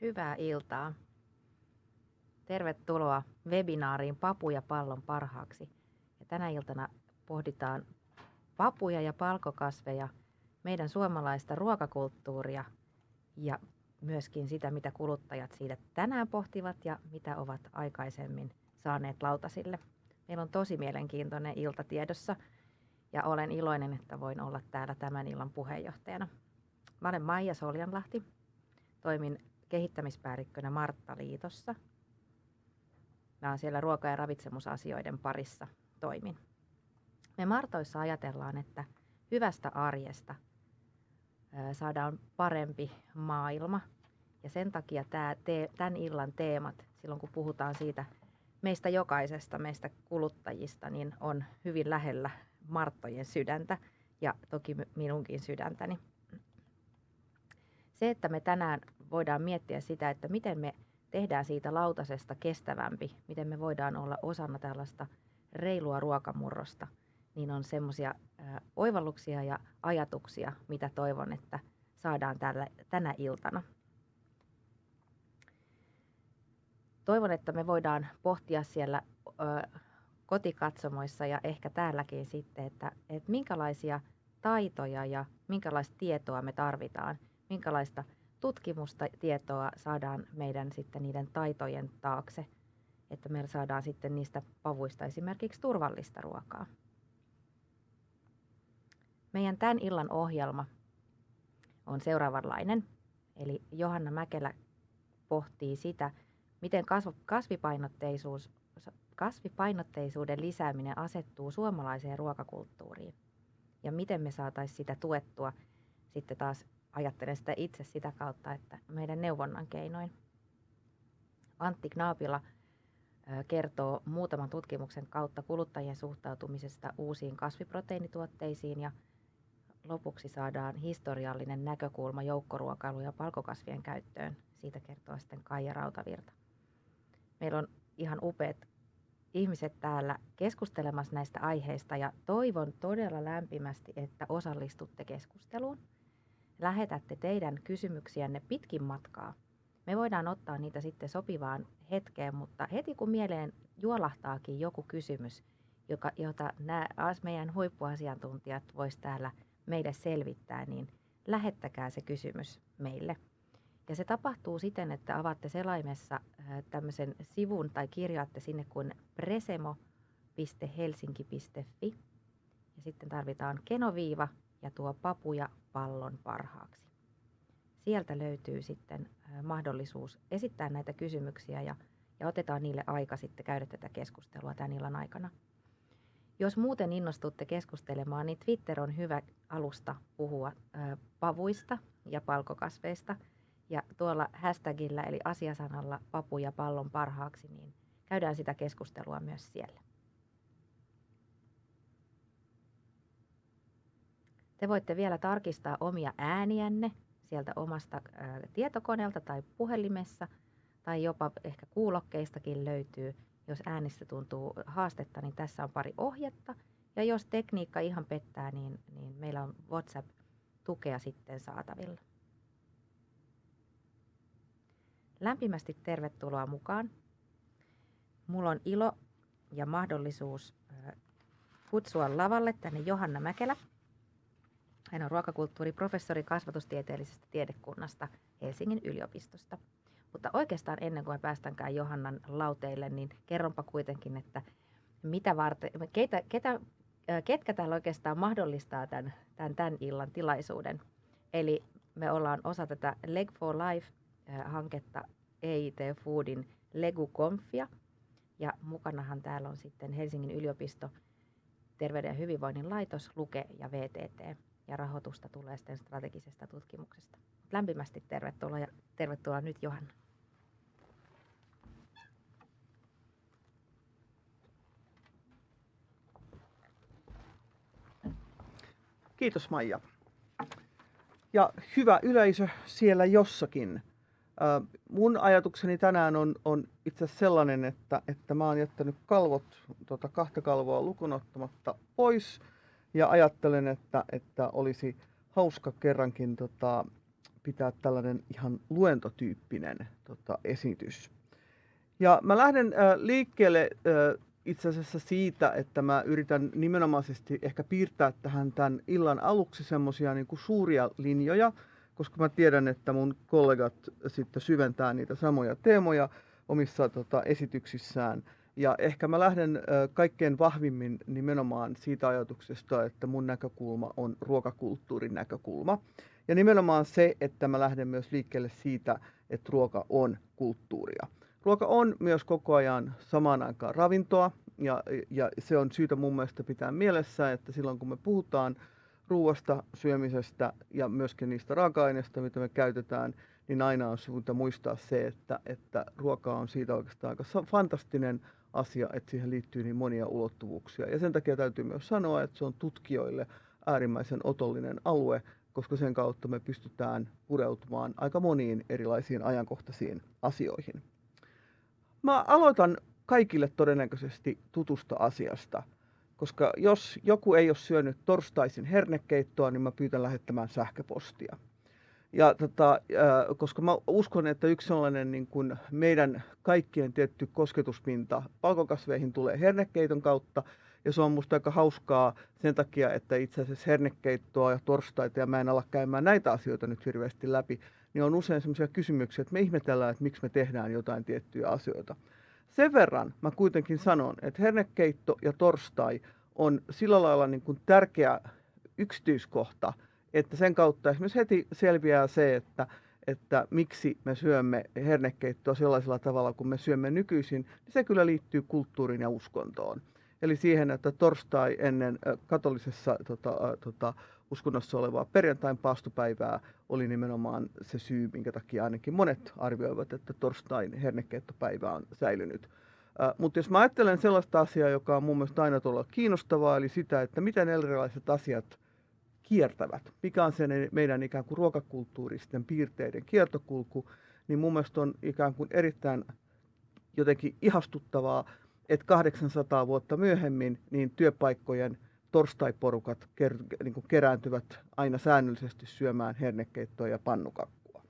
Hyvää iltaa. Tervetuloa webinaariin Papu ja pallon parhaaksi. Ja tänä iltana pohditaan papuja ja palkokasveja, meidän suomalaista ruokakulttuuria ja myöskin sitä, mitä kuluttajat siitä tänään pohtivat ja mitä ovat aikaisemmin saaneet lautasille. Meillä on tosi mielenkiintoinen ilta tiedossa ja olen iloinen, että voin olla täällä tämän illan puheenjohtajana. Mä olen Maija Soljanlahti, toimin kehittämispäällikkönä Martta Liitossa. Mä olen siellä ruoka- ja ravitsemusasioiden parissa toimin. Me Martoissa ajatellaan, että hyvästä arjesta saadaan parempi maailma. Ja sen takia tämä, tämän illan teemat, silloin kun puhutaan siitä meistä jokaisesta, meistä kuluttajista, niin on hyvin lähellä Marttojen sydäntä ja toki minunkin sydäntäni. Se, että me tänään voidaan miettiä sitä, että miten me tehdään siitä lautasesta kestävämpi, miten me voidaan olla osana tällaista reilua ruokamurrosta, niin on semmoisia oivalluksia ja ajatuksia, mitä toivon, että saadaan tällä, tänä iltana. Toivon, että me voidaan pohtia siellä ö, kotikatsomoissa ja ehkä täälläkin sitten, että, että minkälaisia taitoja ja minkälaista tietoa me tarvitaan, minkälaista tutkimusta, tietoa saadaan meidän sitten niiden taitojen taakse, että me saadaan sitten niistä pavuista esimerkiksi turvallista ruokaa. Meidän tämän illan ohjelma on seuraavanlainen. Eli Johanna Mäkelä pohtii sitä, miten kasvipainotteisuus, kasvipainotteisuuden lisääminen asettuu suomalaiseen ruokakulttuuriin ja miten me saataisiin sitä tuettua sitten taas ajattelen sitä itse sitä kautta, että meidän neuvonnan keinoin. Antti Knaapila kertoo muutaman tutkimuksen kautta kuluttajien suhtautumisesta uusiin kasviproteiinituotteisiin ja lopuksi saadaan historiallinen näkökulma joukkoruokailu- ja palkokasvien käyttöön. Siitä kertoo sitten Kaija Rautavirta. Meillä on ihan upeat ihmiset täällä keskustelemassa näistä aiheista ja toivon todella lämpimästi, että osallistutte keskusteluun lähetätte teidän kysymyksiänne pitkin matkaa. Me voidaan ottaa niitä sitten sopivaan hetkeen, mutta heti kun mieleen juolahtaakin joku kysymys, joka, jota nämä meidän huippuasiantuntijat vois täällä meille selvittää, niin lähettäkää se kysymys meille. Ja se tapahtuu siten, että avaatte selaimessa tämmöisen sivun tai kirjaatte sinne kuin presemo.helsinki.fi. Ja sitten tarvitaan kenoviiva ja tuo papuja pallon parhaaksi. Sieltä löytyy sitten mahdollisuus esittää näitä kysymyksiä ja, ja otetaan niille aika sitten käydä tätä keskustelua tämän illan aikana. Jos muuten innostutte keskustelemaan, niin Twitter on hyvä alusta puhua ää, pavuista ja palkokasveista. Ja tuolla hashtagillä eli asiasanalla papu ja pallon parhaaksi, niin käydään sitä keskustelua myös siellä. Te voitte vielä tarkistaa omia ääniänne sieltä omasta tietokoneelta tai puhelimessa tai jopa ehkä kuulokkeistakin löytyy. Jos äänistä tuntuu haastetta, niin tässä on pari ohjetta. Ja jos tekniikka ihan pettää, niin, niin meillä on WhatsApp-tukea sitten saatavilla. Lämpimästi tervetuloa mukaan. Mulla on ilo ja mahdollisuus kutsua lavalle tänne Johanna Mäkelä. Hän on ruokakulttuuriprofessori kasvatustieteellisestä tiedekunnasta Helsingin yliopistosta. Mutta oikeastaan ennen kuin me päästänkään Johannan lauteille, niin kerronpa kuitenkin, että mitä varten, keitä, ketä, ketkä täällä oikeastaan mahdollistaa tämän, tämän, tämän illan tilaisuuden. Eli me ollaan osa tätä Leg for Life-hanketta EIT Foodin Legu-konfia. Ja mukanahan täällä on sitten Helsingin yliopisto, Terveyden ja hyvinvoinnin laitos, Luke ja VTT ja rahoitusta tulee sitten strategisesta tutkimuksesta. Lämpimästi tervetuloa ja tervetuloa nyt Johanna. Kiitos Maija. Ja hyvä yleisö siellä jossakin. mun ajatukseni tänään on, on itse sellainen, että, että mä oon jättänyt kalvot, tota kahta kalvoa lukunottamatta pois ja ajattelen, että, että olisi hauska kerrankin tota, pitää tällainen ihan luentotyyppinen tota, esitys. Ja mä lähden äh, liikkeelle äh, itse asiassa siitä, että mä yritän nimenomaisesti ehkä piirtää tähän tämän illan aluksi semmoisia niin suuria linjoja, koska mä tiedän, että mun kollegat sitten syventää niitä samoja teemoja omissa tota, esityksissään. Ja ehkä mä lähden äh, kaikkein vahvimmin nimenomaan siitä ajatuksesta, että mun näkökulma on ruokakulttuurin näkökulma. Ja nimenomaan se, että mä lähden myös liikkeelle siitä, että ruoka on kulttuuria. Ruoka on myös koko ajan samaan aikaan ravintoa, ja, ja se on syytä mun mielestä pitää mielessä, että silloin kun me puhutaan ruoasta, syömisestä ja myöskin niistä raaka-aineista, mitä me käytetään, niin aina on syytä muistaa se, että, että ruoka on siitä oikeastaan aika fantastinen asia, että siihen liittyy niin monia ulottuvuuksia. Ja sen takia täytyy myös sanoa, että se on tutkijoille äärimmäisen otollinen alue, koska sen kautta me pystytään pureutumaan aika moniin erilaisiin ajankohtaisiin asioihin. Mä aloitan kaikille todennäköisesti tutusta asiasta, koska jos joku ei ole syönyt torstaisin hernekeittoa, niin mä pyytän lähettämään sähköpostia. Ja tota, koska mä uskon, että yksi sellainen niin kuin meidän kaikkien tietty kosketuspinta palkokasveihin tulee hernekeiton kautta, ja se on musta aika hauskaa sen takia, että itse asiassa hernekeittoa ja torstaita, ja mä en ala käymään näitä asioita nyt hirveästi läpi, niin on usein sellaisia kysymyksiä, että me ihmetellään, että miksi me tehdään jotain tiettyjä asioita. Sen verran mä kuitenkin sanon, että hernekeitto ja torstai on sillä lailla niin kuin tärkeä yksityiskohta, että sen kautta esimerkiksi heti selviää se, että, että miksi me syömme hernekeittoa sellaisella tavalla kuin me syömme nykyisin, niin se kyllä liittyy kulttuuriin ja uskontoon. Eli siihen, että torstai ennen katolisessa tota, tota, uskonnossa olevaa perjantain paastopäivää oli nimenomaan se syy, minkä takia ainakin monet arvioivat, että torstain hernekeittopäivä on säilynyt. Mutta jos mä ajattelen sellaista asiaa, joka on mun mielestä aina tuolla kiinnostavaa, eli sitä, että miten erilaiset asiat kiertävät, mikä on se meidän ikään kuin ruokakulttuuristen piirteiden kiertokulku, niin mun mielestä on ikään kuin erittäin jotenkin ihastuttavaa, että 800 vuotta myöhemmin niin työpaikkojen torstaiporukat ker, niin kuin kerääntyvät aina säännöllisesti syömään hernekeittoa ja pannukakkua.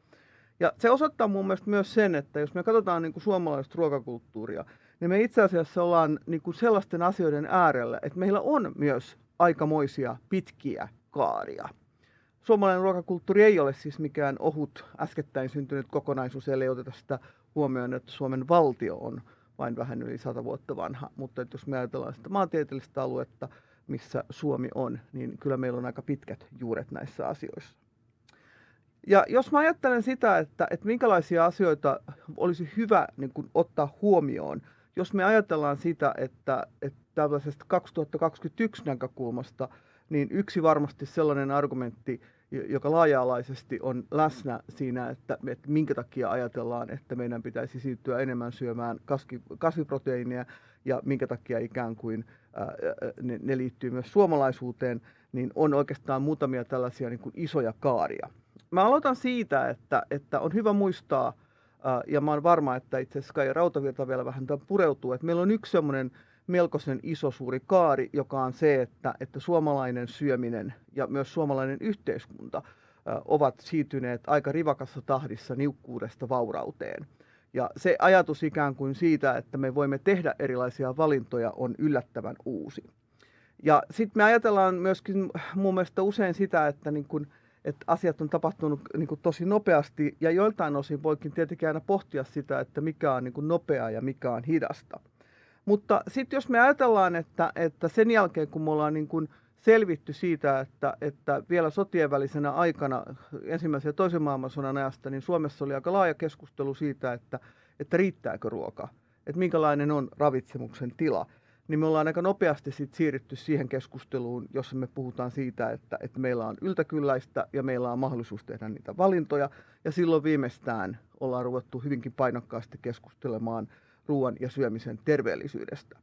Ja se osoittaa mun mielestä myös sen, että jos me katsotaan niin kuin suomalaista ruokakulttuuria, niin me itse asiassa ollaan niin kuin sellaisten asioiden äärellä, että meillä on myös aikamoisia pitkiä kaaria. Suomalainen ruokakulttuuri ei ole siis mikään ohut äskettäin syntynyt kokonaisuus, ellei oteta sitä huomioon, että Suomen valtio on vain vähän yli sata vuotta vanha. Mutta että jos me ajatellaan sitä maantieteellistä aluetta, missä Suomi on, niin kyllä meillä on aika pitkät juuret näissä asioissa. Ja jos mä ajattelen sitä, että, että minkälaisia asioita olisi hyvä niin kuin, ottaa huomioon, jos me ajatellaan sitä, että, että tällaisesta 2021 näkökulmasta, niin yksi varmasti sellainen argumentti, joka laaja-alaisesti on läsnä siinä, että, että minkä takia ajatellaan, että meidän pitäisi siirtyä enemmän syömään kasviproteiinia ja minkä takia ikään kuin ne, ne liittyy myös suomalaisuuteen, niin on oikeastaan muutamia tällaisia niin kuin isoja kaaria. Mä aloitan siitä, että, että on hyvä muistaa, ja mä oon varma, että itse asiassa Kai Rautavirta vielä vähän pureutuu, että meillä on yksi semmoinen melkoisen iso suuri kaari, joka on se, että, että suomalainen syöminen ja myös suomalainen yhteiskunta ovat siirtyneet aika rivakassa tahdissa niukkuudesta vaurauteen. Ja se ajatus ikään kuin siitä, että me voimme tehdä erilaisia valintoja, on yllättävän uusi. Ja sitten me ajatellaan myöskin mun mielestä usein sitä, että, niin kun, että asiat on tapahtunut niin kun tosi nopeasti ja joiltain osin voikin tietenkin aina pohtia sitä, että mikä on niin nopeaa ja mikä on hidasta. Mutta sitten jos me ajatellaan, että, että sen jälkeen kun me ollaan niin kun selvitty siitä, että, että vielä sotien välisenä aikana ensimmäisen ja toisen maailmansodan ajasta, niin Suomessa oli aika laaja keskustelu siitä, että, että riittääkö ruoka, että minkälainen on ravitsemuksen tila. Niin me ollaan aika nopeasti sit siirrytty siihen keskusteluun, jossa me puhutaan siitä, että, että meillä on yltäkylläistä ja meillä on mahdollisuus tehdä niitä valintoja. Ja silloin viimeistään ollaan ruvettu hyvinkin painokkaasti keskustelemaan ruoan ja syömisen terveellisyydestä.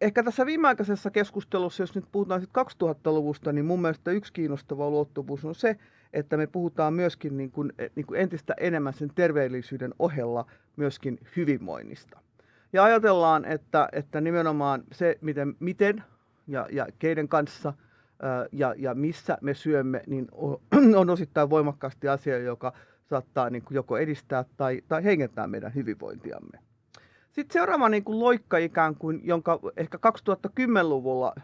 Ehkä tässä viimeaikaisessa keskustelussa, jos nyt puhutaan 2000-luvusta, niin mun mielestä yksi kiinnostava ulottuvuus on se, että me puhutaan myöskin niin kuin, eh, niin kuin entistä enemmän sen terveellisyyden ohella myöskin hyvinvoinnista. Ja ajatellaan, että, että nimenomaan se, miten, miten ja, ja keiden kanssa ja, ja missä me syömme, niin on osittain voimakkaasti asia, joka saattaa niin kuin joko edistää tai, tai heikentää meidän hyvinvointiamme. Sitten seuraava niin kuin loikka ikään kuin, jonka ehkä 2010-luvulla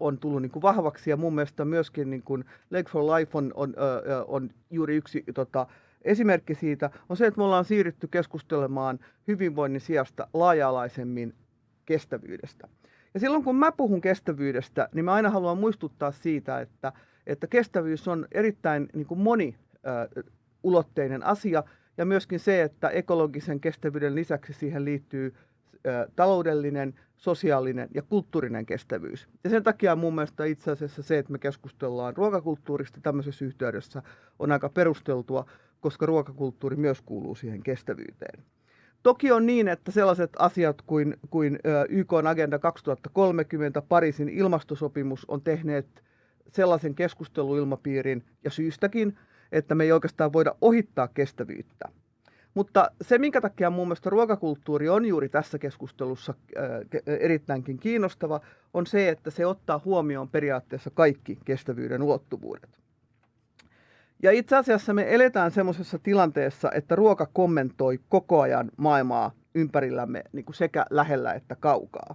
on tullut niin kuin vahvaksi ja mun mielestä myöskin niin kuin Leg for Life on, on, on juuri yksi tota, esimerkki siitä, on se, että me ollaan siirrytty keskustelemaan hyvinvoinnin sijasta laaja-alaisemmin kestävyydestä. Ja silloin kun mä puhun kestävyydestä, niin mä aina haluan muistuttaa siitä, että, että kestävyys on erittäin niin kuin moniulotteinen asia, ja myöskin se, että ekologisen kestävyyden lisäksi siihen liittyy taloudellinen, sosiaalinen ja kulttuurinen kestävyys. Ja sen takia mun mielestä itse asiassa se, että me keskustellaan ruokakulttuurista tämmöisessä yhteydessä, on aika perusteltua, koska ruokakulttuuri myös kuuluu siihen kestävyyteen. Toki on niin, että sellaiset asiat kuin, kuin YK Agenda 2030, Pariisin ilmastosopimus on tehneet sellaisen keskusteluilmapiirin ja syystäkin, että me ei oikeastaan voida ohittaa kestävyyttä. Mutta se, minkä takia mun mielestä ruokakulttuuri on juuri tässä keskustelussa erittäinkin kiinnostava, on se, että se ottaa huomioon periaatteessa kaikki kestävyyden ulottuvuudet. Ja itse asiassa me eletään semmoisessa tilanteessa, että ruoka kommentoi koko ajan maailmaa ympärillämme niin kuin sekä lähellä että kaukaa.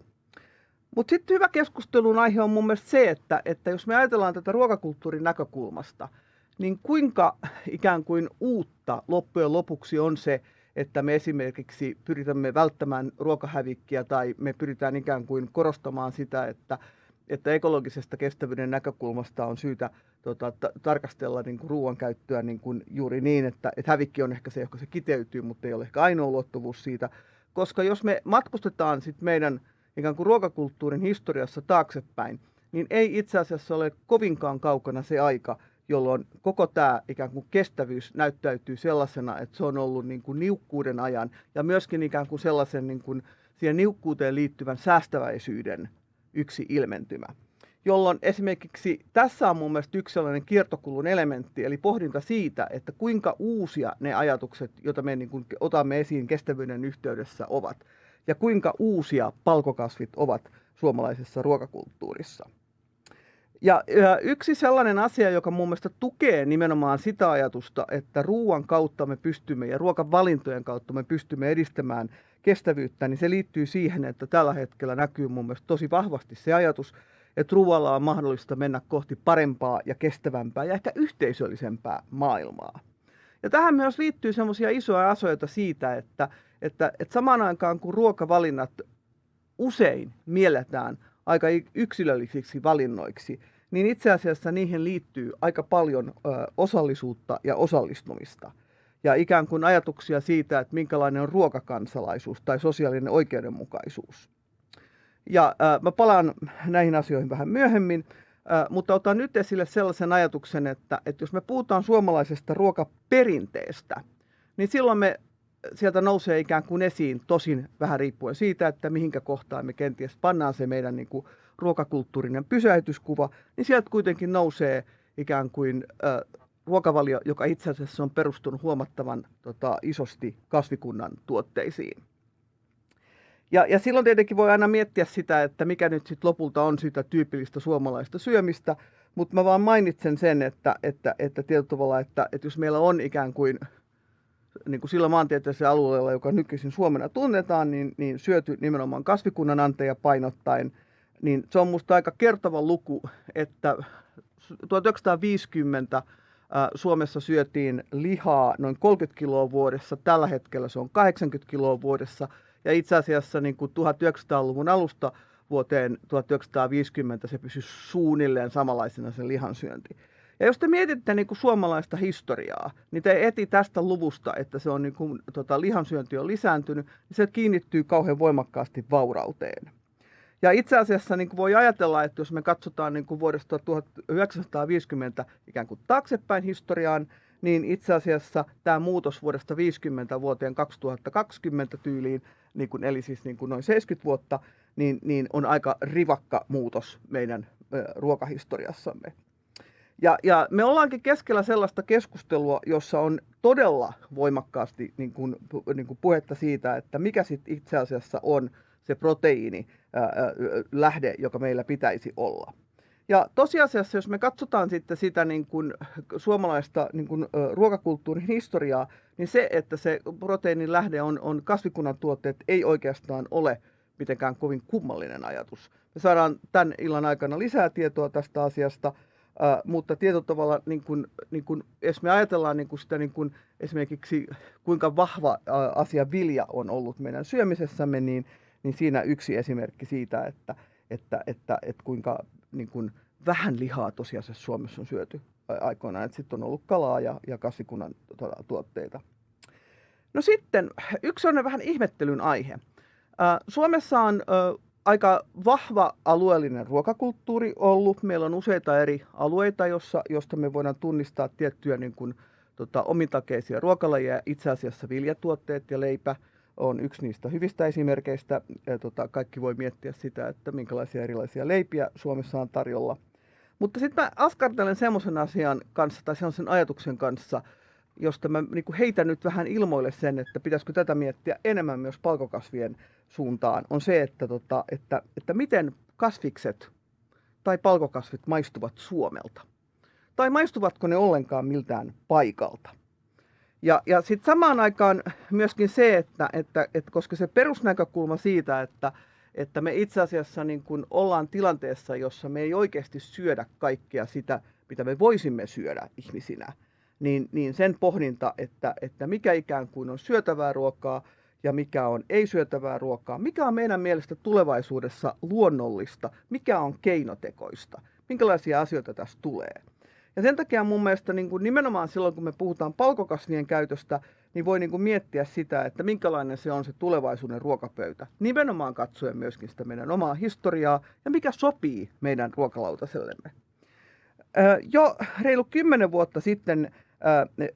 Mutta sitten hyvä keskustelun aihe on mun mielestä se, että, että jos me ajatellaan tätä ruokakulttuurin näkökulmasta, niin kuinka ikään kuin uutta loppujen lopuksi on se, että me esimerkiksi pyritämme välttämään ruokahävikkiä tai me pyritään ikään kuin korostamaan sitä, että, että ekologisesta kestävyyden näkökulmasta on syytä tota, ta- tarkastella niin kuin ruoan käyttöä niin kuin juuri niin, että, että hävikki on ehkä se, joka se kiteytyy, mutta ei ole ehkä ainoa ulottuvuus siitä. Koska jos me matkustetaan sit meidän ikään kuin ruokakulttuurin historiassa taaksepäin, niin ei itse asiassa ole kovinkaan kaukana se aika, jolloin koko tämä ikään kuin kestävyys näyttäytyy sellaisena, että se on ollut niin kuin niukkuuden ajan ja myöskin ikään kuin sellaisen niin kuin siihen niukkuuteen liittyvän säästäväisyyden yksi ilmentymä. Jolloin esimerkiksi tässä on mun mielestä yksi sellainen kiertokulun elementti, eli pohdinta siitä, että kuinka uusia ne ajatukset, joita me niin kuin otamme esiin kestävyyden yhteydessä ovat, ja kuinka uusia palkokasvit ovat suomalaisessa ruokakulttuurissa. Ja, yksi sellainen asia, joka mun mielestä tukee nimenomaan sitä ajatusta, että ruoan kautta me pystymme ja ruokavalintojen kautta me pystymme edistämään kestävyyttä, niin se liittyy siihen, että tällä hetkellä näkyy mun mielestä tosi vahvasti se ajatus, että ruoalla on mahdollista mennä kohti parempaa ja kestävämpää ja ehkä yhteisöllisempää maailmaa. Ja tähän myös liittyy semmoisia isoja asioita siitä, että, että, että samaan aikaan kun ruokavalinnat usein mielletään aika yksilöllisiksi valinnoiksi, niin itse asiassa niihin liittyy aika paljon osallisuutta ja osallistumista. Ja ikään kuin ajatuksia siitä, että minkälainen on ruokakansalaisuus tai sosiaalinen oikeudenmukaisuus. Ja äh, mä palaan näihin asioihin vähän myöhemmin, äh, mutta otan nyt esille sellaisen ajatuksen, että, että jos me puhutaan suomalaisesta ruokaperinteestä, niin silloin me sieltä nousee ikään kuin esiin, tosin vähän riippuen siitä, että mihinkä kohtaan me kenties pannaan se meidän niin kuin ruokakulttuurinen pysäytyskuva, niin sieltä kuitenkin nousee ikään kuin äh, ruokavalio, joka itse asiassa on perustunut huomattavan tota, isosti kasvikunnan tuotteisiin. Ja, ja silloin tietenkin voi aina miettiä sitä, että mikä nyt sitten lopulta on sitä tyypillistä suomalaista syömistä, mutta mä vaan mainitsen sen, että, että, että tietyllä tavalla, että, että jos meillä on ikään kuin, niin kuin sillä maantieteellisellä alueella, joka nykyisin Suomena tunnetaan, niin, niin syöty nimenomaan kasvikunnan anteja painottaen, niin se on musta aika kertova luku, että 1950 Suomessa syötiin lihaa noin 30 kiloa vuodessa, tällä hetkellä se on 80 kiloa vuodessa – ja itse asiassa niin kuin 1900-luvun alusta vuoteen 1950 se pysyi suunnilleen samanlaisena se lihansyönti. Ja jos te mietitte niin kuin suomalaista historiaa, niin te eti tästä luvusta, että se on niin kuin, tota, lihansyönti on lisääntynyt, niin se kiinnittyy kauhean voimakkaasti vaurauteen. Ja itse asiassa niin kuin voi ajatella, että jos me katsotaan niin kuin vuodesta 1950 ikään kuin taaksepäin historiaan, niin itse asiassa tämä muutos vuodesta 50 vuoteen 2020 tyyliin, niin kuin, eli siis niin kuin noin 70 vuotta, niin, niin on aika rivakka muutos meidän ruokahistoriassamme. Ja, ja me ollaankin keskellä sellaista keskustelua, jossa on todella voimakkaasti niin kuin, niin kuin puhetta siitä, että mikä sitten itse asiassa on se proteiini ää, lähde, joka meillä pitäisi olla. Ja tosiasiassa, jos me katsotaan sitten sitä niin kuin suomalaista niin kuin, ruokakulttuurin historiaa, niin se, että se proteiinin lähde on, on kasvikunnan tuotteet, ei oikeastaan ole mitenkään kovin kummallinen ajatus. Me saadaan tämän illan aikana lisää tietoa tästä asiasta, äh, mutta tietyllä tavalla, niin kun, niin kun, jos me ajatellaan niin kun sitä niin kun esimerkiksi kuinka vahva äh, asia vilja on ollut meidän syömisessämme, niin, niin siinä yksi esimerkki siitä, että, että, että, että kuinka niin kun vähän lihaa tosiasiassa Suomessa on syöty aikoinaan, sitten on ollut kalaa ja, ja kasvikunnan tuota, tuotteita. No sitten yksi on vähän ihmettelyn aihe. Suomessa on aika vahva alueellinen ruokakulttuuri ollut. Meillä on useita eri alueita, jossa, josta me voidaan tunnistaa tiettyjä niin kuin, tota, omintakeisia ruokalajeja. Itse asiassa viljatuotteet ja leipä on yksi niistä hyvistä esimerkkeistä. Ja, tota, kaikki voi miettiä sitä, että minkälaisia erilaisia leipiä Suomessa on tarjolla. Mutta sitten mä askartelen semmoisen asian kanssa tai semmoisen ajatuksen kanssa, josta mä niin heitän nyt vähän ilmoille sen, että pitäisikö tätä miettiä enemmän myös palkokasvien suuntaan, on se, että, tota, että, että miten kasvikset tai palkokasvit maistuvat Suomelta. Tai maistuvatko ne ollenkaan miltään paikalta. Ja, ja sitten samaan aikaan myöskin se, että, että, että koska se perusnäkökulma siitä, että, että me itse asiassa niin kun ollaan tilanteessa, jossa me ei oikeasti syödä kaikkea sitä, mitä me voisimme syödä ihmisinä, niin, niin sen pohdinta, että, että mikä ikään kuin on syötävää ruokaa ja mikä on ei-syötävää ruokaa, mikä on meidän mielestä tulevaisuudessa luonnollista, mikä on keinotekoista, minkälaisia asioita tässä tulee. Ja sen takia mun mielestä niin kuin nimenomaan silloin, kun me puhutaan palkokasvien käytöstä, niin voi niin kuin miettiä sitä, että minkälainen se on se tulevaisuuden ruokapöytä. Nimenomaan katsoen myöskin sitä meidän omaa historiaa ja mikä sopii meidän ruokalautasellemme. Jo reilu kymmenen vuotta sitten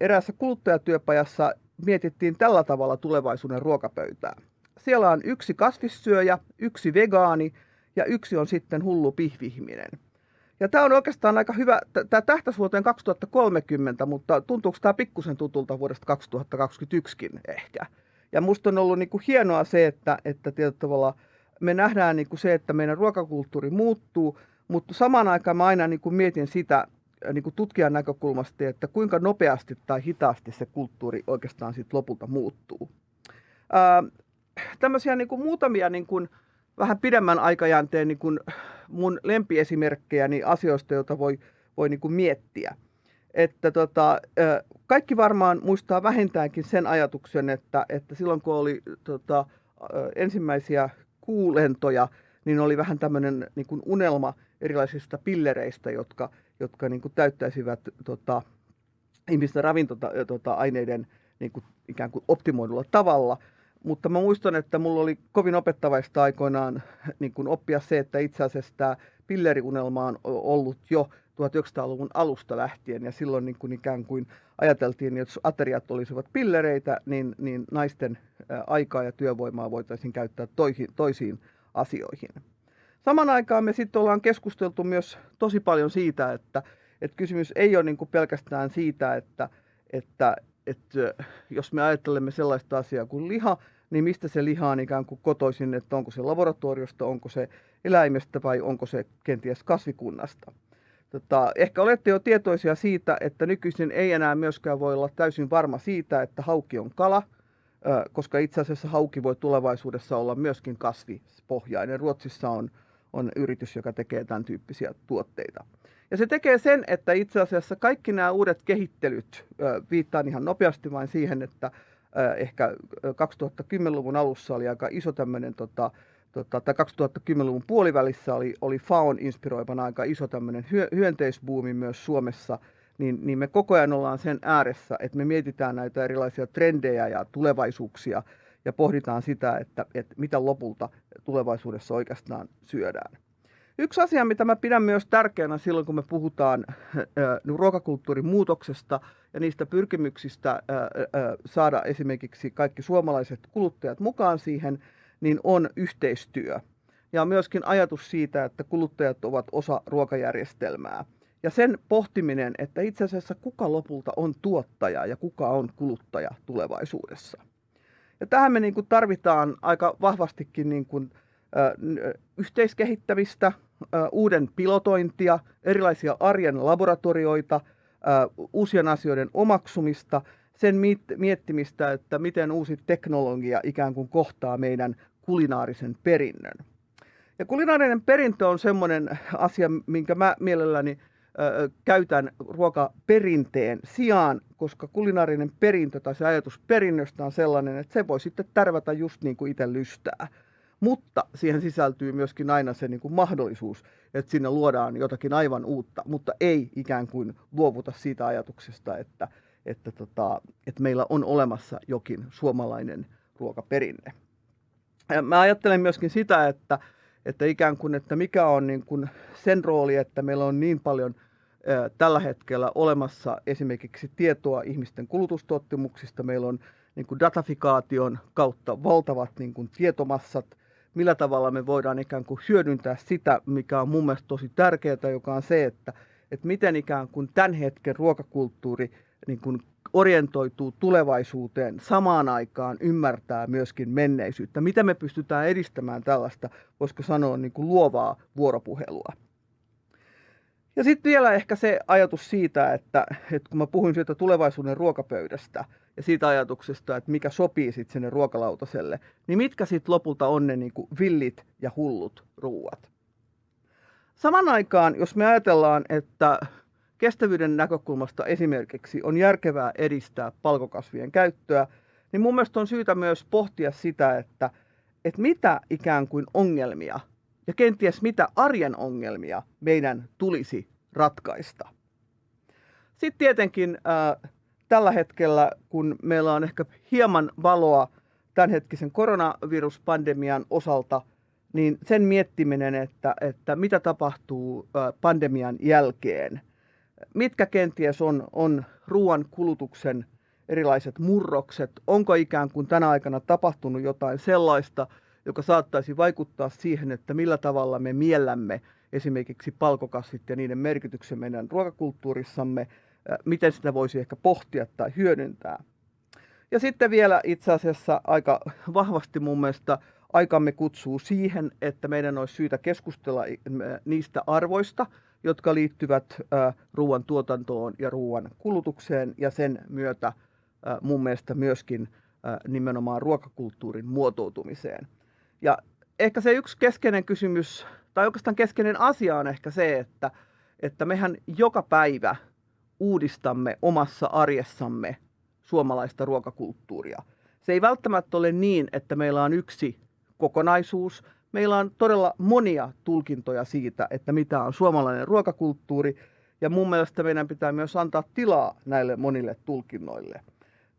eräässä kuluttajatyöpajassa mietittiin tällä tavalla tulevaisuuden ruokapöytää. Siellä on yksi kasvissyöjä, yksi vegaani ja yksi on sitten hullu pihvihminen. Ja tämä on oikeastaan aika hyvä, tämä tähtäisi vuoteen 2030, mutta tuntuuko tämä pikkusen tutulta vuodesta 2021kin ehkä. Ja musta on ollut niin kuin hienoa se, että, että tietyllä tavalla me nähdään niin kuin se, että meidän ruokakulttuuri muuttuu, mutta samaan aikaan mä aina niin kuin mietin sitä, niin kuin tutkijan näkökulmasta, että kuinka nopeasti tai hitaasti se kulttuuri oikeastaan sitten lopulta muuttuu. Ää, tämmöisiä niin kuin muutamia niin kuin vähän pidemmän aikajänteen niin kuin mun lempiesimerkkejä niin asioista, joita voi, voi niin kuin miettiä. Että tota, kaikki varmaan muistaa vähintäänkin sen ajatuksen, että, että silloin kun oli tota, ensimmäisiä kuulentoja, niin oli vähän tämmöinen niin unelma erilaisista pillereistä, jotka jotka niin kuin täyttäisivät tota, ihmisten ravintoaineiden tota, niin kuin, ikään kuin optimoidulla tavalla. Mutta mä muistan, että mulla oli kovin opettavaista aikoinaan niin kuin oppia se, että itse asiassa tämä pilleriunelma on ollut jo 1900-luvun alusta lähtien ja silloin niin kuin ikään kuin ajateltiin, että jos ateriat olisivat pillereitä, niin, niin naisten aikaa ja työvoimaa voitaisiin käyttää toisiin, toisiin asioihin. Saman aikaan me sitten ollaan keskusteltu myös tosi paljon siitä, että, että kysymys ei ole niin kuin pelkästään siitä, että, että, että jos me ajattelemme sellaista asiaa kuin liha, niin mistä se liha on ikään kuin kotoisin, että onko se laboratoriosta, onko se eläimestä vai onko se kenties kasvikunnasta. Tota, ehkä olette jo tietoisia siitä, että nykyisin ei enää myöskään voi olla täysin varma siitä, että hauki on kala, koska itse asiassa hauki voi tulevaisuudessa olla myöskin kasvipohjainen. Ruotsissa on on yritys, joka tekee tämän tyyppisiä tuotteita. Ja se tekee sen, että itse asiassa kaikki nämä uudet kehittelyt, viittaan ihan nopeasti vain siihen, että ehkä 2010-luvun alussa oli aika iso tämmöinen, tota, tota, tai 2010-luvun puolivälissä oli, oli FAON inspiroivana aika iso tämmöinen hyönteisbuumi myös Suomessa, niin, niin me koko ajan ollaan sen ääressä, että me mietitään näitä erilaisia trendejä ja tulevaisuuksia – ja pohditaan sitä, että, että mitä lopulta tulevaisuudessa oikeastaan syödään. Yksi asia, mitä mä pidän myös tärkeänä silloin, kun me puhutaan ruokakulttuurin muutoksesta ja niistä pyrkimyksistä saada esimerkiksi kaikki suomalaiset kuluttajat mukaan siihen, niin on yhteistyö. Ja myöskin ajatus siitä, että kuluttajat ovat osa ruokajärjestelmää. Ja sen pohtiminen, että itse asiassa kuka lopulta on tuottaja ja kuka on kuluttaja tulevaisuudessa. Ja tähän me niin kuin tarvitaan aika vahvastikin niin kuin yhteiskehittämistä, uuden pilotointia, erilaisia arjen laboratorioita, uusien asioiden omaksumista, sen miettimistä, että miten uusi teknologia ikään kuin kohtaa meidän kulinaarisen perinnön. Ja kulinaarinen perintö on semmoinen asia, minkä mä mielelläni ö, käytän ruokaperinteen sijaan, koska kulinaarinen perintö tai se ajatus perinnöstä on sellainen, että se voi sitten tärvätä just niin kuin itse lystää. Mutta siihen sisältyy myöskin aina se niin kuin mahdollisuus, että sinne luodaan jotakin aivan uutta, mutta ei ikään kuin luovuta siitä ajatuksesta, että, että, tota, että meillä on olemassa jokin suomalainen ruokaperinne. Mä ajattelen myöskin sitä, että, että ikään kuin, että mikä on niin kuin sen rooli, että meillä on niin paljon tällä hetkellä olemassa esimerkiksi tietoa ihmisten kulutustottumuksista. Meillä on niin kuin datafikaation kautta valtavat niin kuin tietomassat, millä tavalla me voidaan ikään kuin hyödyntää sitä, mikä on mun mielestä tosi tärkeää, joka on se, että, että miten ikään kuin tämän hetken ruokakulttuuri niin kuin orientoituu tulevaisuuteen, samaan aikaan ymmärtää myöskin menneisyyttä. Mitä me pystytään edistämään tällaista, voisiko sanoa, niin kuin luovaa vuoropuhelua. Ja sitten vielä ehkä se ajatus siitä, että, että kun mä puhuin siitä tulevaisuuden ruokapöydästä ja siitä ajatuksesta, että mikä sopii sitten sinne ruokalautaselle, niin mitkä sitten lopulta on ne niin kuin villit ja hullut ruuat. Saman aikaan, jos me ajatellaan, että kestävyyden näkökulmasta esimerkiksi on järkevää edistää palkokasvien käyttöä, niin mun mielestä on syytä myös pohtia sitä, että, että mitä ikään kuin ongelmia ja kenties mitä arjen ongelmia meidän tulisi ratkaista. Sitten tietenkin äh, tällä hetkellä, kun meillä on ehkä hieman valoa tämänhetkisen koronaviruspandemian osalta, niin sen miettiminen, että, että mitä tapahtuu äh, pandemian jälkeen – mitkä kenties on, on ruoan kulutuksen erilaiset murrokset, onko ikään kuin tänä aikana tapahtunut jotain sellaista, joka saattaisi vaikuttaa siihen, että millä tavalla me miellämme esimerkiksi palkokasvit ja niiden merkityksen meidän ruokakulttuurissamme, miten sitä voisi ehkä pohtia tai hyödyntää. Ja sitten vielä itse asiassa aika vahvasti mun mielestä aikamme kutsuu siihen, että meidän olisi syytä keskustella niistä arvoista, jotka liittyvät ruoan tuotantoon ja ruoan kulutukseen ja sen myötä mun mielestä myöskin nimenomaan ruokakulttuurin muotoutumiseen. Ja ehkä se yksi keskeinen kysymys, tai oikeastaan keskeinen asia on ehkä se, että, että mehän joka päivä uudistamme omassa arjessamme suomalaista ruokakulttuuria. Se ei välttämättä ole niin, että meillä on yksi kokonaisuus, meillä on todella monia tulkintoja siitä, että mitä on suomalainen ruokakulttuuri, ja mun mielestä meidän pitää myös antaa tilaa näille monille tulkinnoille,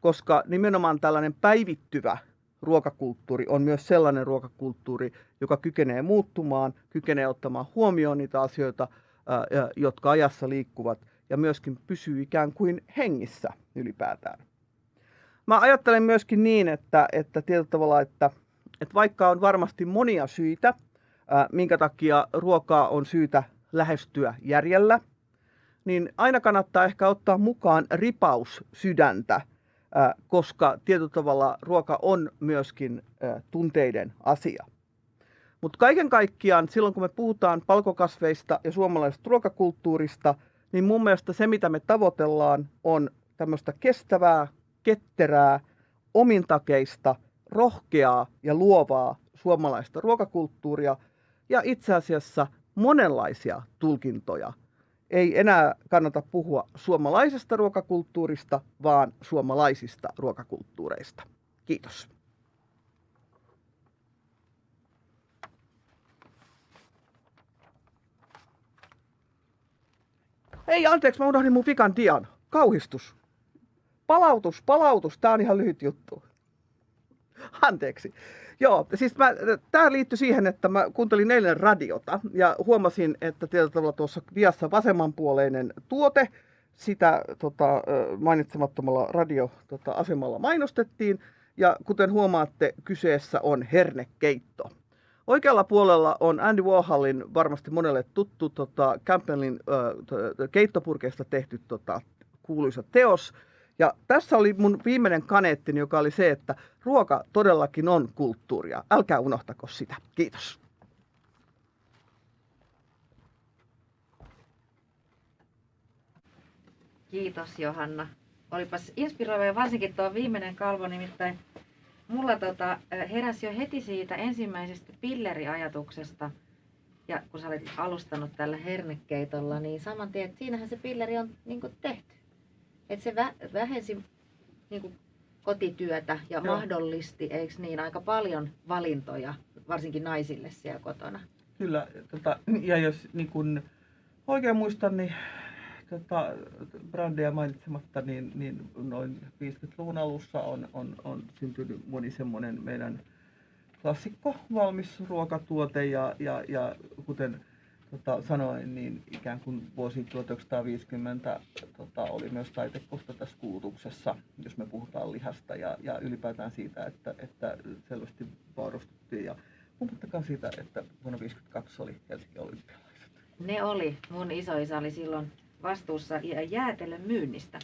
koska nimenomaan tällainen päivittyvä ruokakulttuuri on myös sellainen ruokakulttuuri, joka kykenee muuttumaan, kykenee ottamaan huomioon niitä asioita, jotka ajassa liikkuvat, ja myöskin pysyy ikään kuin hengissä ylipäätään. Mä ajattelen myöskin niin, että, että tietyllä tavalla, että että vaikka on varmasti monia syitä, minkä takia ruokaa on syytä lähestyä järjellä, niin aina kannattaa ehkä ottaa mukaan ripaus sydäntä, koska tietyllä tavalla ruoka on myöskin tunteiden asia. Mutta kaiken kaikkiaan silloin kun me puhutaan palkokasveista ja suomalaisesta ruokakulttuurista, niin mun mielestä se mitä me tavoitellaan on tämmöistä kestävää, ketterää, omintakeista – rohkeaa ja luovaa suomalaista ruokakulttuuria ja itse asiassa monenlaisia tulkintoja. Ei enää kannata puhua suomalaisesta ruokakulttuurista, vaan suomalaisista ruokakulttuureista. Kiitos. Ei, anteeksi, mä unohdin mun vikan dian. Kauhistus. Palautus, palautus. Tää on ihan lyhyt juttu. Anteeksi. Joo, siis tämä liittyy siihen, että mä kuuntelin eilen radiota ja huomasin, että tietyllä tavalla tuossa diassa vasemmanpuoleinen tuote, sitä tota, mainitsemattomalla radioasemalla tota, mainostettiin. Ja kuten huomaatte, kyseessä on hernekeitto. Oikealla puolella on Andy Warholin varmasti monelle tuttu tota, Campbellin äh, keittopurkeista tehty tota, kuuluisa teos – ja tässä oli mun viimeinen kaneettini, joka oli se, että ruoka todellakin on kulttuuria. Älkää unohtako sitä. Kiitos. Kiitos Johanna. Olipas inspiroiva ja varsinkin tuo viimeinen kalvo, nimittäin mulla tota, heräsi jo heti siitä ensimmäisestä pilleriajatuksesta. Ja kun sä olet alustanut tällä hernekeitolla, niin saman tien, että siinähän se pilleri on niin tehty. Että se vä- vähensi niin kuin kotityötä ja Joo. mahdollisti, eikö niin, aika paljon valintoja, varsinkin naisille siellä kotona. Kyllä, tota, ja jos niin kun oikein muistan, niin tota, brändejä mainitsematta, niin, niin noin 50-luvun alussa on, on, on syntynyt moni semmoinen meidän klassikko valmis ruokatuote ja, ja, ja kuten tota, sanoin, niin ikään kuin vuosi 1950 tota, oli myös taitekohta tässä kulutuksessa, jos me puhutaan lihasta ja, ja ylipäätään siitä, että, että selvästi vaurastuttiin. Ja puhuttakaan siitä, että vuonna 1952 oli Helsingin olympialaiset. Ne oli. Mun isoisa oli silloin vastuussa jäätelön myynnistä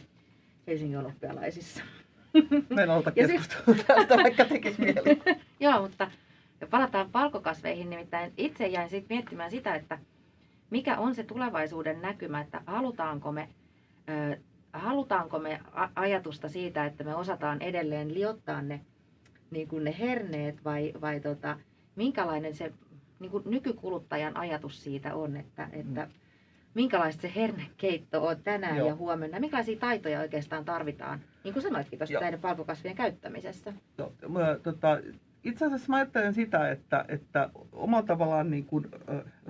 Helsingin olympialaisissa. Menolta keskustelua tästä, vaikka tekisi mieli. Joo, mutta palataan palkokasveihin. Nimittäin itse jäin sitten miettimään sitä, että mikä on se tulevaisuuden näkymä, että halutaanko me, halutaanko me ajatusta siitä, että me osataan edelleen liottaa ne, niin kuin ne herneet vai, vai tota, minkälainen se niin kuin nykykuluttajan ajatus siitä on, että, että mm. minkälaista se hernekeitto on tänään Joo. ja huomenna, minkälaisia taitoja oikeastaan tarvitaan, niin kuin sanoitkin tuossa näiden palkokasvien käyttämisessä. Joo, mä, tota, itse asiassa mä ajattelen sitä, että, että omalla tavallaan niin kuin,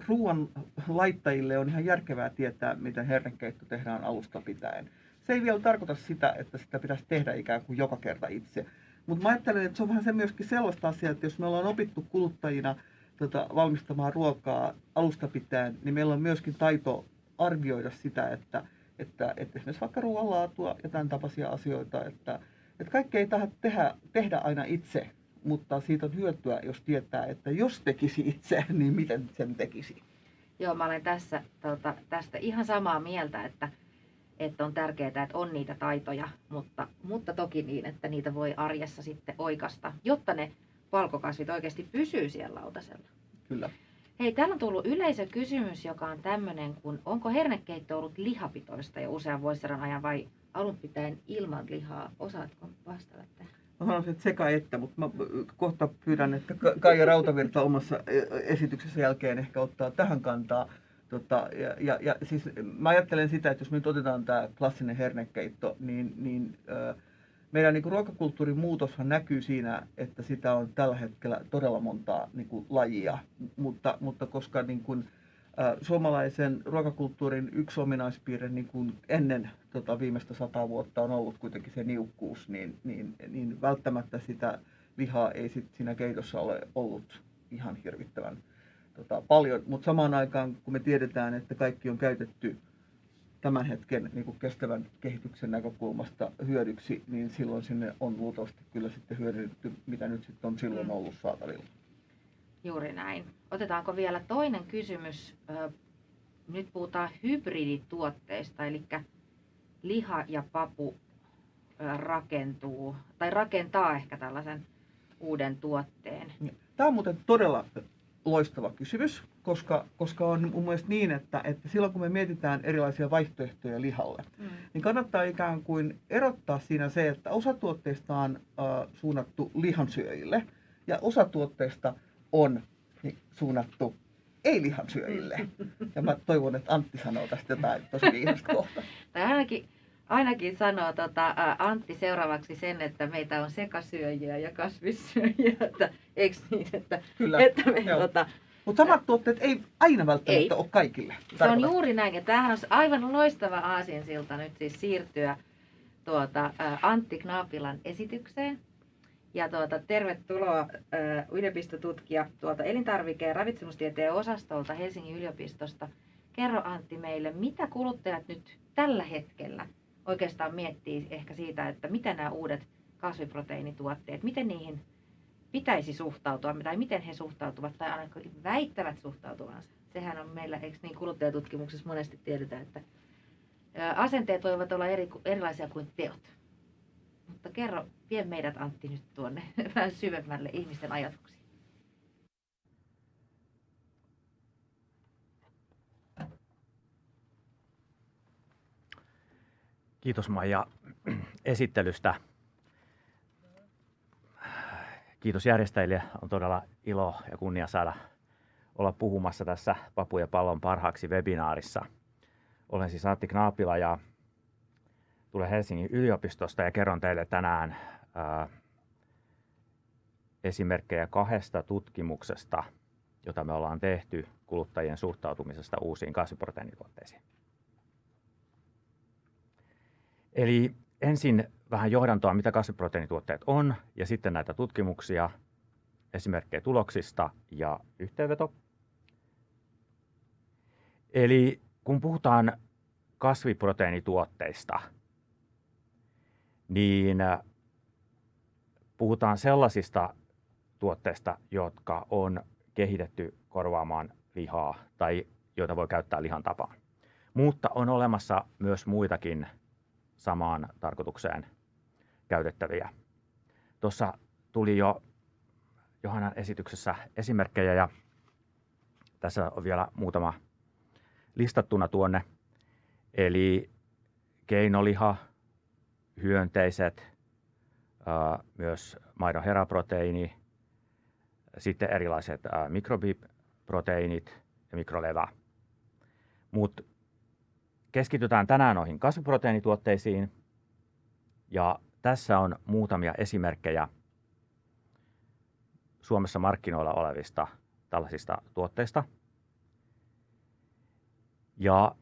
ruoan laittajille on ihan järkevää tietää, miten hernekeitto tehdään alusta pitäen. Se ei vielä tarkoita sitä, että sitä pitäisi tehdä ikään kuin joka kerta itse. Mutta mä ajattelen, että se on vähän se myöskin sellaista asiaa, että jos me ollaan opittu kuluttajina tota, valmistamaan ruokaa alusta pitäen, niin meillä on myöskin taito arvioida sitä, että, että, että esimerkiksi vaikka ruoanlaatua ja tämän tapaisia asioita, että, että kaikki ei tehdä, tehdä aina itse, mutta siitä on hyötyä, jos tietää, että jos tekisi itse, niin miten sen tekisi. Joo, mä olen tässä, tota, tästä ihan samaa mieltä, että, että on tärkeää, että on niitä taitoja, mutta, mutta toki niin, että niitä voi arjessa sitten oikasta, jotta ne valkokasvit oikeasti pysyy siellä lautasella. Kyllä. Hei, täällä on tullut yleisökysymys, joka on tämmöinen, kun onko hernekeitto ollut lihapitoista jo usean vuosisadan ajan vai alun pitäen ilman lihaa? Osaatko vastata tähän? Mä sanoisin, että sekä että, mutta mä kohta pyydän, että Kaija Rautavirta omassa e, esityksessä jälkeen ehkä ottaa tähän kantaa. Tota, ja, ja, ja siis mä ajattelen sitä, että jos me nyt otetaan tämä klassinen hernekeitto, niin, niin äh, meidän niin ruokakulttuurin muutoshan näkyy siinä, että sitä on tällä hetkellä todella montaa niin kuin, lajia, mutta, mutta koska niin kuin, suomalaisen ruokakulttuurin yksi ominaispiirre niin kuin ennen tota, viimeistä sata vuotta on ollut kuitenkin se niukkuus, niin, niin, niin välttämättä sitä lihaa ei sit siinä keitossa ole ollut ihan hirvittävän tota, paljon. Mutta samaan aikaan, kun me tiedetään, että kaikki on käytetty tämän hetken niin kuin kestävän kehityksen näkökulmasta hyödyksi, niin silloin sinne on luultavasti kyllä sitten hyödynnetty, mitä nyt sitten on silloin mm. ollut saatavilla. Juuri näin. Otetaanko vielä toinen kysymys? Nyt puhutaan hybridituotteista, eli liha ja papu rakentuu, tai rakentaa ehkä tällaisen uuden tuotteen. Tämä on muuten todella loistava kysymys, koska, koska on mun mielestä niin, että, että silloin kun me mietitään erilaisia vaihtoehtoja lihalle, mm. niin kannattaa ikään kuin erottaa siinä se, että osa tuotteista on äh, suunnattu lihansyöjille ja osa tuotteista on niin, suunnattu ei-lihansyöjille. Ja mä toivon, että Antti sanoo tästä jotain tosi viisasta kohta. Tai ainakin, ainakin sanoo tota, Antti seuraavaksi sen, että meitä on sekasyöjiä ja kasvissyöjiä. Että, eikö niin, että, Kyllä, että me, tota, mutta samat tuotteet ei aina välttämättä ei. ole kaikille. Se on juuri näin. Ja tämähän on aivan loistava aasinsilta nyt siis siirtyä tuota, Antti Knaapilan esitykseen. Ja tuota, tervetuloa äh, yliopistotutkija tuolta elintarvike- ja ravitsemustieteen osastolta Helsingin yliopistosta. Kerro Antti meille, mitä kuluttajat nyt tällä hetkellä oikeastaan miettii ehkä siitä, että mitä nämä uudet kasviproteiinituotteet, miten niihin pitäisi suhtautua, tai miten he suhtautuvat, tai ainakin väittävät suhtautuvansa. Sehän on meillä, eikö niin kuluttajatutkimuksessa monesti tiedetään, että asenteet voivat olla eri, erilaisia kuin teot. Mutta kerro, vie meidät Antti nyt tuonne vähän syvemmälle ihmisten ajatuksiin. Kiitos Maija esittelystä. Kiitos järjestäjille. On todella ilo ja kunnia saada olla puhumassa tässä Papu ja pallon parhaaksi webinaarissa. Olen siis Antti Knaapila ja tulen Helsingin yliopistosta ja kerron teille tänään ää, esimerkkejä kahdesta tutkimuksesta, jota me ollaan tehty kuluttajien suhtautumisesta uusiin kasviproteiinituotteisiin. Eli ensin vähän johdantoa, mitä kasviproteiinituotteet on, ja sitten näitä tutkimuksia, esimerkkejä tuloksista ja yhteenveto. Eli kun puhutaan kasviproteiinituotteista, niin puhutaan sellaisista tuotteista, jotka on kehitetty korvaamaan lihaa tai joita voi käyttää lihan tapaan. Mutta on olemassa myös muitakin samaan tarkoitukseen käytettäviä. Tuossa tuli jo Johannan esityksessä esimerkkejä ja tässä on vielä muutama listattuna tuonne. Eli keinoliha, hyönteiset, myös maidon heraproteiini, sitten erilaiset mikrobiproteiinit ja mikrolevä. Mutta keskitytään tänään noihin kasviproteiinituotteisiin ja tässä on muutamia esimerkkejä Suomessa markkinoilla olevista tällaisista tuotteista. Ja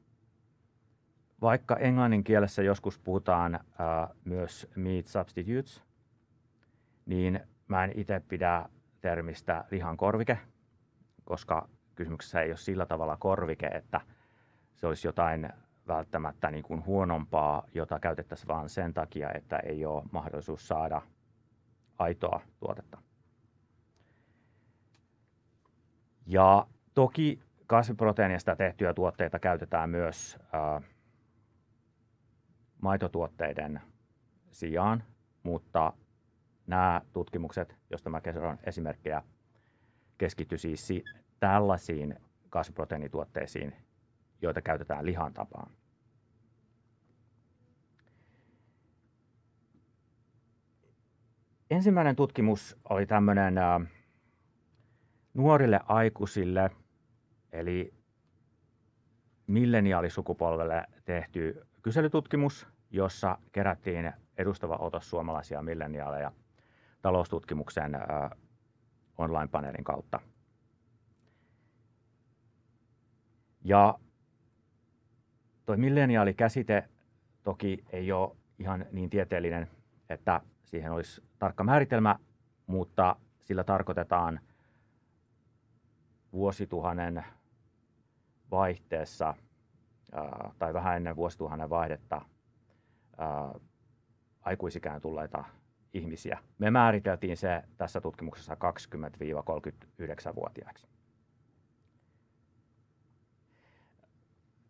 vaikka englannin kielessä joskus puhutaan ää, myös meat substitutes, niin mä en itse pidä termistä lihan korvike, koska kysymyksessä ei ole sillä tavalla korvike, että se olisi jotain välttämättä niin kuin huonompaa, jota käytettäisiin vain sen takia, että ei ole mahdollisuus saada aitoa tuotetta. Ja toki kasviproteiinista tehtyjä tuotteita käytetään myös ää, maitotuotteiden sijaan, mutta nämä tutkimukset, joista mä kerron esimerkkejä, keskittyy siis tällaisiin kasviproteiinituotteisiin, joita käytetään lihan tapaan. Ensimmäinen tutkimus oli tämmöinen nuorille aikuisille, eli milleniaalisukupolvelle tehty kyselytutkimus, jossa kerättiin edustava otos suomalaisia milleniaaleja taloustutkimuksen online-paneelin kautta. Ja tuo milleniaalikäsite toki ei ole ihan niin tieteellinen, että siihen olisi tarkka määritelmä, mutta sillä tarkoitetaan vuosituhannen vaihteessa tai vähän ennen vuosituhannen vaihdetta aikuisikään tulleita ihmisiä. Me määriteltiin se tässä tutkimuksessa 20-39-vuotiaiksi.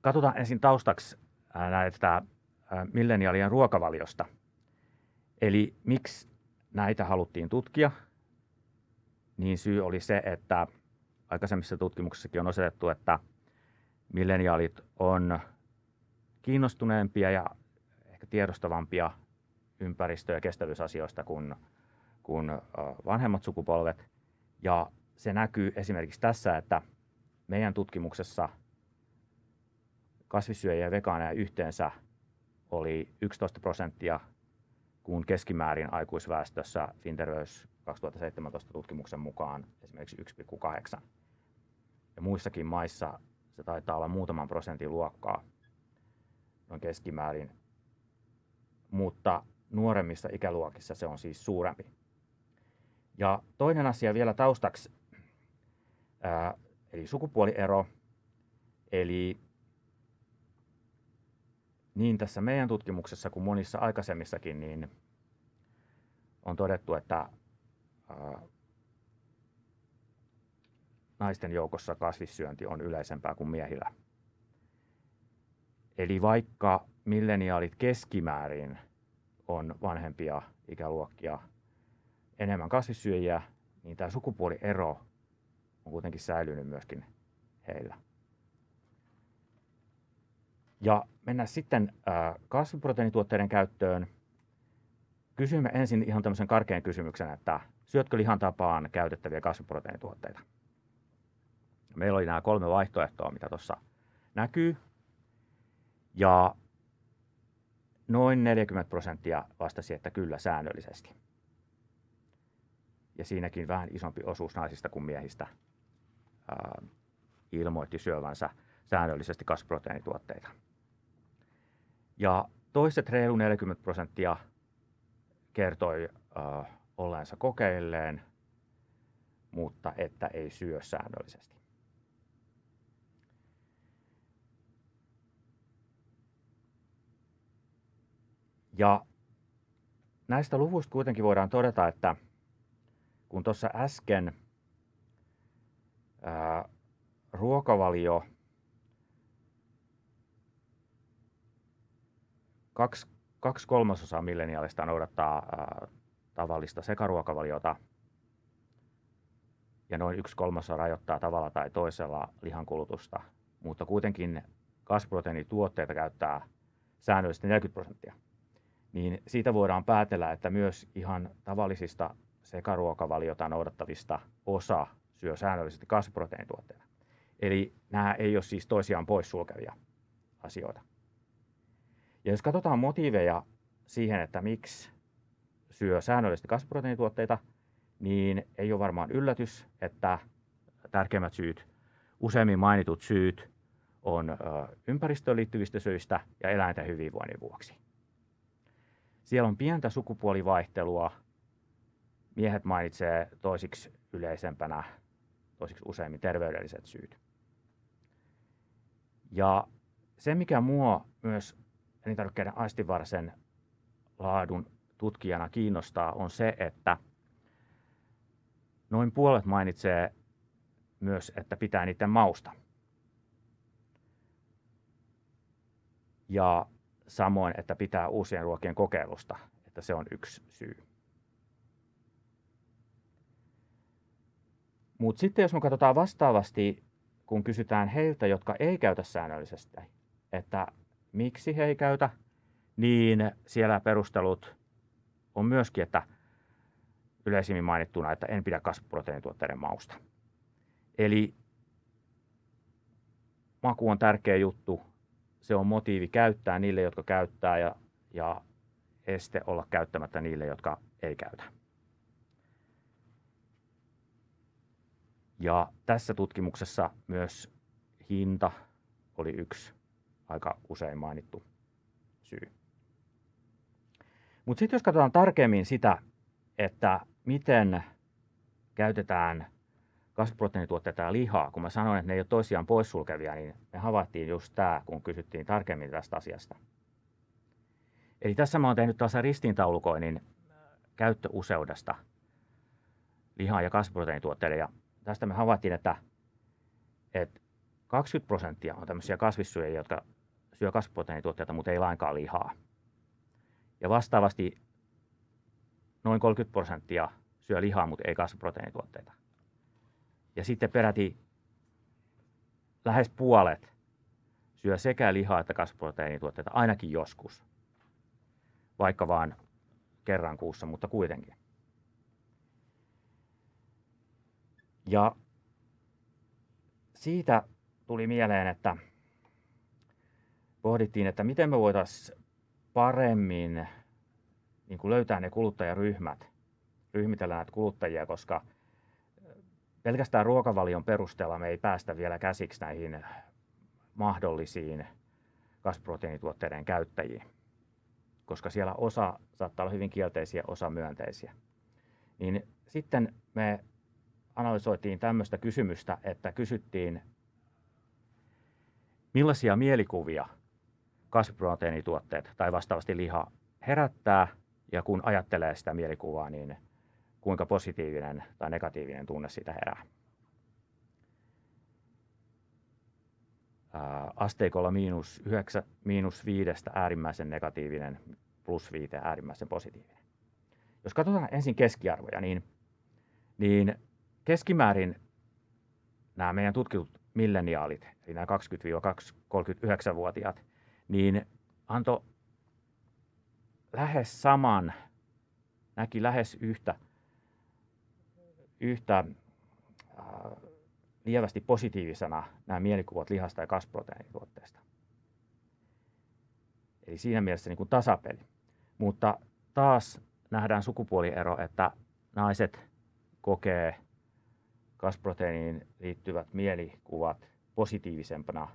Katsotaan ensin taustaksi näitä milleniaalien ruokavaliosta. Eli miksi näitä haluttiin tutkia? Niin syy oli se, että aikaisemmissa tutkimuksissakin on osoitettu, että milleniaalit on kiinnostuneempia ja ehkä tiedostavampia ympäristö- ja kestävyysasioista kuin, kuin vanhemmat sukupolvet. Ja se näkyy esimerkiksi tässä, että meidän tutkimuksessa kasvissyöjiä ja vegaaneja yhteensä oli 11 prosenttia, kun keskimäärin aikuisväestössä Finterveys 2017 tutkimuksen mukaan esimerkiksi 1,8. Ja muissakin maissa se taitaa olla muutaman prosentin luokkaa noin keskimäärin, mutta nuoremmissa ikäluokissa se on siis suurempi. Ja toinen asia vielä taustaksi, ää, eli sukupuoliero. Eli niin tässä meidän tutkimuksessa kuin monissa aikaisemmissakin, niin on todettu, että ää, naisten joukossa kasvissyönti on yleisempää kuin miehillä. Eli vaikka milleniaalit keskimäärin on vanhempia ikäluokkia enemmän kasvissyöjiä, niin tämä sukupuoliero on kuitenkin säilynyt myöskin heillä. Ja mennään sitten äh, kasviproteiinituotteiden käyttöön. Kysymme ensin ihan tämmöisen karkean kysymyksen, että syötkö lihan tapaan käytettäviä kasviproteiinituotteita? Meillä oli nämä kolme vaihtoehtoa, mitä tuossa näkyy. Ja noin 40 prosenttia vastasi, että kyllä säännöllisesti. Ja siinäkin vähän isompi osuus naisista kuin miehistä ää, ilmoitti syövänsä säännöllisesti kasviproteiinituotteita. Ja toiset reilu 40 prosenttia kertoi äh, olleensa kokeilleen, mutta että ei syö säännöllisesti. Ja näistä luvuista kuitenkin voidaan todeta, että kun tuossa äsken ää, ruokavalio kaksi, kaksi kolmasosaa milleniaalista noudattaa ää, tavallista sekaruokavaliota ja noin yksi kolmasosa rajoittaa tavalla tai toisella lihankulutusta, mutta kuitenkin kasviproteiinituotteita käyttää säännöllisesti 40 prosenttia niin siitä voidaan päätellä, että myös ihan tavallisista sekaruokavaliota noudattavista osa syö säännöllisesti kasviproteiinituotteita. Eli nämä ei ole siis toisiaan poissulkevia asioita. Ja jos katsotaan motiiveja siihen, että miksi syö säännöllisesti kasviproteiinituotteita, niin ei ole varmaan yllätys, että tärkeimmät syyt, useimmin mainitut syyt, on ympäristöön liittyvistä syistä ja eläinten hyvinvoinnin vuoksi. Siellä on pientä sukupuolivaihtelua. Miehet mainitsee toisiksi yleisempänä, toisiksi useimmin terveydelliset syyt. Ja se, mikä mua myös elintarvikkeiden aistivarsen laadun tutkijana kiinnostaa, on se, että noin puolet mainitsee myös, että pitää niiden mausta. Ja samoin, että pitää uusien ruokien kokeilusta, että se on yksi syy. Mutta sitten jos me katsotaan vastaavasti, kun kysytään heiltä, jotka ei käytä säännöllisesti, että miksi he ei käytä, niin siellä perustelut on myöskin, että yleisimmin mainittuna, että en pidä kasviproteiinituotteiden mausta. Eli maku on tärkeä juttu, se on motiivi käyttää niille, jotka käyttää ja, ja este olla käyttämättä niille, jotka ei käytä. Ja tässä tutkimuksessa myös hinta oli yksi aika usein mainittu syy. Mutta sitten jos katsotaan tarkemmin sitä, että miten käytetään kasviproteiinituotteita ja lihaa, kun mä sanoin, että ne ei ole toisiaan poissulkevia, niin me havaittiin just tämä, kun kysyttiin tarkemmin tästä asiasta. Eli tässä mä oon tehnyt taas ristiintaulukoinnin käyttöuseudesta lihaa ja kasviproteiinituotteille. Ja tästä me havaittiin, että, että 20 prosenttia on tämmöisiä kasvissyöjiä, jotka syö kasviproteiinituotteita, mutta ei lainkaan lihaa. Ja vastaavasti noin 30 prosenttia syö lihaa, mutta ei kasviproteiinituotteita. Ja sitten peräti lähes puolet syö sekä lihaa että kasviproteiinituotteita ainakin joskus. Vaikka vaan kerran kuussa, mutta kuitenkin. Ja siitä tuli mieleen, että pohdittiin, että miten me voitaisiin paremmin niin kuin löytää ne kuluttajaryhmät, ryhmitellä näitä kuluttajia, koska – pelkästään ruokavalion perusteella me ei päästä vielä käsiksi näihin mahdollisiin kasviproteiinituotteiden käyttäjiin, koska siellä osa saattaa olla hyvin kielteisiä, osa myönteisiä. Niin sitten me analysoitiin tämmöistä kysymystä, että kysyttiin, millaisia mielikuvia kasviproteiinituotteet tai vastaavasti liha herättää, ja kun ajattelee sitä mielikuvaa, niin kuinka positiivinen tai negatiivinen tunne siitä herää. asteikolla miinus, 9, miinus viidestä äärimmäisen negatiivinen, plus viite äärimmäisen positiivinen. Jos katsotaan ensin keskiarvoja, niin, niin keskimäärin nämä meidän tutkitut milleniaalit, eli nämä 20-39-vuotiaat, niin antoi lähes saman, näki lähes yhtä, yhtä äh, lievästi positiivisena nämä mielikuvat lihasta ja kasviproteiinituotteesta. Eli siinä mielessä niin kuin tasapeli. Mutta taas nähdään sukupuoliero, että naiset kokee kasproteiiniin liittyvät mielikuvat positiivisempana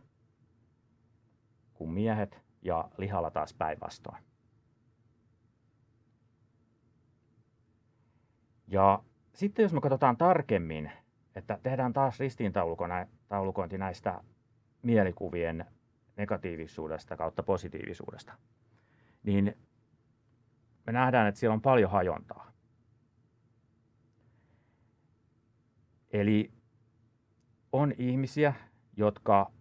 kuin miehet ja lihalla taas päinvastoin. Ja sitten jos me katsotaan tarkemmin, että tehdään taas ristiintaulukointi näistä mielikuvien negatiivisuudesta kautta positiivisuudesta, niin me nähdään, että siellä on paljon hajontaa. Eli on ihmisiä, jotka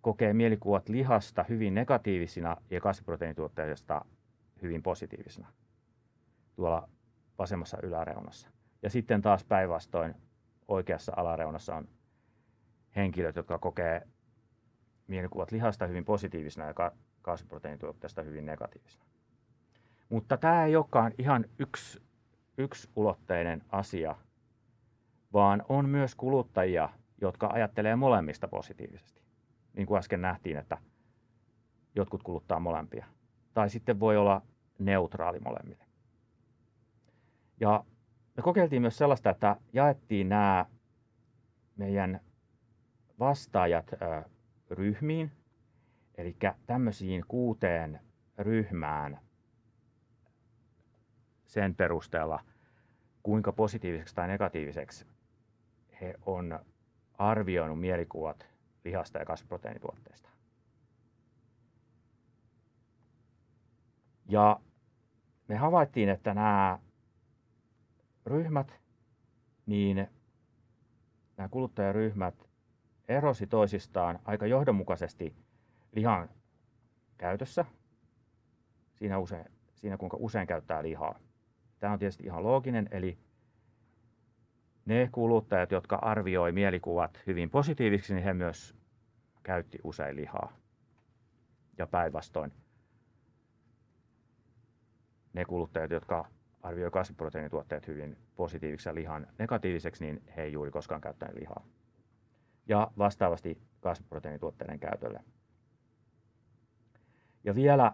kokee mielikuvat lihasta hyvin negatiivisina ja kasviproteiinituotteista hyvin positiivisina tuolla vasemmassa yläreunassa. Ja sitten taas päinvastoin oikeassa alareunassa on henkilöt, jotka kokee mielikuvat lihasta hyvin positiivisena ja kasviproteiinituotteista hyvin negatiivisena. Mutta tämä ei olekaan ihan yksi, yksi ulotteinen asia, vaan on myös kuluttajia, jotka ajattelee molemmista positiivisesti. Niin kuin äsken nähtiin, että jotkut kuluttaa molempia. Tai sitten voi olla neutraali molemmille. Ja me kokeiltiin myös sellaista, että jaettiin nämä meidän vastaajat ryhmiin, eli tämmöisiin kuuteen ryhmään sen perusteella, kuinka positiiviseksi tai negatiiviseksi he on arvioinut mielikuvat lihasta ja kasviproteiinituotteista. Ja me havaittiin, että nämä ryhmät, niin nämä kuluttajaryhmät erosi toisistaan aika johdonmukaisesti lihan käytössä, siinä, usein, siinä kuinka usein käyttää lihaa. Tämä on tietysti ihan looginen, eli ne kuluttajat, jotka arvioi mielikuvat hyvin positiivisiksi, niin he myös käytti usein lihaa. Ja päinvastoin ne kuluttajat, jotka arvioi kasviproteiinituotteet hyvin positiiviseksi ja lihan negatiiviseksi, niin he ei juuri koskaan käyttäneet lihaa. Ja vastaavasti kasviproteiinituotteiden käytölle. Ja vielä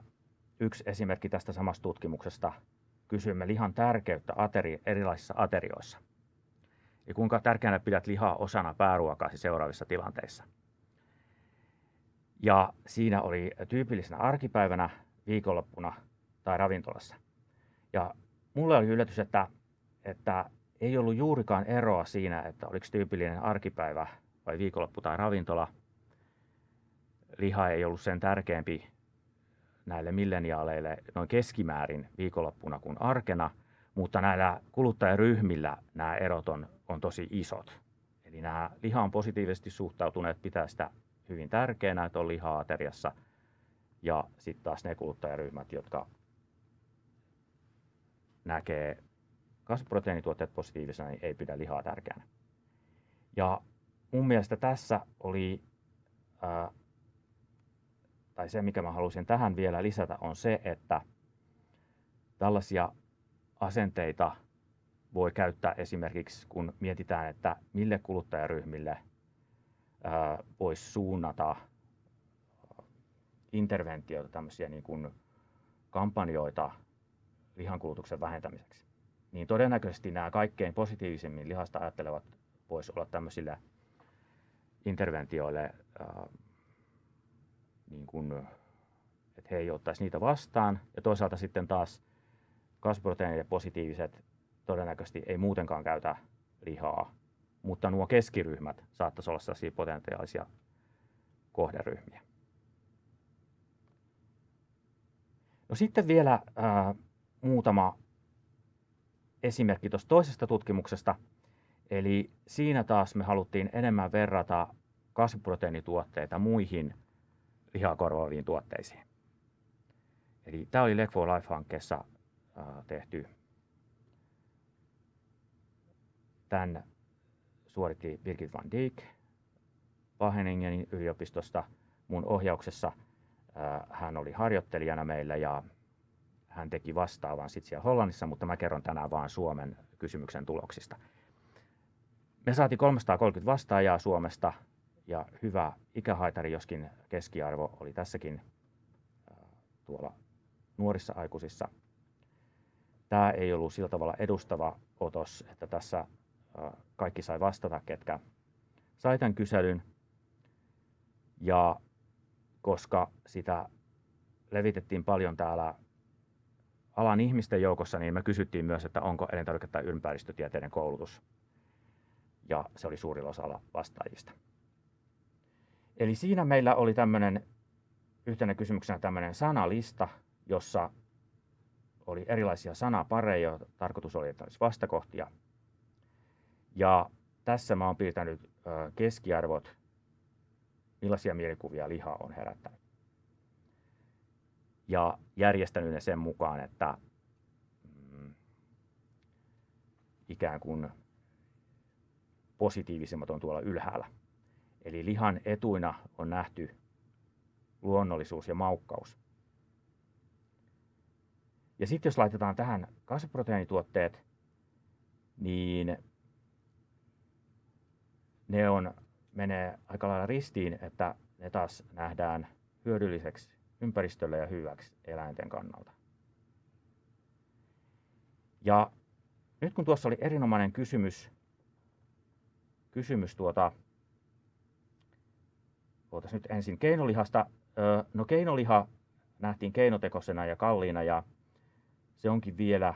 yksi esimerkki tästä samasta tutkimuksesta. Kysymme lihan tärkeyttä ateri, erilaisissa aterioissa. Ja kuinka tärkeänä pidät lihaa osana pääruokaasi seuraavissa tilanteissa. Ja siinä oli tyypillisenä arkipäivänä, viikonloppuna tai ravintolassa. Ja mulle oli yllätys, että, että ei ollut juurikaan eroa siinä, että oliko tyypillinen arkipäivä vai viikonloppu tai ravintola. Liha ei ollut sen tärkeämpi näille milleniaaleille noin keskimäärin viikonloppuna kuin arkena, mutta näillä kuluttajaryhmillä nämä erot on, on tosi isot. Eli nämä lihaan positiivisesti suhtautuneet pitää sitä hyvin tärkeänä, että on lihaa ateriassa. Ja sitten taas ne kuluttajaryhmät, jotka näkee kasviproteiinituotteet positiivisena, niin ei pidä lihaa tärkeänä. Ja mun mielestä tässä oli, ää, tai se mikä mä halusin tähän vielä lisätä on se, että tällaisia asenteita voi käyttää esimerkiksi, kun mietitään, että mille kuluttajaryhmille voisi suunnata interventioita, tämmöisiä niin kuin kampanjoita lihankulutuksen vähentämiseksi. Niin todennäköisesti nämä kaikkein positiivisemmin lihasta ajattelevat voisi olla tämmöisille interventioille, äh, niin kuin, että he ei ottaisi niitä vastaan. Ja toisaalta sitten taas kasviproteiinit positiiviset todennäköisesti ei muutenkaan käytä lihaa, mutta nuo keskiryhmät saattaisi olla sellaisia potentiaalisia kohderyhmiä. No sitten vielä äh, muutama esimerkki tuosta toisesta tutkimuksesta. Eli siinä taas me haluttiin enemmän verrata kasviproteiinituotteita muihin lihaa korvaaviin tuotteisiin. Eli tämä oli Leg for Life-hankkeessa tehty. Tämän suoritti Birgit van Dijk Wageningenin yliopistosta mun ohjauksessa hän oli harjoittelijana meillä ja hän teki vastaavan sitten siellä Hollannissa, mutta mä kerron tänään vaan Suomen kysymyksen tuloksista. Me saatiin 330 vastaajaa Suomesta ja hyvä ikähaitari, joskin keskiarvo oli tässäkin tuolla nuorissa aikuisissa. Tämä ei ollut sillä tavalla edustava otos, että tässä kaikki sai vastata, ketkä sai tämän kyselyn. Ja koska sitä levitettiin paljon täällä alan ihmisten joukossa, niin me kysyttiin myös, että onko elintarvike- tai ympäristötieteiden koulutus. Ja se oli suurin osa vastaajista. Eli siinä meillä oli tämmöinen yhtenä kysymyksenä tämmöinen sanalista, jossa oli erilaisia sanapareja, tarkoitus oli, että olisi vastakohtia. Ja tässä mä oon piirtänyt keskiarvot, millaisia mielikuvia liha on herättänyt. Ja järjestänyt ne sen mukaan, että mm, ikään kuin positiivisimmat on tuolla ylhäällä. Eli lihan etuina on nähty luonnollisuus ja maukkaus. Ja sitten jos laitetaan tähän kasviproteiinituotteet, niin ne on, menee aika lailla ristiin, että ne taas nähdään hyödylliseksi ympäristölle ja hyväksi eläinten kannalta. Ja nyt kun tuossa oli erinomainen kysymys, kysymys tuota, nyt ensin keinolihasta. No keinoliha nähtiin keinotekosena ja kalliina ja se onkin vielä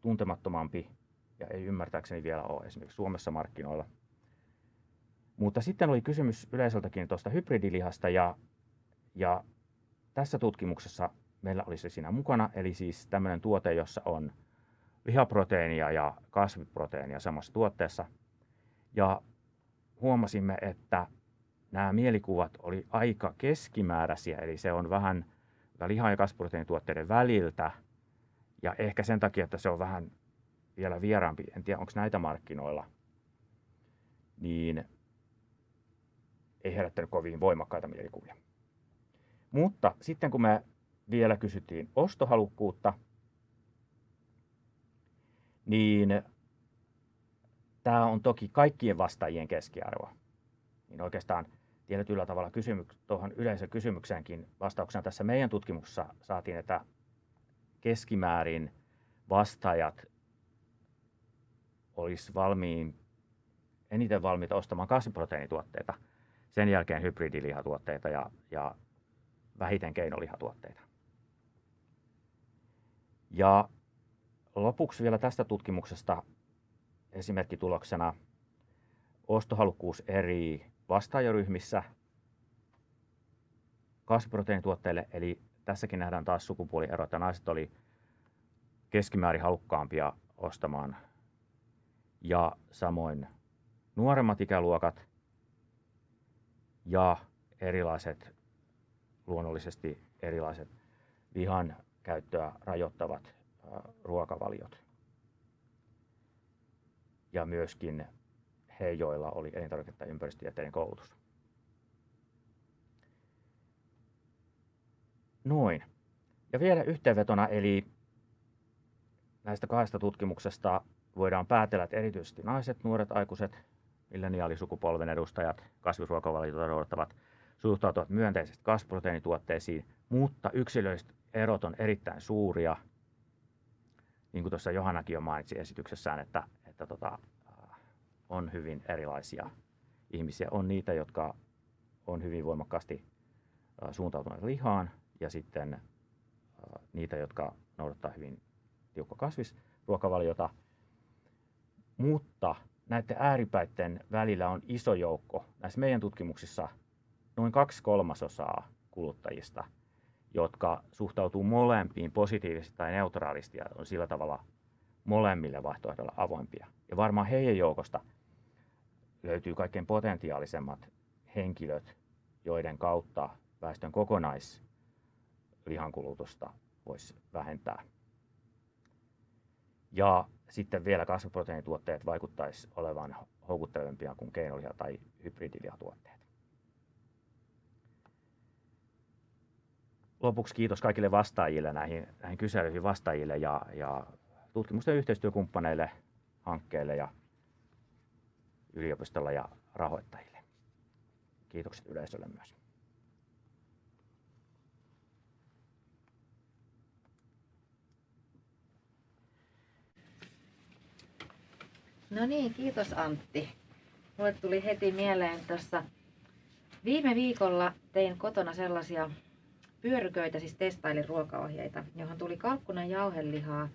tuntemattomampi ja ei ymmärtääkseni vielä ole esimerkiksi Suomessa markkinoilla. Mutta sitten oli kysymys yleisöltäkin tuosta hybridilihasta ja, ja tässä tutkimuksessa meillä oli se siinä mukana, eli siis tämmöinen tuote, jossa on lihaproteiinia ja kasviproteiinia samassa tuotteessa. Ja huomasimme, että nämä mielikuvat oli aika keskimääräisiä, eli se on vähän liha- ja kasviproteiinituotteiden väliltä – ja ehkä sen takia, että se on vähän vielä vieraampi, en tiedä onko näitä markkinoilla, niin ei herättänyt kovin voimakkaita mielikuvia. Mutta sitten kun me vielä kysyttiin ostohalukkuutta, niin tämä on toki kaikkien vastaajien keskiarvo. Niin oikeastaan tietyllä tavalla kysymyk- tuohon yleisön kysymykseenkin vastauksena tässä meidän tutkimuksessa saatiin, että keskimäärin vastaajat olisi valmiin, eniten valmiita ostamaan kasviproteiinituotteita, sen jälkeen hybridilihatuotteita ja, ja vähiten keinolihatuotteita. Ja lopuksi vielä tästä tutkimuksesta esimerkkituloksena ostohalukkuus eri vastaajaryhmissä kasviproteiinituotteille, eli tässäkin nähdään taas sukupuoliero, että naiset oli keskimäärin halukkaampia ostamaan ja samoin nuoremmat ikäluokat ja erilaiset, luonnollisesti erilaiset lihan käyttöä rajoittavat ruokavaliot. Ja myöskin he, joilla oli elintarvike- tai koulutus. Noin. Ja vielä yhteenvetona, eli näistä kahdesta tutkimuksesta voidaan päätellä, että erityisesti naiset, nuoret aikuiset, milleniaalisukupolven edustajat, kasvisruokavaliota noudattavat, suhtautuvat myönteisesti kasviproteiinituotteisiin, mutta yksilölliset erot on erittäin suuria. Niin kuin tuossa Johannakin jo mainitsi esityksessään, että, että tota, on hyvin erilaisia ihmisiä. On niitä, jotka on hyvin voimakkaasti suuntautuneet lihaan, ja sitten niitä, jotka noudattaa hyvin tiukka kasvisruokavaliota. Mutta näiden ääripäiden välillä on iso joukko. Näissä meidän tutkimuksissa noin kaksi kolmasosaa kuluttajista, jotka suhtautuu molempiin positiivisesti tai neutraalisti ja on sillä tavalla molemmille vaihtoehdoilla avoimpia. Ja varmaan heidän joukosta löytyy kaikkein potentiaalisemmat henkilöt, joiden kautta väestön kokonais lihankulutusta voisi vähentää. Ja sitten vielä kasviproteiinituotteet vaikuttaisi olevan houkuttelevampia kuin keinoliha- tai hybridilihatuotteet. Lopuksi kiitos kaikille vastaajille näihin, näihin kyselyihin vastaajille ja, ja tutkimusten yhteistyökumppaneille, hankkeille ja yliopistolla ja rahoittajille. Kiitokset yleisölle myös. No niin, kiitos Antti. Mulle tuli heti mieleen tuossa viime viikolla tein kotona sellaisia pyöryköitä, siis testailin ruokaohjeita, johon tuli kalkkunan jauhelihaa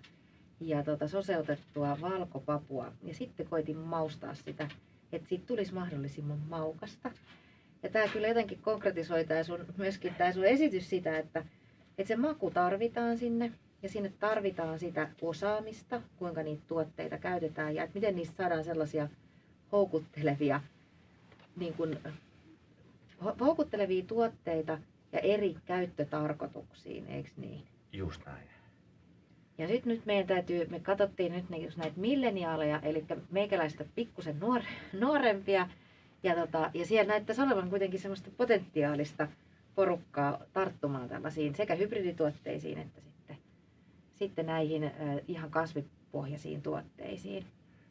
ja tota, soseutettua valkopapua. Ja sitten koitin maustaa sitä, että siitä tulisi mahdollisimman maukasta. Ja tämä kyllä jotenkin konkretisoi tää sun, myöskin tämä sun esitys sitä, että, että se maku tarvitaan sinne ja sinne tarvitaan sitä osaamista, kuinka niitä tuotteita käytetään ja että miten niistä saadaan sellaisia houkuttelevia, niin kuin, houkuttelevia tuotteita ja eri käyttötarkoituksiin, eikö niin? Just näin. Ja sitten nyt meidän täytyy, me katsottiin nyt just näitä milleniaaleja, eli meikäläistä pikkusen nuor, nuorempia, ja, tota, ja siellä näyttäisi olevan kuitenkin semmoista potentiaalista porukkaa tarttumaan tällaisiin sekä hybridituotteisiin että sitten, sitten näihin äh, ihan kasvipohjaisiin tuotteisiin.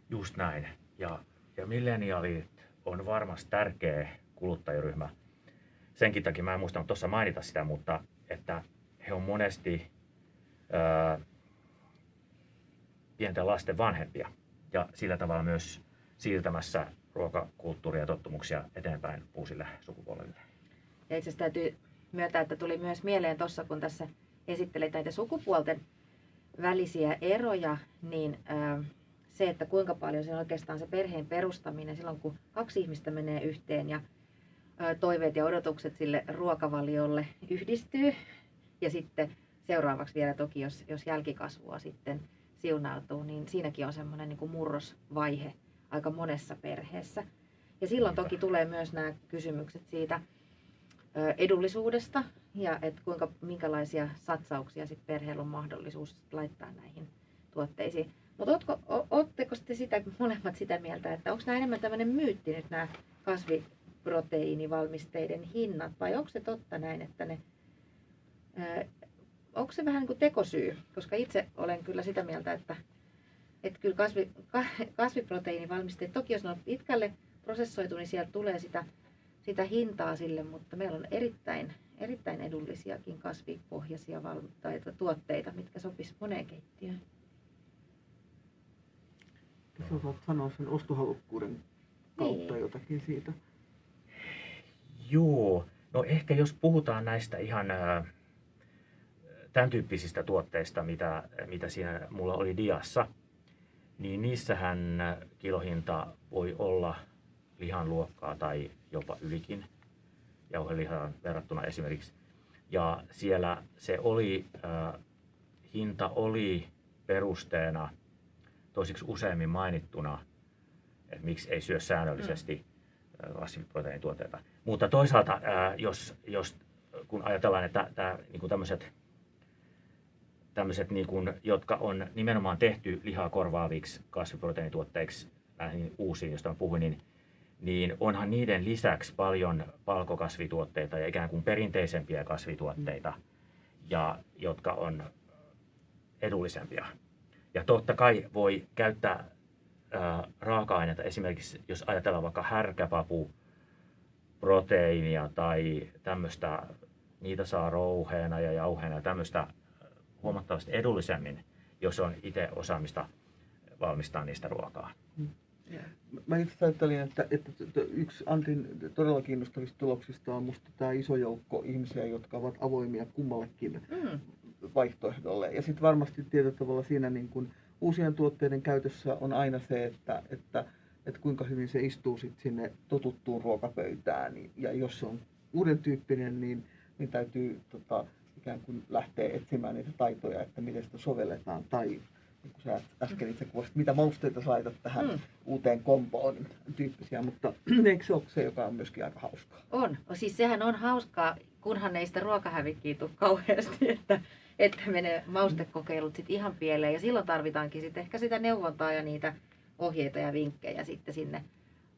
Just näin. Ja, ja milleniaalit on varmasti tärkeä kuluttajaryhmä. Senkin takia mä en muistanut tuossa mainita sitä, mutta että he on monesti ää, pienten lasten vanhempia ja sillä tavalla myös siirtämässä ruokakulttuuria ja tottumuksia eteenpäin uusille sukupolville. Ja itse asiassa täytyy myöntää, että tuli myös mieleen tuossa, kun tässä esittelit näitä sukupuolten välisiä eroja, niin ää, se, että kuinka paljon se on oikeastaan se perheen perustaminen silloin, kun kaksi ihmistä menee yhteen ja toiveet ja odotukset sille ruokavaliolle yhdistyy. Ja sitten seuraavaksi vielä toki, jos, jos jälkikasvua sitten siunautuu, niin siinäkin on semmoinen niin kuin murrosvaihe aika monessa perheessä. Ja silloin toki tulee myös nämä kysymykset siitä edullisuudesta ja että kuinka, minkälaisia satsauksia sit perheellä on mahdollisuus laittaa näihin tuotteisiin. Mutta oletteko te sitä, molemmat sitä mieltä, että onko nämä enemmän tämmöinen myytti nyt nämä kasviproteiinivalmisteiden hinnat vai onko se totta näin, että ne onko se vähän niin kuin tekosyy? Koska itse olen kyllä sitä mieltä, että, että kyllä kasvi, kasviproteiinivalmisteet, toki jos ne on pitkälle prosessoitu, niin sieltä tulee sitä, sitä hintaa sille, mutta meillä on erittäin, erittäin edullisiakin kasvipohjaisia val- tai tuotteita, mitkä sopis moneen keittiöön. Sä osaat sanoa sen ostohalukkuuden kautta Niin. jotakin siitä. Joo, no ehkä jos puhutaan näistä ihan ää, tämän tyyppisistä tuotteista, mitä, mitä siinä mulla oli diassa, niin niissähän kilohinta voi olla lihan luokkaa tai jopa ylikin jauhelihaan verrattuna esimerkiksi. Ja siellä se oli, äh, hinta oli perusteena toisiksi useimmin mainittuna, että miksi ei syö säännöllisesti mm. kasviproteiinituotteita. Mutta toisaalta, äh, jos, jos kun ajatellaan, että tämä, niin tämmöiset tämmöiset, niin kuin, jotka on nimenomaan tehty lihaa korvaaviksi kasviproteiinituotteiksi, näihin uusiin, joista puhuin, niin, niin onhan niiden lisäksi paljon palkokasvituotteita ja ikään kuin perinteisempiä kasvituotteita, ja, jotka on edullisempia. Ja totta kai voi käyttää ää, raaka-aineita, esimerkiksi jos ajatellaan vaikka härkäpapu, proteiinia tai tämmöistä, niitä saa rouheena ja jauheena ja tämmöistä huomattavasti edullisemmin, jos on itse osaamista valmistaa niistä ruokaa. Mä itse ajattelin, että, että yksi Antin todella kiinnostavista tuloksista on musta tämä iso joukko ihmisiä, jotka ovat avoimia kummallekin Mm. vaihtoehdolle. Ja sitten varmasti tietyllä tavalla siinä niin kun uusien tuotteiden käytössä on aina se, että, että, että kuinka hyvin se istuu sit sinne totuttuun ruokapöytään. Ja jos se on uuden tyyppinen, niin, niin täytyy tota, ikään kuin lähteä etsimään niitä taitoja, että miten sitä sovelletaan. Tai niin kuin sä äsken itse kuvasit, mitä mausteita sä laitat tähän Mm. uuteen kompoon tyyppisiä. Mutta eikö se ole se, joka on myöskin aika hauskaa? On. Siis sehän on hauskaa, kunhan ei sitä ruokahävikkiä tule kauheasti, että, että menee maustekokeilut sit ihan pieleen. Ja silloin tarvitaankin sit ehkä sitä neuvontaa ja niitä ohjeita ja vinkkejä sitten sinne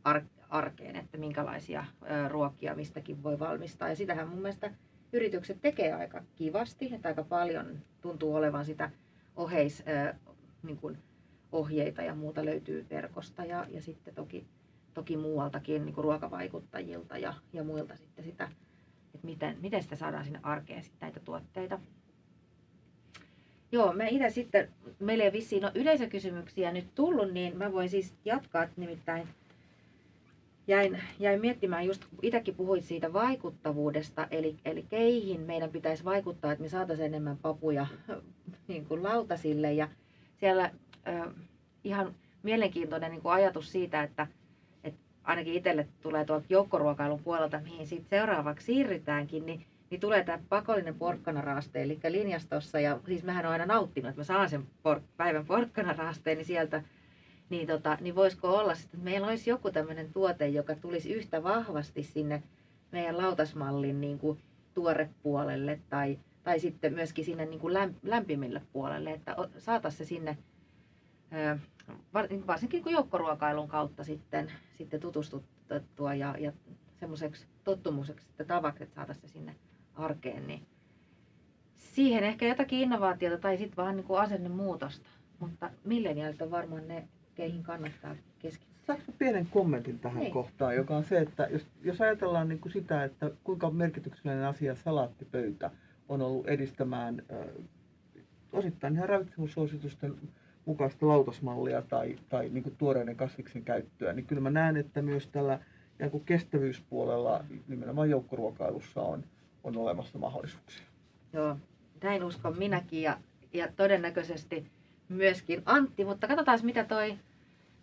ar- arkeen, että minkälaisia ruokia mistäkin voi valmistaa. Ja sitähän mun mielestä yritykset tekee aika kivasti, että aika paljon tuntuu olevan sitä oheis, niin kuin ohjeita ja muuta löytyy verkosta ja, ja sitten toki, toki muualtakin niin kuin ruokavaikuttajilta ja, ja muilta sitten sitä, että miten, miten sitä saadaan sinne arkeen sitten näitä tuotteita. Joo, mä itse sitten, meillä ei vissiin ole yleisökysymyksiä nyt tullut, niin mä voin siis jatkaa, nimittäin jäin, jäin miettimään just, itsekin puhuit siitä vaikuttavuudesta, eli, eli keihin meidän pitäisi vaikuttaa, että me saataisiin enemmän papuja niin kuin lautasille. Ja siellä äh, ihan mielenkiintoinen niin kuin ajatus siitä, että, että ainakin itselle tulee tuolta joukkoruokailun puolelta, mihin sitten seuraavaksi siirrytäänkin, niin, niin tulee tämä pakollinen porkkanaraaste, eli linjastossa, ja siis mähän olen aina nauttinut, että mä saan sen por- päivän porkkanaraasteen, niin sieltä niin, tota, niin voisiko olla sitten, että meillä olisi joku tämmöinen tuote, joka tulisi yhtä vahvasti sinne meidän lautasmallin niin kuin tuorepuolelle tai, tai sitten myöskin sinne niin kuin lämpimille puolelle, että saataisiin se sinne varsinkin kuin joukkoruokailun kautta sitten, sitten tutustuttua ja, ja semmoiseksi tottumuseksi että tavaksi, että saataisiin se sinne arkeen, niin siihen ehkä jotakin innovaatiota tai sitten vaan niin kuin asennemuutosta. Mutta milleniaalit on varmaan ne keihin kannattaa keskittyä. Saanko pienen kommentin tähän Niin. kohtaan, joka on se, että jos, jos ajatellaan niin kuin sitä, että kuinka merkityksellinen asia salaattipöytä on ollut edistämään äh, osittain ihan ravitsemussuositusten mukaista lautasmallia tai, tai niin kuin tuoreiden kasviksen käyttöä, niin kyllä mä näen, että myös tällä kestävyyspuolella nimenomaan joukkoruokailussa on, on olemassa mahdollisuuksia. Joo, näin uskon minäkin ja, ja todennäköisesti myöskin Antti, mutta katsotaan mitä toi,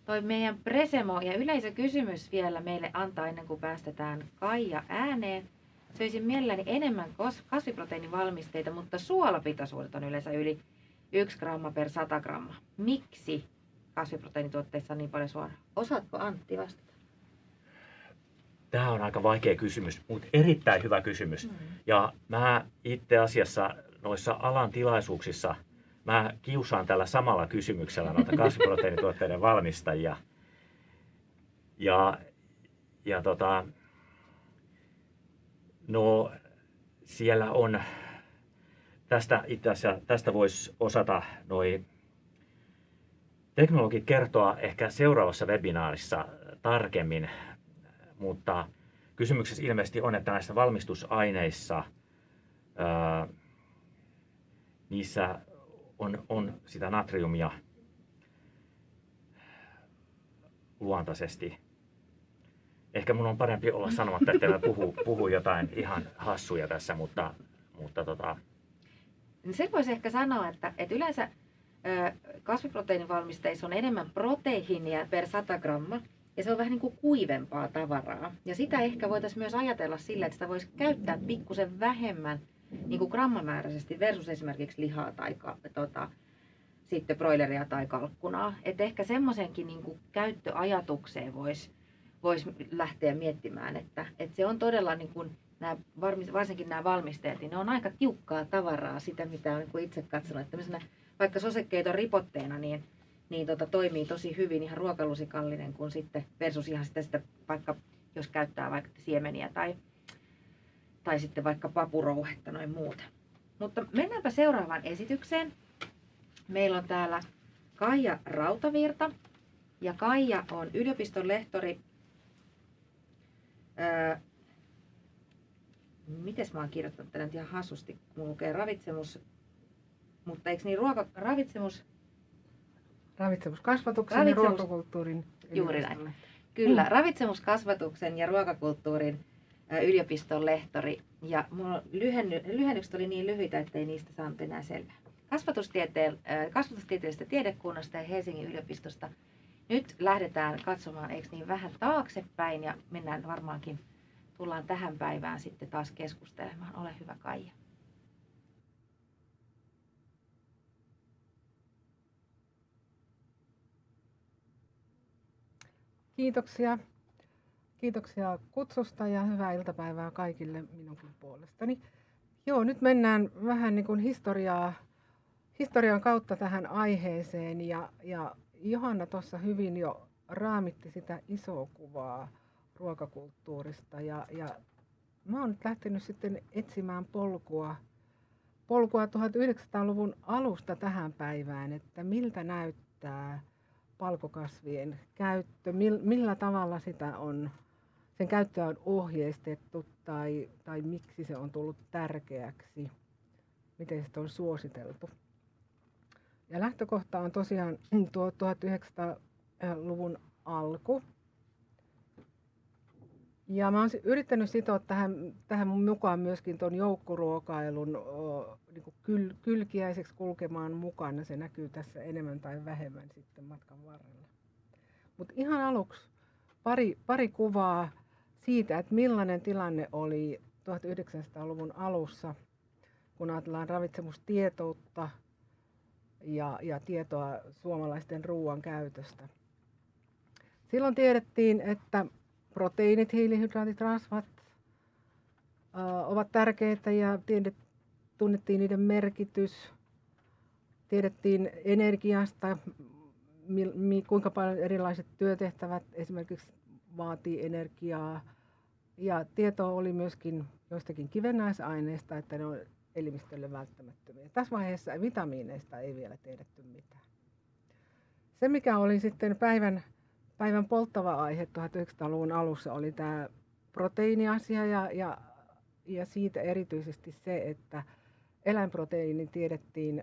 toi meidän Presemo ja yleisökysymys vielä meille antaa ennen kuin päästetään Kaija ääneen. Söisin mielelläni enemmän kasviproteiinivalmisteita, mutta suolapitoisuudet on yleensä yli 1 gramma per 100 gramma. Miksi kasviproteiinituotteissa on niin paljon suolaa? Osaatko Antti vastata? Tämä on aika vaikea kysymys, mutta erittäin hyvä kysymys. Mm. Ja mä itse asiassa noissa alan tilaisuuksissa, mä kiusaan tällä samalla kysymyksellä noita kasviproteiinituotteiden valmistajia. Ja, ja tota, no siellä on, tästä itse asiassa, tästä voisi osata noi teknologit kertoa ehkä seuraavassa webinaarissa tarkemmin, mutta kysymyksessä ilmeisesti on, että näissä valmistusaineissa ää, niissä on, on sitä natriumia luontaisesti. Ehkä mun on parempi olla sanomatta, että mä puhu, puhu jotain ihan hassuja tässä, mutta, mutta tota, sen voisi ehkä sanoa, että, että yleensä kasviproteiinivalmisteissa on enemmän proteiinia per 100 gramma, ja se on vähän niin kuin kuivempaa tavaraa. Ja sitä ehkä voitaisiin myös ajatella sillä, että sitä voisi käyttää pikkusen vähemmän niin kuin grammamääräisesti versus esimerkiksi lihaa tai tota, sitten broileria tai kalkkunaa. Että ehkä semmoisenkin niin kuin käyttöajatukseen voisi vois lähteä miettimään, että, että se on todella niin kuin nämä, varsinkin nämä valmisteet, niin ne on aika tiukkaa tavaraa, sitä mitä olen niin itse katsonut, että vaikka sosekeiton ripotteena, niin, niin tota, toimii tosi hyvin ihan ruokalusikallinen kuin sitten versus ihan sitä, sitä vaikka jos käyttää vaikka siemeniä tai, tai sitten vaikka papurouhetta noin muuten. Mutta mennäänpä seuraavaan esitykseen. Meillä on täällä Kaija Rautavirta ja Kaija on yliopiston lehtori Öö, mites mä oon kirjoittanut tänne ihan hassusti, kun lukee ravitsemus, mutta eikö niin ruoka, ravitsemus, Ravitsemuskasvatuksen Ravitsemus- ja ruokakulttuurin Juuri näin. kyllä, Mm. ravitsemuskasvatuksen ja ruokakulttuurin yliopiston lehtori. Ja mulla lyhenny, lyhennykset oli niin lyhyitä, ettei niistä saanut enää selvää. Kasvatustieteen, kasvatustieteellisestä tiedekunnasta ja Helsingin yliopistosta. Nyt lähdetään katsomaan, eikö niin vähän taaksepäin ja mennään varmaankin, tullaan tähän päivään sitten taas keskustelemaan. Ole hyvä Kaija. Kiitoksia. Kiitoksia kutsusta ja hyvää iltapäivää kaikille minunkin puolestani. Joo, nyt mennään vähän niin kuin historiaa, historian kautta tähän aiheeseen ja, ja Johanna tuossa hyvin jo raamitti sitä isoa kuvaa ruokakulttuurista ja, ja mä oon nyt lähtenyt sitten etsimään polkua, polkua 1900-luvun alusta tähän päivään, että miltä näyttää palkokasvien käyttö, millä tavalla sitä on, sen käyttöä on ohjeistettu tai, tai miksi se on tullut tärkeäksi, miten sitä on suositeltu. Ja lähtökohta on tosiaan tuo 1900-luvun alku. Ja mä oon yrittänyt sitoa tähän, tähän mukaan myöskin tuon joukkoruokailun niin kyl, kylkiäiseksi kulkemaan mukana. Se näkyy tässä enemmän tai vähemmän sitten matkan varrella. Mutta ihan aluksi pari, pari kuvaa siitä, että millainen tilanne oli 1900-luvun alussa, kun ajatellaan ravitsemustietoutta ja, ja tietoa suomalaisten ruoan käytöstä. Silloin tiedettiin, että proteiinit, hiilihydraatit, rasvat äh, ovat tärkeitä ja tiedet, tunnettiin niiden merkitys. Tiedettiin energiasta, mi, mi, kuinka paljon erilaiset työtehtävät esimerkiksi vaatii energiaa. Ja tietoa oli myöskin joistakin kivennäisaineista, että ne on elimistölle välttämättömiä. Tässä vaiheessa vitamiineista ei vielä tiedetty mitään. Se, mikä oli sitten päivän, päivän polttava aihe 1900-luvun alussa, oli tämä proteiiniasia ja, ja, ja siitä erityisesti se, että eläinproteiini tiedettiin,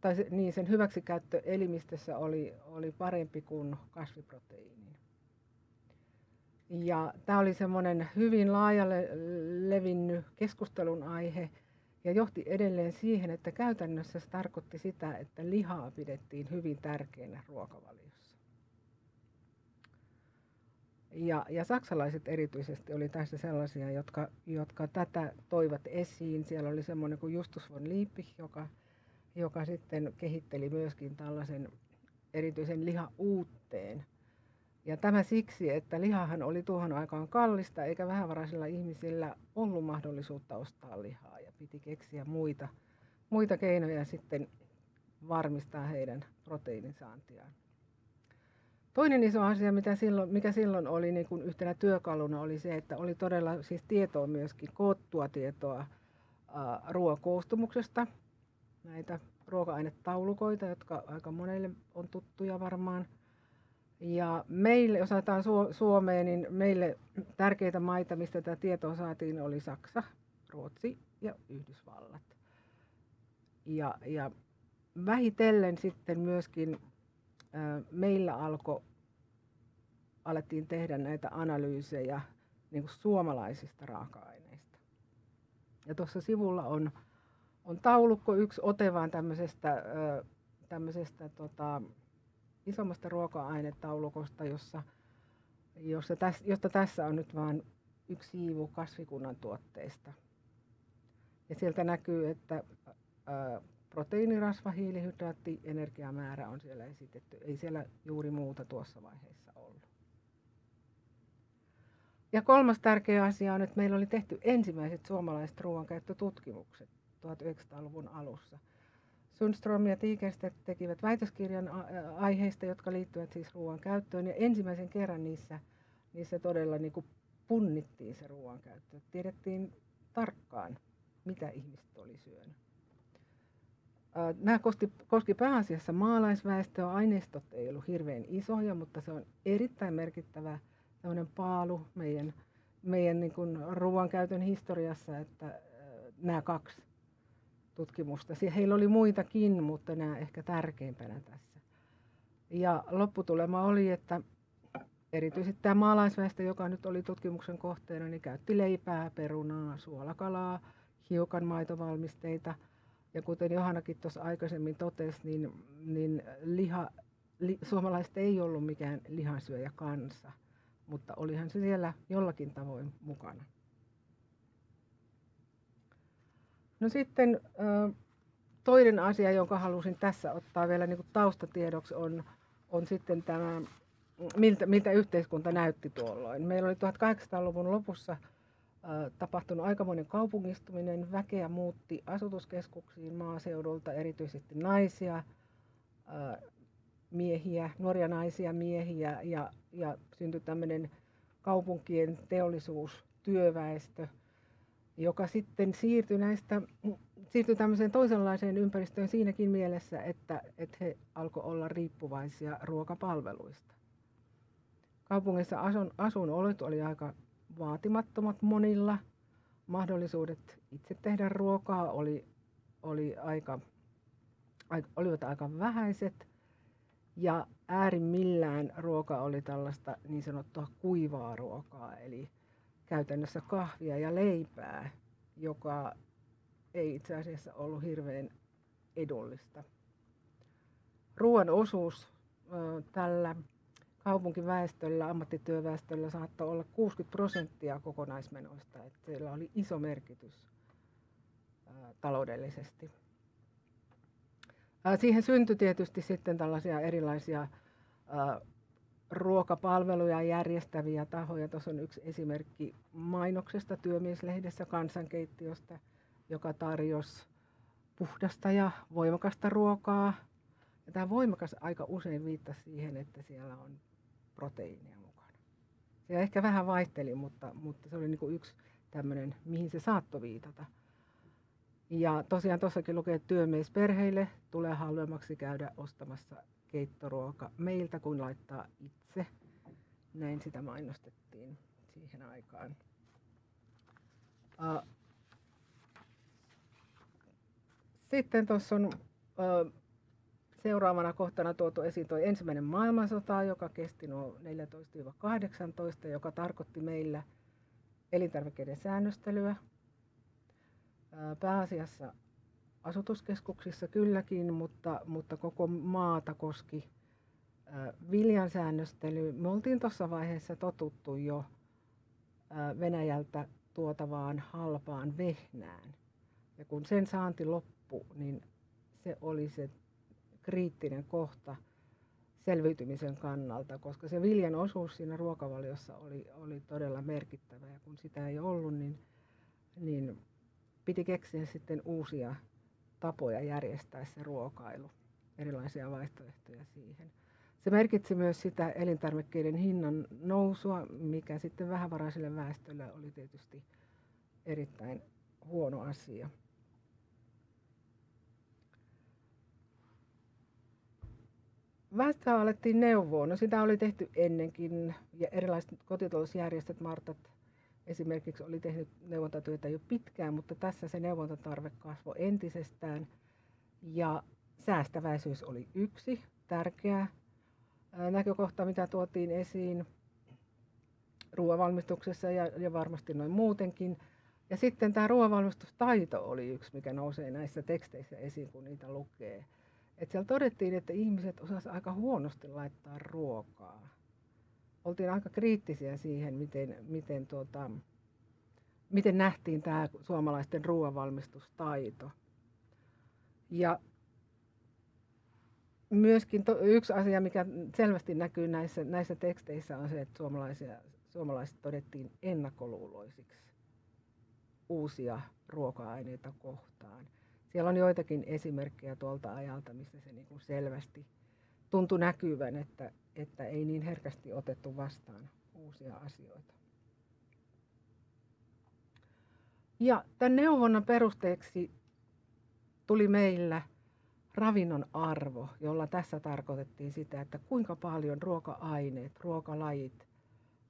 tai se, niin sen hyväksikäyttö elimistössä oli, oli parempi kuin kasviproteiini. Ja tämä oli semmoinen hyvin laajalle levinnyt keskustelun aihe ja johti edelleen siihen, että käytännössä se tarkoitti sitä, että lihaa pidettiin hyvin tärkeänä ruokavaliossa. Ja, ja saksalaiset erityisesti oli tässä sellaisia, jotka, jotka tätä toivat esiin. Siellä oli semmoinen kuin Justus von Liebig, joka, joka sitten kehitteli myöskin tällaisen erityisen liha-uutteen, ja tämä siksi, että lihahan oli tuohon aikaan kallista, eikä vähävaraisilla ihmisillä ollut mahdollisuutta ostaa lihaa ja piti keksiä muita, muita keinoja sitten varmistaa heidän proteiinisaantiaan. Toinen iso asia, mitä silloin, mikä silloin oli niin kuin yhtenä työkaluna, oli se, että oli todella siis tietoa myöskin, koottua tietoa ruoakoostumuksesta, näitä ruoka-ainetaulukoita, jotka aika monelle on tuttuja varmaan – ja meille, jos otetaan Suomeen, niin meille tärkeitä maita, mistä tätä tietoa saatiin, oli Saksa, Ruotsi ja Yhdysvallat. Ja, ja vähitellen sitten myöskin meillä alkoi, alettiin tehdä näitä analyysejä niin kuin suomalaisista raaka-aineista. Ja tuossa sivulla on, on taulukko, yksi ote vaan tämmöisestä, tämmöisestä tota, isommasta ruoka-ainetaulukosta, jossa, jossa täs, josta tässä on nyt vain yksi siivu kasvikunnan tuotteista. Ja sieltä näkyy, että proteiinirasva, hiilihydraatti, energiamäärä on siellä esitetty. Ei siellä juuri muuta tuossa vaiheessa ollut. Ja kolmas tärkeä asia on, että meillä oli tehty ensimmäiset suomalaiset ruoankäyttötutkimukset 1900-luvun alussa – Sundström ja Tiikerstedt tekivät väitöskirjan aiheista, jotka liittyvät siis ruoan käyttöön. Ja ensimmäisen kerran niissä, niissä todella niin kuin punnittiin se ruoan käyttö. Tiedettiin tarkkaan, mitä ihmiset oli syönyt. Nämä koski, koski pääasiassa maalaisväestöä. Aineistot ei ollut hirveän isoja, mutta se on erittäin merkittävä paalu meidän, meidän niin kuin ruoankäytön historiassa, että nämä kaksi tutkimusta. Heillä oli muitakin, mutta nämä ehkä tärkeimpänä tässä. Ja lopputulema oli, että erityisesti tämä maalaisväestö, joka nyt oli tutkimuksen kohteena, niin käytti leipää, perunaa, suolakalaa, hiukan maitovalmisteita. Ja kuten Johannakin tuossa aikaisemmin totesi, niin, niin liha, li, suomalaiset ei ollut mikään lihansyöjä kansa, mutta olihan se siellä jollakin tavoin mukana. No sitten toinen asia, jonka halusin tässä ottaa vielä niin taustatiedoksi, on, on sitten tämä, miltä, miltä yhteiskunta näytti tuolloin. Meillä oli 1800-luvun lopussa tapahtunut aikamoinen kaupungistuminen. Väkeä muutti asutuskeskuksiin maaseudulta, erityisesti naisia, miehiä, nuoria naisia, miehiä ja, ja syntyi tämmöinen kaupunkien teollisuus työväestö, joka sitten siirtyi näistä, siirtyi tämmöiseen toisenlaiseen ympäristöön siinäkin mielessä, että, että he alkoi olla riippuvaisia ruokapalveluista. Kaupungissa asun, asunolot oli aika vaatimattomat monilla. Mahdollisuudet itse tehdä ruokaa oli, oli aika, olivat aika vähäiset. Ja äärimmillään ruoka oli tällaista niin sanottua kuivaa ruokaa, eli käytännössä kahvia ja leipää, joka ei itse asiassa ollut hirveän edullista. Ruoan osuus tällä kaupunkiväestöllä, ammattityöväestöllä saattoi olla 60 prosenttia kokonaismenoista, että sillä oli iso merkitys taloudellisesti. Siihen syntyi tietysti sitten tällaisia erilaisia ruokapalveluja järjestäviä tahoja. Tuossa on yksi esimerkki mainoksesta työmieslehdessä kansankeittiöstä, joka tarjosi puhdasta ja voimakasta ruokaa. Ja tämä voimakas aika usein viittasi siihen, että siellä on proteiinia mukana. Se ehkä vähän vaihteli, mutta, mutta se oli niin kuin yksi tämmöinen, mihin se saattoi viitata. Ja tosiaan tuossakin lukee, että työmiesperheille tulee halvemmaksi käydä ostamassa keittoruoka meiltä kuin laittaa itse. Näin sitä mainostettiin siihen aikaan. Sitten tuossa on seuraavana kohtana tuotu esiin tuo ensimmäinen maailmansota, joka kesti nuo 14-18, joka tarkoitti meillä elintarvikkeiden säännöstelyä. Pääasiassa asutuskeskuksissa kylläkin, mutta, mutta koko maata koski viljan säännöstely. Me oltiin tuossa vaiheessa totuttu jo Venäjältä tuotavaan halpaan vehnään. Ja kun sen saanti loppui, niin se oli se kriittinen kohta selviytymisen kannalta, koska se viljan osuus siinä ruokavaliossa oli, oli todella merkittävä. Ja kun sitä ei ollut, niin, niin piti keksiä sitten uusia tapoja järjestää se ruokailu, erilaisia vaihtoehtoja siihen. Se merkitsi myös sitä elintarvikkeiden hinnan nousua, mikä sitten vähävaraiselle väestölle oli tietysti erittäin huono asia. Väestöä alettiin neuvoa. No sitä oli tehty ennenkin ja erilaiset kotitalousjärjestöt, Martat esimerkiksi oli tehnyt neuvontatyötä jo pitkään, mutta tässä se neuvontatarve kasvoi entisestään. Ja säästäväisyys oli yksi tärkeä näkökohta, mitä tuotiin esiin ruoanvalmistuksessa ja, ja varmasti noin muutenkin. Ja sitten tämä ruoanvalmistustaito oli yksi, mikä nousee näissä teksteissä esiin, kun niitä lukee. Et siellä todettiin, että ihmiset osasivat aika huonosti laittaa ruokaa oltiin aika kriittisiä siihen, miten, miten, tuota, miten nähtiin tämä suomalaisten ruoanvalmistustaito. Ja myöskin to, yksi asia, mikä selvästi näkyy näissä, näissä teksteissä, on se, että suomalaisia, suomalaiset todettiin ennakkoluuloisiksi uusia ruoka-aineita kohtaan. Siellä on joitakin esimerkkejä tuolta ajalta, missä se niin kuin selvästi tuntui näkyvän, että, että ei niin herkästi otettu vastaan uusia asioita. Ja tämän neuvonnan perusteeksi tuli meillä ravinnon arvo, jolla tässä tarkoitettiin sitä, että kuinka paljon ruoka-aineet, ruokalajit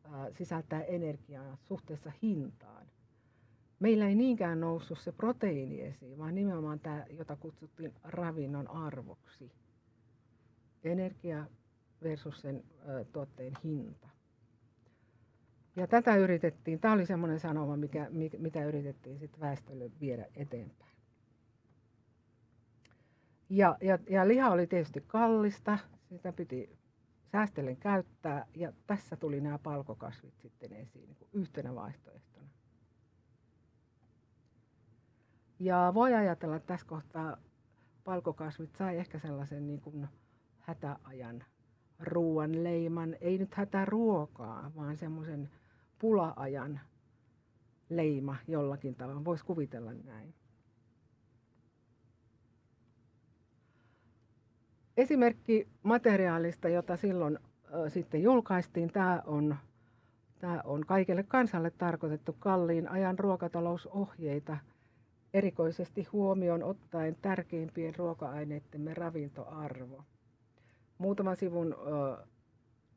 ää, sisältää energiaa suhteessa hintaan. Meillä ei niinkään noussut se proteiini esiin, vaan nimenomaan tämä, jota kutsuttiin ravinnon arvoksi. Energia versus sen ö, tuotteen hinta. Ja tätä yritettiin, tämä oli semmoinen sanoma, mikä, mitä yritettiin sitten väestölle viedä eteenpäin. Ja, ja, ja liha oli tietysti kallista, sitä piti säästellen käyttää ja tässä tuli nämä palkokasvit sitten esiin niin yhtenä vaihtoehtona. Ja voi ajatella, että tässä kohtaa palkokasvit sai ehkä sellaisen niin kuin hätäajan ruoan leiman, ei nyt hätäruokaa, vaan semmoisen pula-ajan leima jollakin tavalla. Voisi kuvitella näin. Esimerkki materiaalista, jota silloin sitten julkaistiin, tämä on Tämä on kaikille kansalle tarkoitettu kalliin ajan ruokatalousohjeita, erikoisesti huomioon ottaen tärkeimpien ruoka-aineittemme ravintoarvo. Muutaman sivun ö,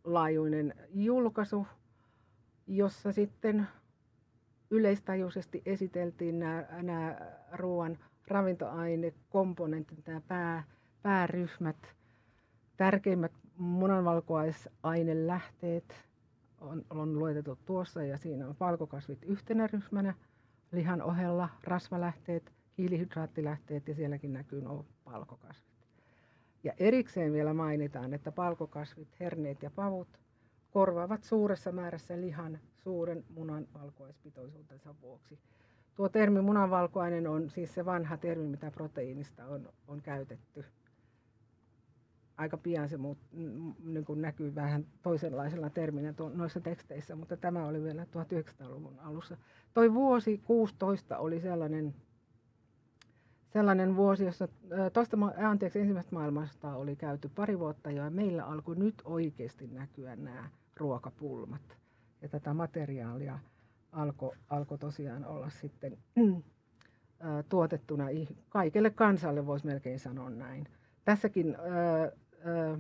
laajuinen julkaisu, jossa sitten yleistajuisesti esiteltiin nämä, nämä ruoan ravintoainekomponentit, nämä pää, pääryhmät, tärkeimmät munanvalkuaisainelähteet on, on luetettu tuossa ja siinä on valkokasvit yhtenä ryhmänä, lihan ohella rasvalähteet, hiilihydraattilähteet ja sielläkin näkyy palkokasvit. Ja erikseen vielä mainitaan, että palkokasvit, herneet ja pavut korvaavat suuressa määrässä lihan suuren munan valkuaispitoisuutensa vuoksi. Tuo termi munanvalkuainen on siis se vanha termi, mitä proteiinista on, on käytetty. Aika pian se muut, niin kuin näkyy vähän toisenlaisella terminä noissa teksteissä, mutta tämä oli vielä 1900-luvun alussa. Toi vuosi 16 oli sellainen, sellainen vuosi, jossa toista, anteeksi, ensimmäistä maailmasta oli käyty pari vuotta jo ja meillä alkoi nyt oikeasti näkyä nämä ruokapulmat. Ja tätä materiaalia alkoi alko tosiaan olla sitten ää, tuotettuna kaikelle kansalle, voisi melkein sanoa näin. Tässäkin ää, ää,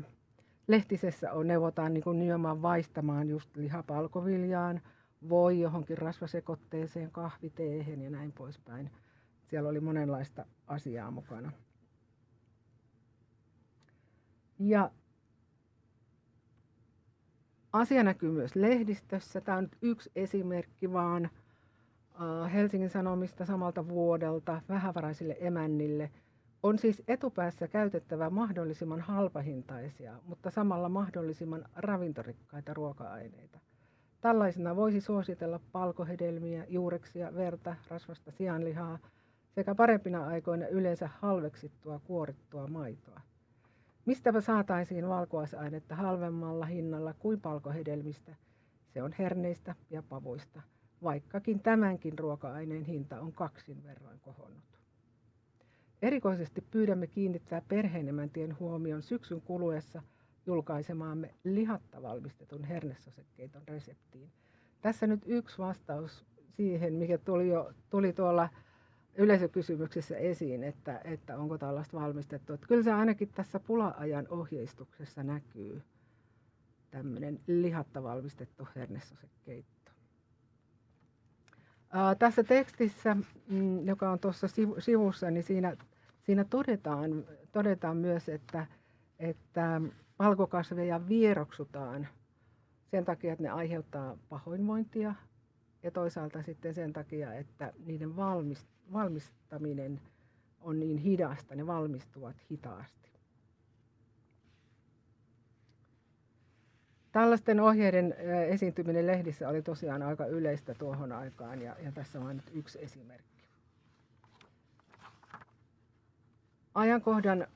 lehtisessä on, neuvotaan niin kuin nimenomaan vaistamaan just lihapalkoviljaan, voi johonkin rasvasekoitteeseen, kahviteehen ja näin poispäin. Siellä oli monenlaista asiaa mukana. Ja Asia näkyy myös lehdistössä. Tämä on yksi esimerkki vaan Helsingin Sanomista samalta vuodelta vähävaraisille emännille. On siis etupäässä käytettävä mahdollisimman halpahintaisia, mutta samalla mahdollisimman ravintorikkaita ruoka-aineita. Tällaisena voisi suositella palkohedelmiä, juureksia, verta, rasvasta sianlihaa sekä parempina aikoina yleensä halveksittua kuorittua maitoa. Mistäpä saataisiin valkuaisainetta halvemmalla hinnalla kuin palkohedelmistä? Se on herneistä ja pavuista, vaikkakin tämänkin ruoka-aineen hinta on kaksin verran kohonnut. Erikoisesti pyydämme kiinnittää perheenemäntien huomion syksyn kuluessa julkaisemaamme lihatta valmistetun hernesosekkeiton reseptiin. Tässä nyt yksi vastaus siihen, mikä tuli, jo, tuli tuolla yleisökysymyksessä esiin, että, että onko tällaista valmistettu. Että kyllä se ainakin tässä pula-ajan ohjeistuksessa näkyy tämmöinen lihatta valmistettu hernesosekeitto. Ää, tässä tekstissä, mm, joka on tuossa sivussa, niin siinä, siinä todetaan, todetaan myös, että, että valkokasveja vieroksutaan sen takia, että ne aiheuttaa pahoinvointia ja toisaalta sitten sen takia, että niiden valmist, valmistaminen on niin hidasta, ne valmistuvat hitaasti. Tällaisten ohjeiden esiintyminen lehdissä oli tosiaan aika yleistä tuohon aikaan ja, ja tässä on nyt yksi esimerkki. Ajankohdan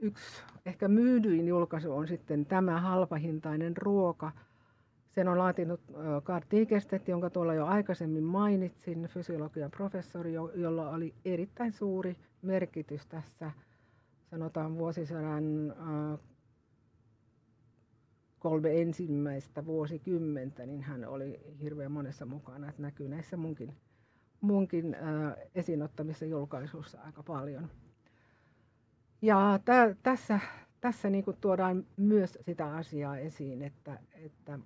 yksi ehkä myydyin julkaisu on sitten tämä halpahintainen ruoka – sen on laatinut Karl Tigerstedt, jonka tuolla jo aikaisemmin mainitsin, fysiologian professori, jolla oli erittäin suuri merkitys tässä, sanotaan vuosisadan kolme ensimmäistä vuosikymmentä, niin hän oli hirveän monessa mukana, että näkyy näissä munkin, munkin esinottamissa julkaisuissa aika paljon. Ja tä, tässä, tässä niin tuodaan myös sitä asiaa esiin, että, että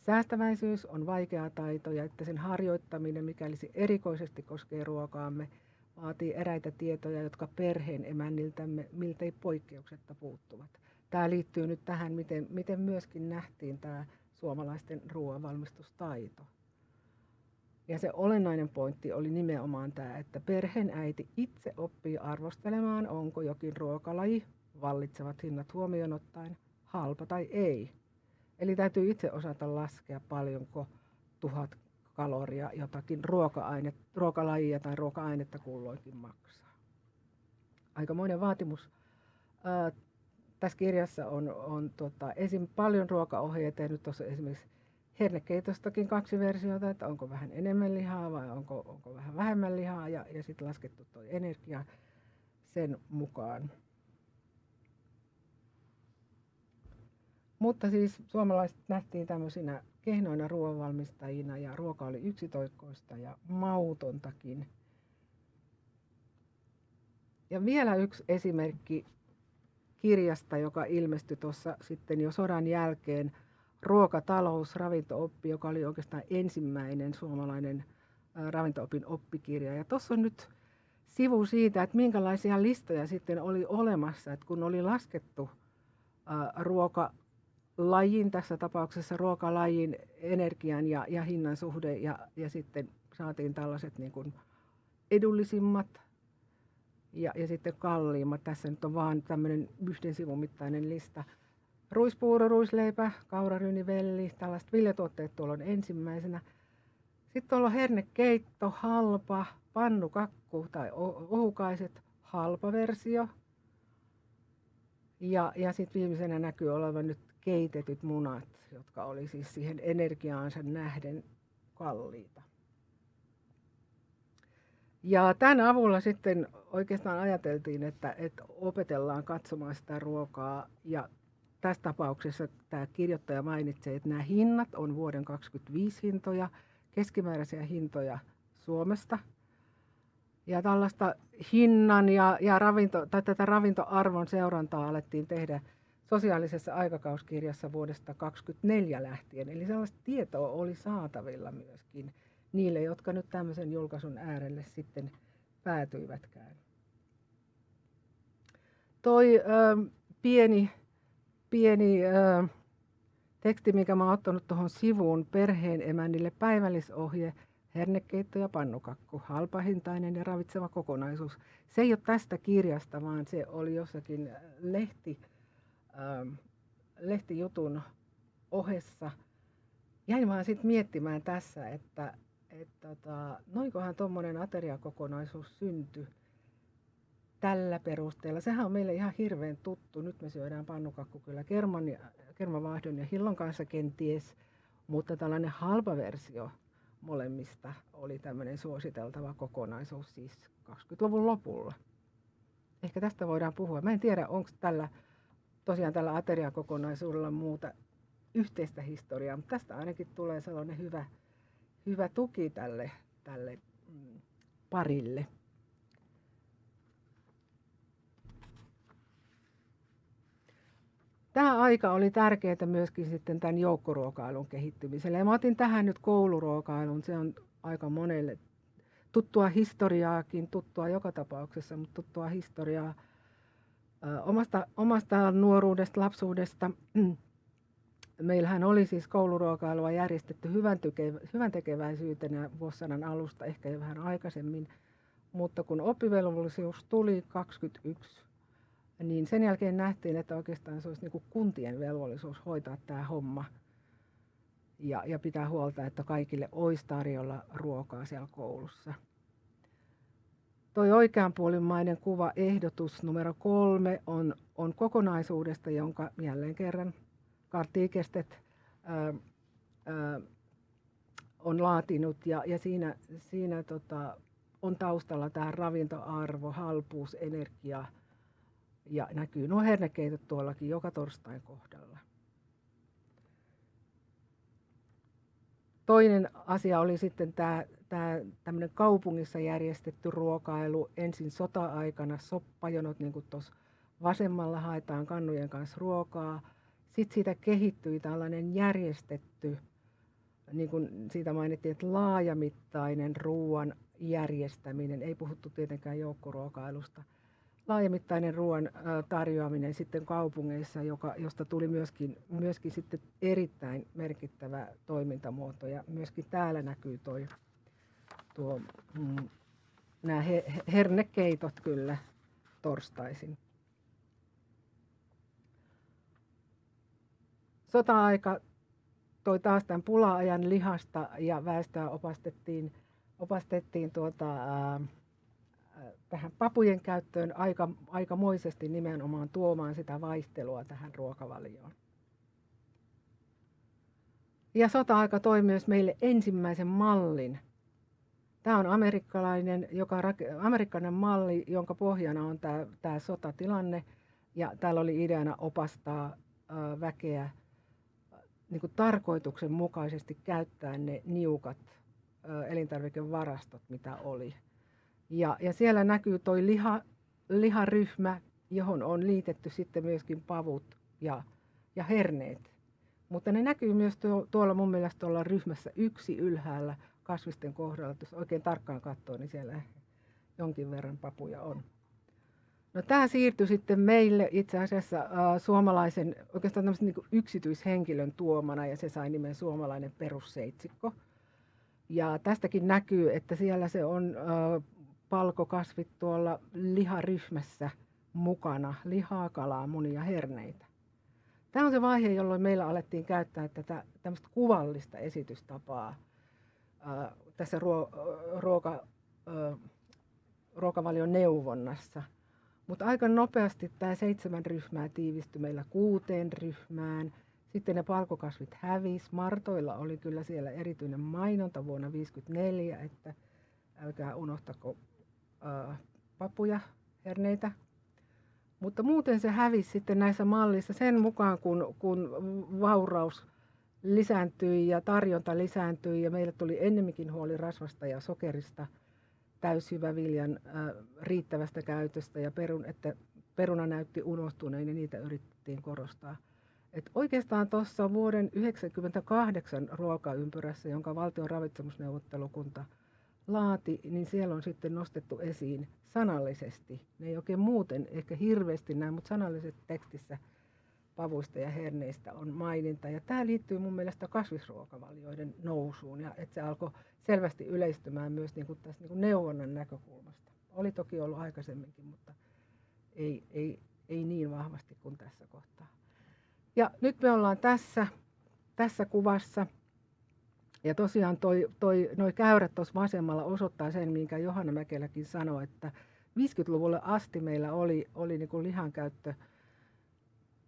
Säästäväisyys on vaikea taito ja että sen harjoittaminen, mikäli se erikoisesti koskee ruokaamme, vaatii eräitä tietoja, jotka perheen emänniltämme miltei poikkeuksetta puuttuvat. Tämä liittyy nyt tähän, miten, miten myöskin nähtiin tämä suomalaisten ruoanvalmistustaito. Ja se olennainen pointti oli nimenomaan tämä, että perheen äiti itse oppii arvostelemaan, onko jokin ruokalaji, vallitsevat hinnat huomioon ottaen, halpa tai ei. Eli täytyy itse osata laskea paljonko tuhat kaloria jotakin ruokalajia tai ruoka-ainetta kulloinkin maksaa. Aikamoinen vaatimus. Ää, tässä kirjassa on, on tota, esim. paljon ruokaohjeita ja nyt tuossa esimerkiksi hernekeitostakin kaksi versiota, että onko vähän enemmän lihaa vai onko, onko vähän vähemmän lihaa ja, ja sitten laskettu tuo energia sen mukaan. Mutta siis suomalaiset nähtiin tämmöisinä kehnoina ruoanvalmistajina ja ruoka oli yksitoikkoista ja mautontakin. Ja vielä yksi esimerkki kirjasta, joka ilmestyi tuossa sitten jo sodan jälkeen, Ruokatalous, ravintooppi, joka oli oikeastaan ensimmäinen suomalainen ravintoopin oppikirja. Ja tuossa on nyt sivu siitä, että minkälaisia listoja sitten oli olemassa, että kun oli laskettu ruokalajin, tässä tapauksessa ruokalajin energian ja, ja hinnan suhde ja, ja sitten saatiin tällaiset niin kuin edullisimmat ja, ja sitten kalliimmat. Tässä nyt on vaan tämmöinen yhden sivun mittainen lista. Ruispuuro, ruisleipä, kauraryyni, velli, tällaiset viljatuotteet tuolla on ensimmäisenä. Sitten tuolla on hernekeitto, halpa, pannukakku tai ohukaiset, halpa versio. Ja, ja sitten viimeisenä näkyy olevan nyt keitetyt munat, jotka oli siis siihen energiaansa nähden kalliita. Ja tämän avulla sitten oikeastaan ajateltiin, että, että opetellaan katsomaan sitä ruokaa. Ja tässä tapauksessa tämä kirjoittaja mainitsee, että nämä hinnat on vuoden 2025 hintoja, keskimääräisiä hintoja Suomesta. Ja tällaista hinnan ja, ja ravinto, tai tätä ravintoarvon seurantaa alettiin tehdä sosiaalisessa aikakauskirjassa vuodesta 2024 lähtien. Eli sellaista tietoa oli saatavilla myöskin niille, jotka nyt tämmöisen julkaisun äärelle sitten päätyivätkään. Toi ö, pieni, pieni ö, teksti, mikä mä oon ottanut tuohon sivuun, perheen emännille päivällisohje, hernekeitto ja pannukakku, halpahintainen ja ravitseva kokonaisuus. Se ei ole tästä kirjasta, vaan se oli jossakin lehti, ö, lehtijutun ohessa. Jäin vaan sitten miettimään tässä, että että tota, noinkohan tuommoinen ateriakokonaisuus syntyi tällä perusteella. Sehän on meille ihan hirveän tuttu. Nyt me syödään pannukakku kyllä kerman ja, kermavaahdon ja hillon kanssa kenties, mutta tällainen halpa versio molemmista oli tämmöinen suositeltava kokonaisuus siis 20-luvun lopulla. Ehkä tästä voidaan puhua. Mä en tiedä, onko tällä tosiaan tällä ateriakokonaisuudella muuta yhteistä historiaa, mutta tästä ainakin tulee sellainen hyvä hyvä tuki tälle, tälle mm, parille. Tämä aika oli tärkeää myöskin sitten tämän joukkoruokailun kehittymiselle. Ja mä otin tähän nyt kouluruokailun. Se on aika monelle tuttua historiaakin, tuttua joka tapauksessa, mutta tuttua historiaa omasta, omasta nuoruudesta, lapsuudesta. meillähän oli siis kouluruokailua järjestetty hyvän, tyke, hyvän tekeväisyytenä vuosisadan alusta, ehkä jo vähän aikaisemmin. Mutta kun oppivelvollisuus tuli 21, niin sen jälkeen nähtiin, että oikeastaan se olisi niin kuin kuntien velvollisuus hoitaa tämä homma ja, ja pitää huolta, että kaikille olisi tarjolla ruokaa siellä koulussa. Toi oikeanpuolimmainen kuva ehdotus numero kolme on, on kokonaisuudesta, jonka jälleen kerran Kartikestet on laatinut ja, ja siinä, siinä tota, on taustalla tämä ravintoarvo, halpuus, energia ja näkyy nuo hernekeitot tuollakin joka torstain kohdalla. Toinen asia oli sitten tämä, tämä tämmöinen kaupungissa järjestetty ruokailu. Ensin sota-aikana soppajonot, niin kuin tuossa vasemmalla haetaan kannujen kanssa ruokaa sitten siitä kehittyi tällainen järjestetty, niin kuin siitä mainittiin, että laajamittainen ruoan järjestäminen, ei puhuttu tietenkään joukkoruokailusta, laajamittainen ruoan tarjoaminen sitten kaupungeissa, joka, josta tuli myöskin, myöskin sitten erittäin merkittävä toimintamuoto. Ja myöskin täällä näkyy toi, tuo, mm, nämä he, hernekeitot kyllä torstaisin. sota-aika toi taas tämän pula-ajan lihasta ja väestöä opastettiin, opastettiin tuota, ää, tähän papujen käyttöön aika, aikamoisesti nimenomaan tuomaan sitä vaihtelua tähän ruokavalioon. Ja sota-aika toi myös meille ensimmäisen mallin. Tämä on amerikkalainen, joka, amerikkalainen malli, jonka pohjana on tämä, tämä sotatilanne. Ja täällä oli ideana opastaa väkeä niin kuin tarkoituksenmukaisesti käyttää ne niukat elintarvikevarastot, mitä oli. Ja, ja siellä näkyy tuo liha, liharyhmä, johon on liitetty sitten myöskin pavut ja, ja herneet. Mutta ne näkyy myös tuo, tuolla mun mielestä tuolla ryhmässä yksi ylhäällä kasvisten kohdalla. Jos oikein tarkkaan katsoo, niin siellä jonkin verran papuja on. No tämä siirtyi sitten meille itse asiassa äh, suomalaisen, oikeastaan niin yksityishenkilön tuomana ja se sai nimen suomalainen perusseitsikko. Ja tästäkin näkyy, että siellä se on äh, palkokasvit tuolla liharyhmässä mukana, lihaa, kalaa, munia, herneitä. Tämä on se vaihe, jolloin meillä alettiin käyttää tätä tämmöistä kuvallista esitystapaa ää, tässä ruo, ruoka, ää, ruokavalion neuvonnassa. Mutta aika nopeasti tämä seitsemän ryhmää tiivistyi meillä kuuteen ryhmään. Sitten ne palkokasvit hävis. Martoilla oli kyllä siellä erityinen mainonta vuonna 1954, että älkää unohtako papuja, herneitä, mutta muuten se hävisi sitten näissä mallissa sen mukaan, kun, kun vauraus lisääntyi ja tarjonta lisääntyi ja meille tuli ennemminkin huoli rasvasta ja sokerista, täysjyväviljan äh, riittävästä käytöstä ja perun, että peruna näytti unohtuneen ja niitä yritettiin korostaa. Et oikeastaan tuossa vuoden 1998 ruokaympyrässä, jonka valtion ravitsemusneuvottelukunta – laati, niin siellä on sitten nostettu esiin sanallisesti. Ne ei oikein muuten ehkä hirveästi näin, mutta sanallisesti tekstissä pavuista ja herneistä on maininta. Ja tämä liittyy mun mielestä kasvisruokavalioiden nousuun ja että se alkoi selvästi yleistymään myös niin kuin tässä niin kuin neuvonnan näkökulmasta. Oli toki ollut aikaisemminkin, mutta ei, ei, ei niin vahvasti kuin tässä kohtaa. Ja nyt me ollaan tässä, tässä kuvassa – ja tosiaan toi, toi, noi käyrät tuossa vasemmalla osoittaa sen, minkä Johanna Mäkeläkin sanoi, että 50-luvulle asti meillä oli, oli niin kuin lihankäyttö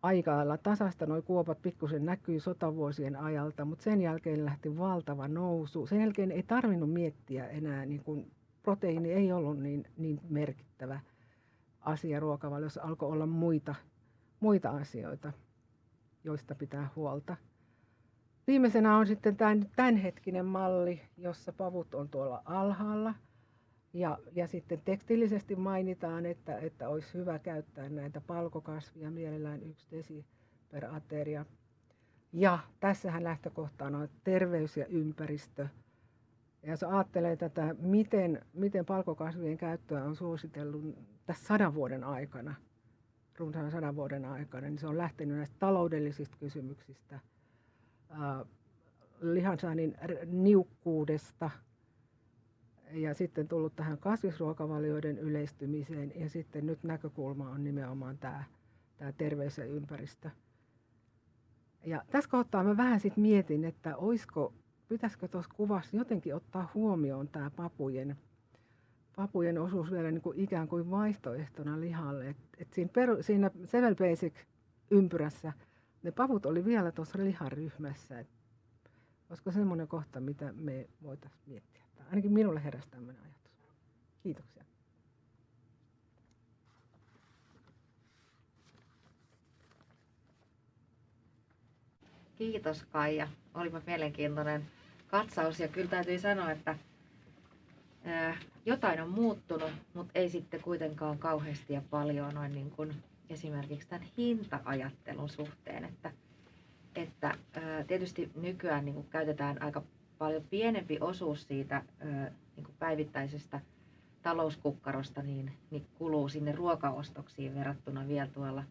aika tasasta. Nuo kuopat pikkusen näkyy sotavuosien ajalta, mutta sen jälkeen lähti valtava nousu. Sen jälkeen ei tarvinnut miettiä enää, niin kuin proteiini ei ollut niin, niin merkittävä asia ruokavaliossa. Alkoi olla muita, muita asioita, joista pitää huolta. Viimeisenä on sitten tämän, tämänhetkinen malli, jossa pavut on tuolla alhaalla. Ja, ja sitten tekstillisesti mainitaan, että, että olisi hyvä käyttää näitä palkokasvia, mielellään yksi desi per ateria. Ja tässähän lähtökohtana on terveys ja ympäristö. Ja jos ajattelee tätä, miten, miten palkokasvien käyttöä on suositellut tässä sadan vuoden aikana, runsaan sadan vuoden aikana, niin se on lähtenyt näistä taloudellisista kysymyksistä – lihansaannin niukkuudesta ja sitten tullut tähän kasvisruokavalioiden yleistymiseen ja sitten nyt näkökulma on nimenomaan tämä, tämä terveys ja ympäristö. Ja tässä kohtaa mä vähän sitten mietin, että olisiko, pitäisikö tuossa kuvassa jotenkin ottaa huomioon tämä papujen, papujen osuus vielä niin kuin ikään kuin vaihtoehtona lihalle. Et, et siinä, peru, siinä Seven Basic ympyrässä ne pavut oli vielä tuossa liharyhmässä. Et olisiko semmoinen kohta, mitä me voitaisiin miettiä? Tai ainakin minulle heräsi tämmöinen ajatus. Kiitoksia. Kiitos Kaija. Olipa mielenkiintoinen katsaus ja kyllä täytyy sanoa, että jotain on muuttunut, mutta ei sitten kuitenkaan kauheasti ja paljon noin niin kuin esimerkiksi tämän hinta-ajattelun suhteen, että, että tietysti nykyään niin kuin käytetään aika paljon pienempi osuus siitä niin kuin päivittäisestä talouskukkarosta niin, niin kuluu sinne ruokaostoksiin verrattuna vielä tuolla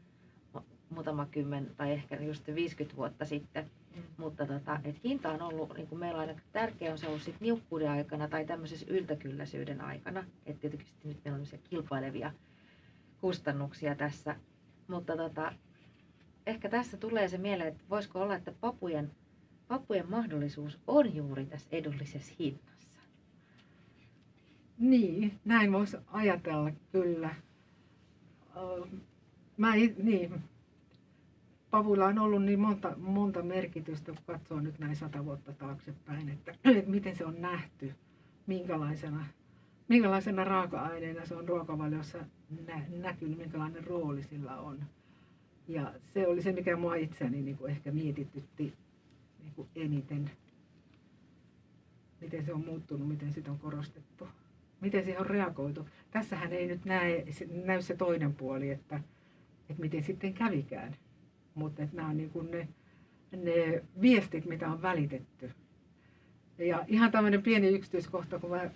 muutama kymmen tai ehkä just 50 vuotta sitten. Mm. Mutta tota, et hinta on ollut, niin kuin meillä on aina tärkeä on se ollut sit niukkuuden aikana tai tämmöisessä yltäkylläisyyden aikana. Että tietysti nyt meillä on kilpailevia kustannuksia tässä mutta tota, ehkä tässä tulee se mieleen, että voisiko olla, että papujen, papujen mahdollisuus on juuri tässä edullisessa hinnassa. Niin, näin voisi ajatella kyllä. Mä, niin, pavuilla on ollut niin monta, monta merkitystä, kun katsoo nyt näin sata vuotta taaksepäin, että, että miten se on nähty, minkälaisena, minkälaisena raaka-aineena se on ruokavaliossa nä- näkynyt, minkälainen rooli sillä on. Ja se oli se, mikä mua itseäni niin kuin ehkä mietitytti niin kuin eniten. Miten se on muuttunut, miten sitä on korostettu, miten siihen on reagoitu. Tässähän ei nyt näe, näy se toinen puoli, että, että miten sitten kävikään. Mutta nämä on niin kuin ne, ne viestit, mitä on välitetty. Ja ihan tämmöinen pieni yksityiskohta, kun mä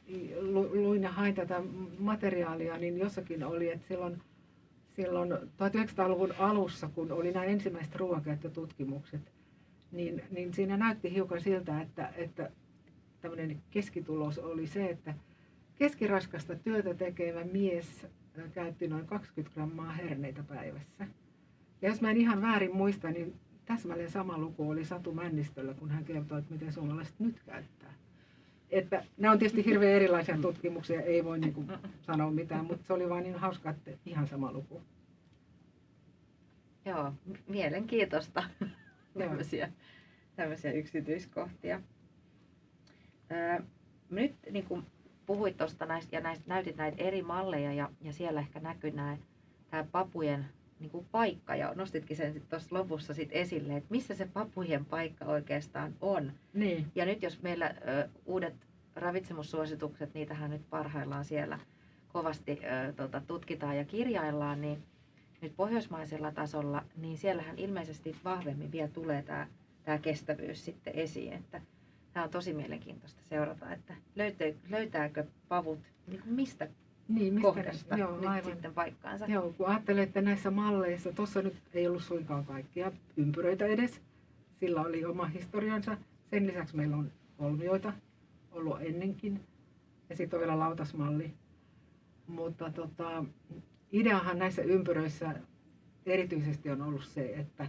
luin ja hain tätä materiaalia, niin jossakin oli, että silloin, silloin 1900-luvun alussa, kun oli nämä ensimmäiset ruoankäyttötutkimukset, niin, niin siinä näytti hiukan siltä, että, että tämmöinen keskitulos oli se, että keskiraskasta työtä tekevä mies käytti noin 20 grammaa herneitä päivässä. Ja jos mä en ihan väärin muista, niin täsmälleen sama luku oli Satu Männistöllä, kun hän kertoi, että miten suomalaiset nyt käyttää. Että nämä on tietysti hirveän erilaisia tutkimuksia, ei voi niin kuin sanoa mitään, mutta se oli vain niin hauska, että ihan sama luku. Joo, mielenkiintoista tämmöisiä, tämmöisiä yksityiskohtia. Öö, nyt niin kuin puhuit tuosta näistä ja näistä, näytit näitä eri malleja ja, ja siellä ehkä näkyy nämä, tämä papujen niin kuin paikka ja nostitkin sen tuossa lopussa sit esille, että missä se papujen paikka oikeastaan on. Niin. Ja nyt jos meillä ö, uudet ravitsemussuositukset, niitähän nyt parhaillaan siellä kovasti ö, tota, tutkitaan ja kirjaillaan, niin nyt pohjoismaisella tasolla, niin siellähän ilmeisesti vahvemmin vielä tulee tämä tämä kestävyys sitten esiin. Että tämä on tosi mielenkiintoista seurata, että löytää, löytääkö pavut niin mistä niin, mistä, kohdasta joo, nyt aivan. sitten paikkaansa. Joo, kun ajattelee, että näissä malleissa, tuossa nyt ei ollut suinkaan kaikkia ympyröitä edes, sillä oli oma historiansa. Sen lisäksi meillä on kolmioita ollut ennenkin ja sitten on vielä lautasmalli. Mutta tota, ideahan näissä ympyröissä erityisesti on ollut se, että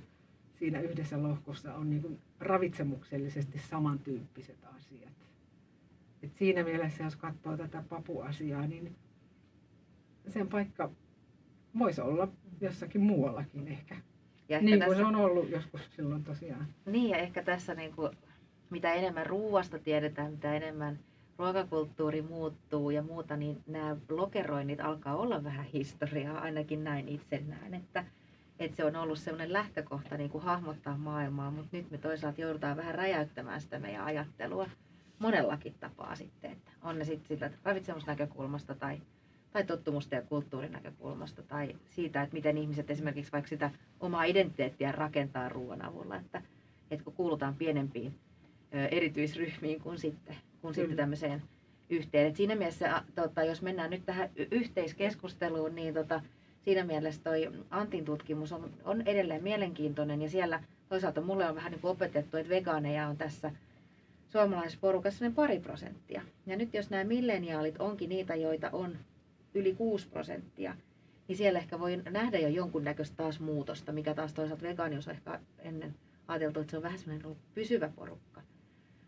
siinä yhdessä lohkossa on niin ravitsemuksellisesti samantyyppiset asiat. Et siinä mielessä, jos katsoo tätä papuasiaa, niin sen paikka voisi olla jossakin muuallakin ehkä. Ja Niin kuin tässä, se on ollut joskus silloin tosiaan. Niin ja ehkä tässä niin kuin, mitä enemmän ruuasta tiedetään, mitä enemmän ruokakulttuuri muuttuu ja muuta, niin nämä lokeroinnit alkaa olla vähän historiaa, ainakin näin itse näen, että, että se on ollut semmoinen lähtökohta niin kuin hahmottaa maailmaa, mutta nyt me toisaalta joudutaan vähän räjäyttämään sitä meidän ajattelua monellakin tapaa sitten, että on ne sitten sitä ravitsemusnäkökulmasta tai, tai tottumusta ja kulttuurin näkökulmasta tai siitä, että miten ihmiset esimerkiksi vaikka sitä omaa identiteettiä rakentaa ruoan avulla, että, että kun kuulutaan pienempiin erityisryhmiin kuin sitten, kuin sitten tämmöiseen yhteen. Et siinä mielessä, tota, jos mennään nyt tähän yhteiskeskusteluun, niin tota, siinä mielessä toi Antin tutkimus on, on edelleen mielenkiintoinen ja siellä toisaalta mulle on vähän niin kuin opetettu, että vegaaneja on tässä suomalaisessa porukassa noin pari prosenttia. Ja nyt jos nämä milleniaalit onkin niitä, joita on yli 6 prosenttia, niin siellä ehkä voi nähdä jo jonkunnäköistä taas muutosta, mikä taas toisaalta vegaanius on ehkä ennen ajateltu, että se on vähän semmoinen ollut pysyvä porukka.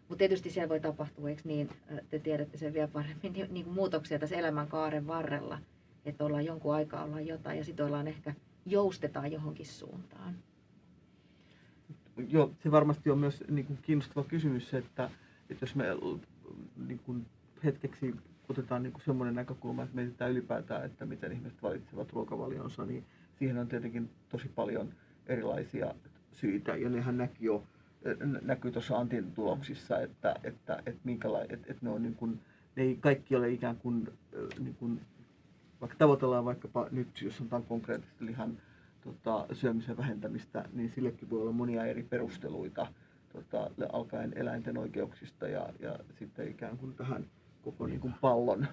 Mutta tietysti siellä voi tapahtua, eikö niin, te tiedätte sen vielä paremmin, niin, niin muutoksia tässä elämänkaaren varrella, että ollaan jonkun aikaa ollaan jotain ja sitten ollaan ehkä joustetaan johonkin suuntaan. Joo, se varmasti on myös niin kuin kiinnostava kysymys että, että jos me niin kuin hetkeksi otetaan niin semmoinen näkökulma, että mietitään ylipäätään, että miten ihmiset valitsevat ruokavalionsa, niin siihen on tietenkin tosi paljon erilaisia syitä, ja nehän näkyy jo nä- näkyy tuossa Antin tuloksissa, että, että, että, minkäla- että, että ne, on niin kuin, ne ei kaikki ole ikään kuin, ö, niin kuin vaikka tavoitellaan vaikkapa nyt, jos sanotaan konkreettisesti lihan tota, syömisen vähentämistä, niin sillekin voi olla monia eri perusteluita, tota, alkaen eläinten oikeuksista ja, ja sitten ikään kuin tähän koko niin kuin pallon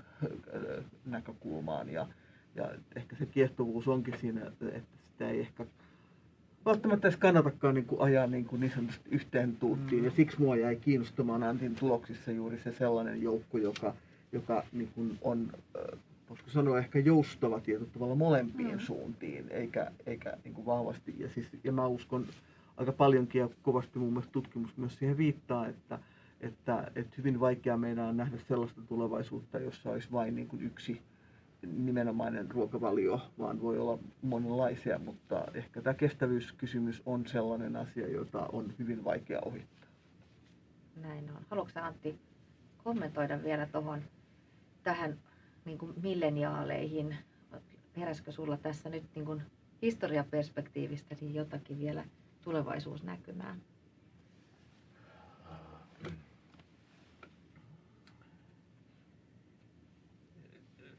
ö, näkökulmaan. Ja, ja ehkä se kiehtovuus onkin siinä, että sitä ei ehkä välttämättä edes kannatakaan niin kuin ajaa niin, kuin niin sanotusti yhteen tuuttiin. Mm. Ja siksi mua jäi kiinnostamaan Antin tuloksissa juuri se sellainen joukko, joka, joka niin kuin on, ö, voisiko sanoa ehkä joustava tietyllä tavalla molempiin Mm. suuntiin, eikä, eikä niin kuin vahvasti. Ja, siis, ja mä uskon aika paljonkin ja kovasti mun mielestä tutkimus myös siihen viittaa, että, että, että hyvin vaikea meidän on nähdä sellaista tulevaisuutta, jossa olisi vain niin kuin yksi nimenomainen ruokavalio, vaan voi olla monenlaisia, mutta ehkä tämä kestävyyskysymys on sellainen asia, jota on hyvin vaikea ohittaa. Näin on. Haluatko Antti kommentoida vielä tuohon tähän niin kuin milleniaaleihin? Heräskö sulla tässä nyt niin kuin historiaperspektiivistä niin jotakin vielä tulevaisuusnäkymää?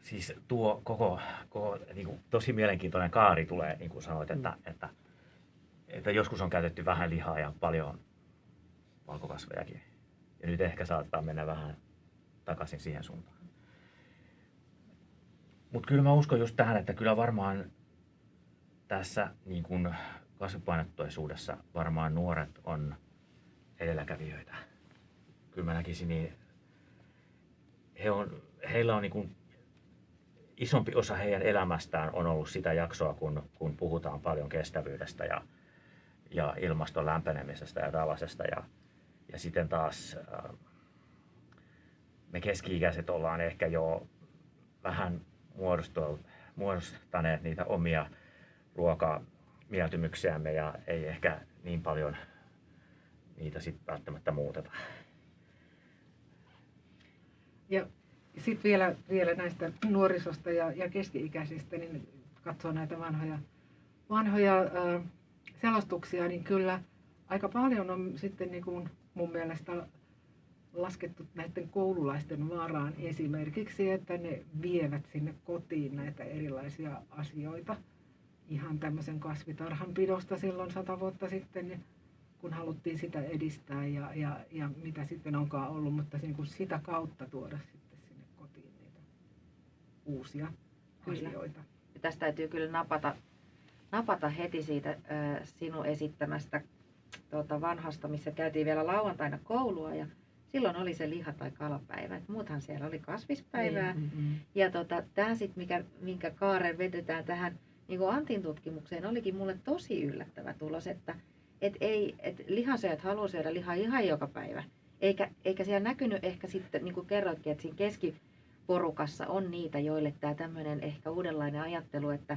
Siis tuo koko, koko niin kuin, tosi mielenkiintoinen kaari tulee, niin kuin sanoit, että, Mm. että, että joskus on käytetty vähän lihaa ja paljon valkokasvejakin. Ja nyt ehkä saattaa mennä vähän takaisin siihen suuntaan. Mutta kyllä mä uskon just tähän, että kyllä varmaan tässä niin kuin kasvipainotteisuudessa varmaan nuoret on edelläkävijöitä. Kyllä mä näkisin niin, he on, heillä on niin kuin isompi osa heidän elämästään on ollut sitä jaksoa, kun, kun puhutaan paljon kestävyydestä ja, ja ilmaston lämpenemisestä ja tällaisesta. Ja, ja sitten taas äh, me keski-ikäiset ollaan ehkä jo vähän muodostaneet niitä omia ruokamieltymyksiämme ja ei ehkä niin paljon niitä sitten välttämättä muuteta. Ja sitten vielä, vielä näistä nuorisosta ja, ja keski-ikäisistä, niin katsoo näitä vanhoja, vanhoja ää, selostuksia, niin kyllä aika paljon on sitten niin kuin mun mielestä laskettu näiden koululaisten varaan esimerkiksi, että ne vievät sinne kotiin näitä erilaisia asioita. Ihan tämmöisen kasvitarhan pidosta silloin sata vuotta sitten, niin kun haluttiin sitä edistää ja, ja, ja mitä sitten onkaan ollut, mutta niin kuin sitä kautta tuoda sitten sinne kotiin niitä uusia Kyllä. asioita. Ja tästä täytyy kyllä napata, napata heti siitä ö, sinun esittämästä tuota, vanhasta, missä käytiin vielä lauantaina koulua ja silloin oli se liha- tai kalapäivä. Et muuthan siellä oli kasvispäivää. Niin, mm, mm. Ja tota, tämä sitten, mikä, minkä kaaren vedetään tähän niin kuin Antin tutkimukseen, olikin mulle tosi yllättävä tulos, että et ei, et lihansyöjät haluaa syödä lihaa ihan joka päivä. Eikä, eikä siellä näkynyt ehkä sitten, niin kuin kerroitkin, että siinä keskiporukassa on niitä, joille tämä tämmöinen ehkä uudenlainen ajattelu, että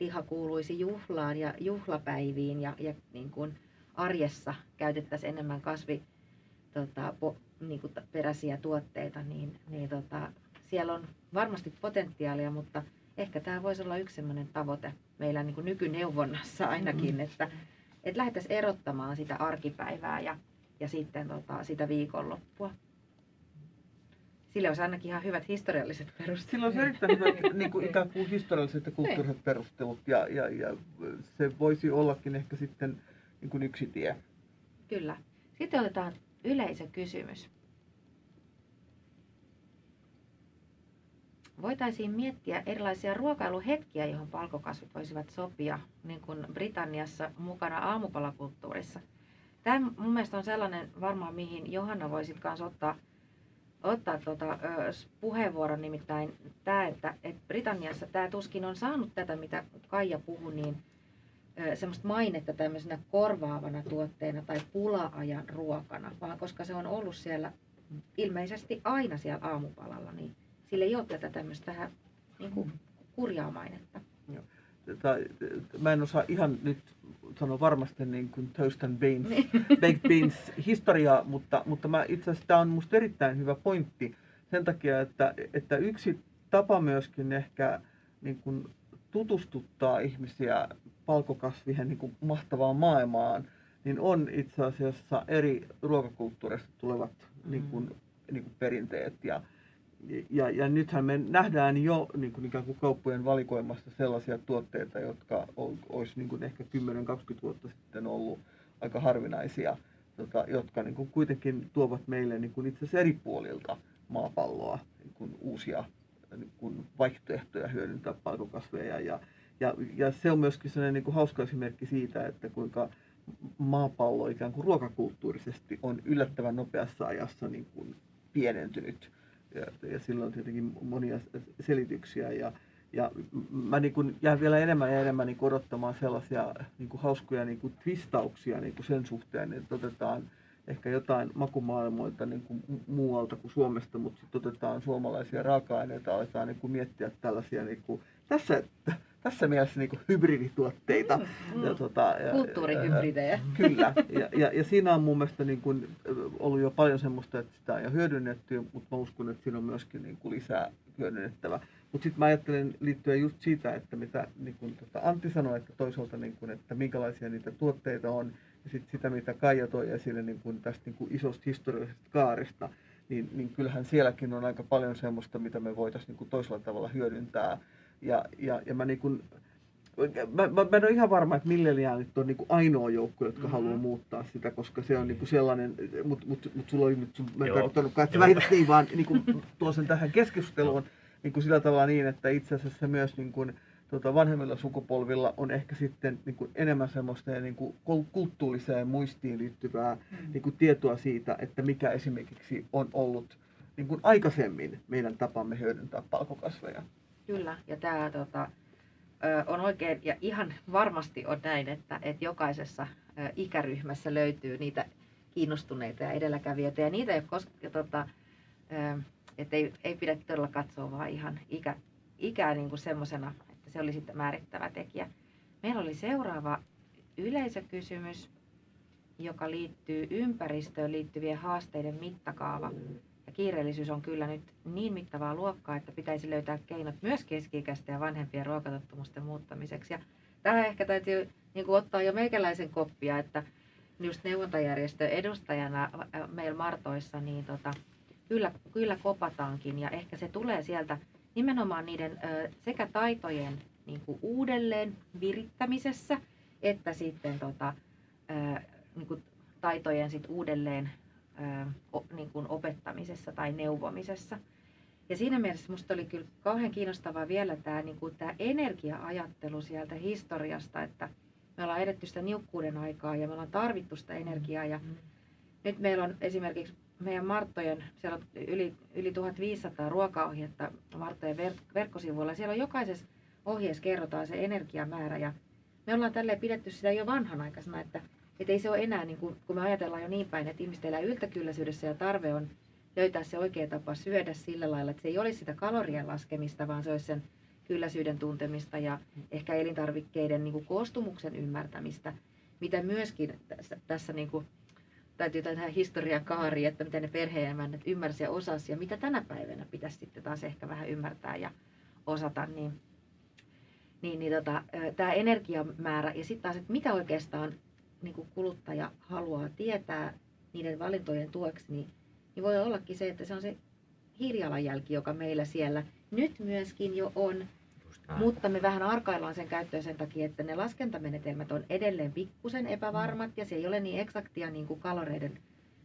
liha kuuluisi juhlaan ja juhlapäiviin ja, ja niin kuin arjessa käytettäisiin enemmän kasvi, tota, po, niin kuin peräisiä tuotteita, niin, niin tota, siellä on varmasti potentiaalia, mutta ehkä tämä voisi olla yksi sellainen tavoite meillä niin kuin nykyneuvonnassa ainakin, Mm. että, että lähdettäisiin erottamaan sitä arkipäivää ja, ja sitten tota, sitä viikonloppua. Sille olisi ainakin ihan hyvät historialliset perusteet. Sillä on erittäin hyvät niin kuin ikään kuin historialliset ja kulttuuriset perustelut ja, ja, ja se voisi ollakin ehkä sitten niin kuin yksi tie. Kyllä. Sitten otetaan yleisökysymys. Voitaisiin miettiä erilaisia ruokailuhetkiä, johon palkokasvit voisivat sopia, niin kuin Britanniassa mukana aamupalakulttuurissa. Tämä mun mielestä on sellainen varmaan, mihin Johanna voisit kanssa ottaa, ottaa ö, s- puheenvuoron, nimittäin tämä, että, että Britanniassa tämä tuskin on saanut tätä, mitä Kaija puhui, niin semmoista mainetta tämmöisenä korvaavana tuotteena tai pula-ajan ruokana, vaan koska se on ollut siellä ilmeisesti aina siellä aamupalalla, niin sillä ei ole tätä tämmöistä niin kuin kurjaa mainetta. Tai, mä en osaa ihan nyt sanoa varmasti niin kuin toast and beans, Niin. baked beans historiaa, mutta, mutta mä itse asiassa tämä on musta erittäin hyvä pointti sen takia, että, että yksi tapa myöskin ehkä niin kuin tutustuttaa ihmisiä palkokasvien niin kuin mahtavaan maailmaan, niin on itse asiassa eri ruokakulttuureista tulevat niin kuin, niin kuin perinteet. Ja, ja, ja nythän me nähdään jo niin kuin ikään kuin kauppojen valikoimasta sellaisia tuotteita, jotka ol- olisi niin kuin ehkä 10-20 vuotta sitten ollut aika harvinaisia, tota, jotka niin kuin kuitenkin tuovat meille niin kuin itse asiassa eri puolilta maapalloa niin kuin uusia niin kuin vaihtoehtoja hyödyntää palkokasveja. Ja, ja, ja se on myöskin sellainen niin kuin hauska esimerkki siitä, että kuinka maapallo ikään kuin ruokakulttuurisesti on yllättävän nopeassa ajassa niin kuin pienentynyt. Ja, ja sillä on tietenkin monia selityksiä. Ja, ja mä niin kuin jään vielä enemmän ja enemmän niin odottamaan sellaisia niin kuin hauskoja niin kuin twistauksia niin kuin sen suhteen, että otetaan ehkä jotain makumaailmoilta niin kuin mu- muualta kuin Suomesta, mutta sitten otetaan suomalaisia raaka-aineita, aletaan niin kuin miettiä tällaisia niin kuin, tässä, tässä mielessä niin kuin hybridituotteita. Mm. Ja, tota, ja- Kulttuurihybridejä. Kyllä, ja, ja, ja siinä on mun mielestä niin kuin ollut jo paljon semmoista, että sitä on jo hyödynnetty, mutta mä uskon, että siinä on myöskin niin kuin lisää hyödynnettävä. Mutta sitten mä ajattelen liittyen just siitä, että mitä niin kuin tota Antti sanoi, että toisaalta niin kuin, että minkälaisia niitä tuotteita on, ja sitten sitä, mitä Kaija toi esille niin kuin tästä niin kuin isosta historiallisesta kaaresta, niin, niin kyllähän sielläkin on aika paljon semmoista, mitä me voitaisiin niin kuin toisella tavalla hyödyntää. Ja, ja, ja mä, niin kuin, mä, mä, mä en ole ihan varma, että milleniaalit on niin kuin ainoa joukko, jotka mm-hmm. haluaa muuttaa sitä, koska se on niin kuin sellainen, mutta mut, mut sulla oli nyt, sun, mä en tarkoittanutkaan, että sä niin, vaan niin kuin, tuon sen tähän keskusteluun niin kuin sillä tavalla niin, että itse asiassa myös niin kuin, tota, vanhemmilla sukupolvilla on ehkä sitten niin kuin enemmän semmoista niin kuin kulttuuriseen muistiin liittyvää mm. niin kuin tietoa siitä, että mikä esimerkiksi on ollut niin kuin aikaisemmin meidän tapamme hyödyntää palkokasveja. Kyllä, ja tämä tota, on oikein, ja ihan varmasti on näin, että, että jokaisessa ikäryhmässä löytyy niitä kiinnostuneita ja edelläkävijöitä, ja niitä ei koske, tota, että ei, ei pidä todella katsoa vaan ihan ikä, ikää niin kuin semmoisena se oli sitten määrittävä tekijä. Meillä oli seuraava yleisökysymys, joka liittyy ympäristöön liittyvien haasteiden mittakaava. Ja kiireellisyys on kyllä nyt niin mittavaa luokkaa, että pitäisi löytää keinot myös keski ja vanhempien ruokatottumusten muuttamiseksi. Ja tähän ehkä täytyy niin kuin ottaa jo meikäläisen koppia, että just neuvontajärjestön edustajana meillä Martoissa, niin tota, kyllä, kyllä kopataankin ja ehkä se tulee sieltä nimenomaan niiden sekä taitojen niin kuin uudelleen virittämisessä, että sitten tota, niin kuin taitojen sit uudelleen niin kuin opettamisessa tai neuvomisessa. Ja siinä mielessä minusta oli kyllä kauhean kiinnostavaa vielä tämä, niin kuin tämä energia-ajattelu sieltä historiasta, että me ollaan edetty sitä niukkuuden aikaa ja me ollaan tarvittu sitä energiaa. Ja mm. nyt meillä on esimerkiksi meidän Marttojen, siellä on yli, yli 1500 ruokaohjetta Marttojen verk- verkkosivuilla. Siellä on jokaisessa ohjeessa kerrotaan se energiamäärä ja me ollaan tälleen pidetty sitä jo vanhanaikaisena, että, että ei se ole enää, niin kuin, kun me ajatellaan jo niin päin, että ihmiset elää yltäkylläisyydessä ja tarve on löytää se oikea tapa syödä sillä lailla, että se ei olisi sitä kalorien laskemista, vaan se olisi sen kylläisyyden tuntemista ja ehkä elintarvikkeiden niin kuin koostumuksen ymmärtämistä, mitä myöskin tässä, tässä niin kuin, täytyy tähän historian kaari, että miten ne perheenemännät ymmärsivät ja osasi ja mitä tänä päivänä pitäisi sitten taas ehkä vähän ymmärtää ja osata, niin, niin, niin tota, tämä energiamäärä ja sitten taas, että mitä oikeastaan niin kuin kuluttaja haluaa tietää niiden valintojen tueksi, niin, niin voi ollakin se, että se on se hiilijalanjälki, joka meillä siellä nyt myöskin jo on, mutta me vähän arkaillaan sen käyttöön sen takia, että ne laskentamenetelmät on edelleen pikkusen epävarmat ja se ei ole niin eksaktia niin kuin kaloreiden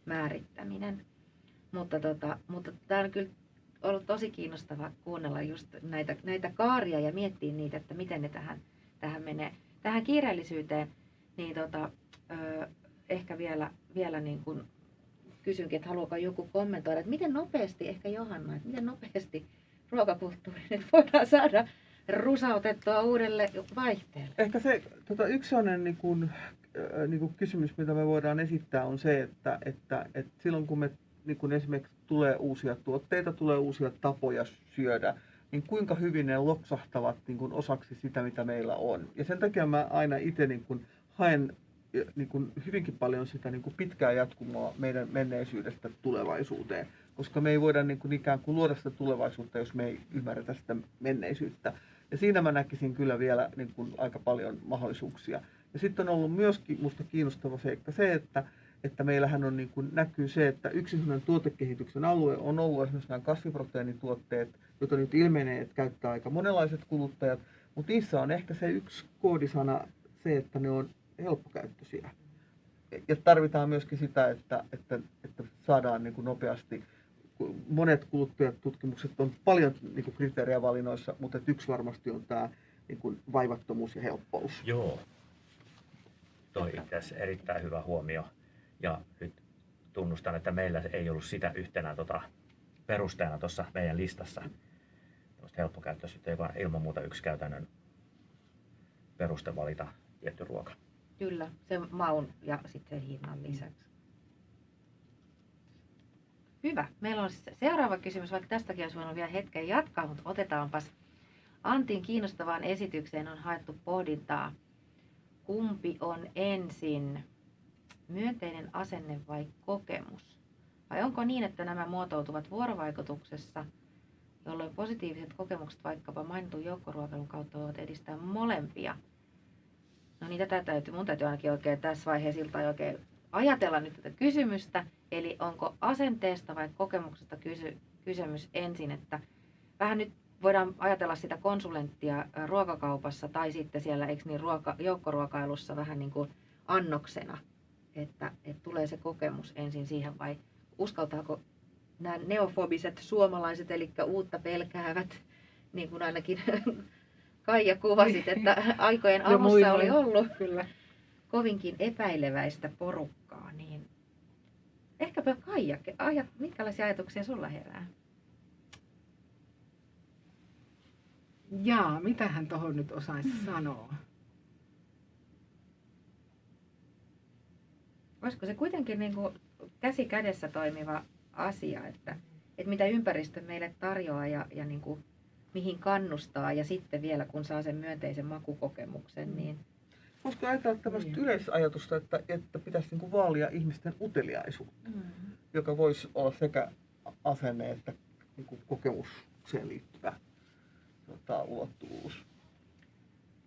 määrittäminen. Mutta, tota, mutta tämä on kyllä ollut tosi kiinnostava kuunnella just näitä, näitä kaaria ja miettiä niitä, että miten ne tähän, tähän menee. Tähän kiireellisyyteen, niin tota, ehkä vielä, vielä niin kuin kysynkin, että haluaako joku kommentoida, että miten nopeasti, ehkä Johanna, että miten nopeasti ruokakulttuuri nyt voidaan saada rusautettua uudelle vaihteelle? Ehkä se tota, yksi sellainen niin kuin, niin kuin kysymys, mitä me voidaan esittää, on se, että, että, että silloin kun me niin kuin esimerkiksi tulee uusia tuotteita, tulee uusia tapoja syödä, niin kuinka hyvin ne loksahtavat niin kuin osaksi sitä, mitä meillä on. Ja sen takia mä aina itse niin kuin haen niin kuin hyvinkin paljon sitä niin kuin pitkää jatkumoa meidän menneisyydestä tulevaisuuteen, koska me ei voida niin kuin ikään kuin luoda sitä tulevaisuutta, jos me ei ymmärretä sitä menneisyyttä. Ja siinä mä näkisin kyllä vielä niin kuin aika paljon mahdollisuuksia. Ja sitten on ollut myöskin musta kiinnostava seikka se, että, että meillähän on niin kuin näkyy se, että yksi tuotekehityksen alue on ollut esimerkiksi nämä kasviproteiinituotteet, joita nyt ilmenee, että käyttää aika monenlaiset kuluttajat, mutta niissä on ehkä se yksi koodisana se, että ne on helppokäyttöisiä. Ja tarvitaan myöskin sitä, että, että, että saadaan niin kuin nopeasti monet kuluttajatutkimukset on paljon niin kuin kriteerejä valinnoissa, mutta yksi varmasti on tämä niin kuin vaivattomuus ja helppous. Joo, toi itse erittäin hyvä huomio. Ja nyt tunnustan, että meillä ei ollut sitä yhtenä tota, perusteena tuossa meidän listassa helppokäyttöisyyttä, joka on ilman muuta yksi käytännön peruste valita tietty ruoka. Kyllä, sen maun ja sitten hinnan lisäksi. Hyvä. Meillä on seuraava kysymys, vaikka tästäkin olisi voinut vielä hetken jatkaa, mutta otetaanpas. Antin kiinnostavaan esitykseen on haettu pohdintaa. Kumpi on ensin? Myönteinen asenne vai kokemus? Vai onko niin, että nämä muotoutuvat vuorovaikutuksessa, jolloin positiiviset kokemukset vaikkapa mainitun joukkoruokailun kautta voivat edistää molempia? No niin, tätä täytyy, mun täytyy ainakin oikein tässä vaiheessa iltaa oikein ajatella nyt tätä kysymystä. Eli onko asenteesta vai kokemuksesta kysy, kysymys ensin, että vähän nyt voidaan ajatella sitä konsulenttia ruokakaupassa tai sitten siellä eikö niin, ruoka, joukkoruokailussa vähän niin kuin annoksena, että, että tulee se kokemus ensin siihen vai uskaltaako nämä neofobiset suomalaiset, eli uutta pelkäävät, niin kuin ainakin Kaija kuvasit, että aikojen alussa oli ollut Kyllä. kovinkin epäileväistä porukkaa, niin ehkäpä Kaija, ajat, minkälaisia ajatuksia sulla herää? Jaa, mitä hän tuohon nyt osaisi sanoa? Olisiko se kuitenkin niin kuin käsi kädessä toimiva asia, että, että mitä ympäristö meille tarjoaa ja, ja niin kuin mihin kannustaa ja sitten vielä kun saa sen myönteisen makukokemuksen, niin Voisiko ajatella tämmöistä Niin. yleisajatusta, että, että pitäisi niin kuin vaalia ihmisten uteliaisuutta, joka voisi olla sekä asenne että niin kuin kokemukseen liittyvä tota, ulottuvuus.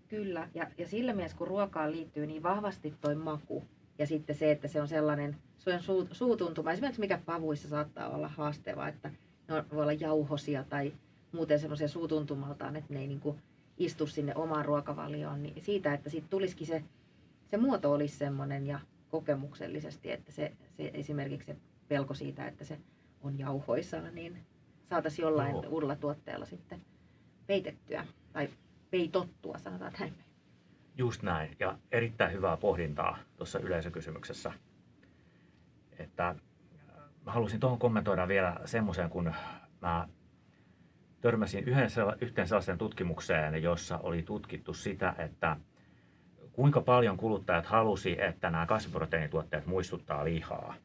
Kyllä, ja, ja sillä mielessä kun ruokaan liittyy niin vahvasti toi maku ja sitten se, että se on sellainen suen suu, suutuntuma, esimerkiksi mikä pavuissa saattaa olla haasteva, että ne voi olla jauhosia tai muuten semmoisia suutuntumaltaan, että ne ei niin kuin istu sinne omaan ruokavalioon, niin siitä, että siitä tulisikin se, se muoto olisi semmoinen ja kokemuksellisesti, että se, se esimerkiksi se pelko siitä, että se on jauhoisaa, niin saataisiin jollain Joo. uudella tuotteella sitten peitettyä tai peitottua, sanotaan näin. Just näin. Ja erittäin hyvää pohdintaa tuossa yleisökysymyksessä. Että äh, mä halusin tuohon kommentoida vielä semmoisen, kun mä törmäsin yhden, yhteen sellaiseen tutkimukseen, jossa oli tutkittu sitä, että kuinka paljon kuluttajat halusi, että nämä kasviproteiinituotteet muistuttaa lihaa.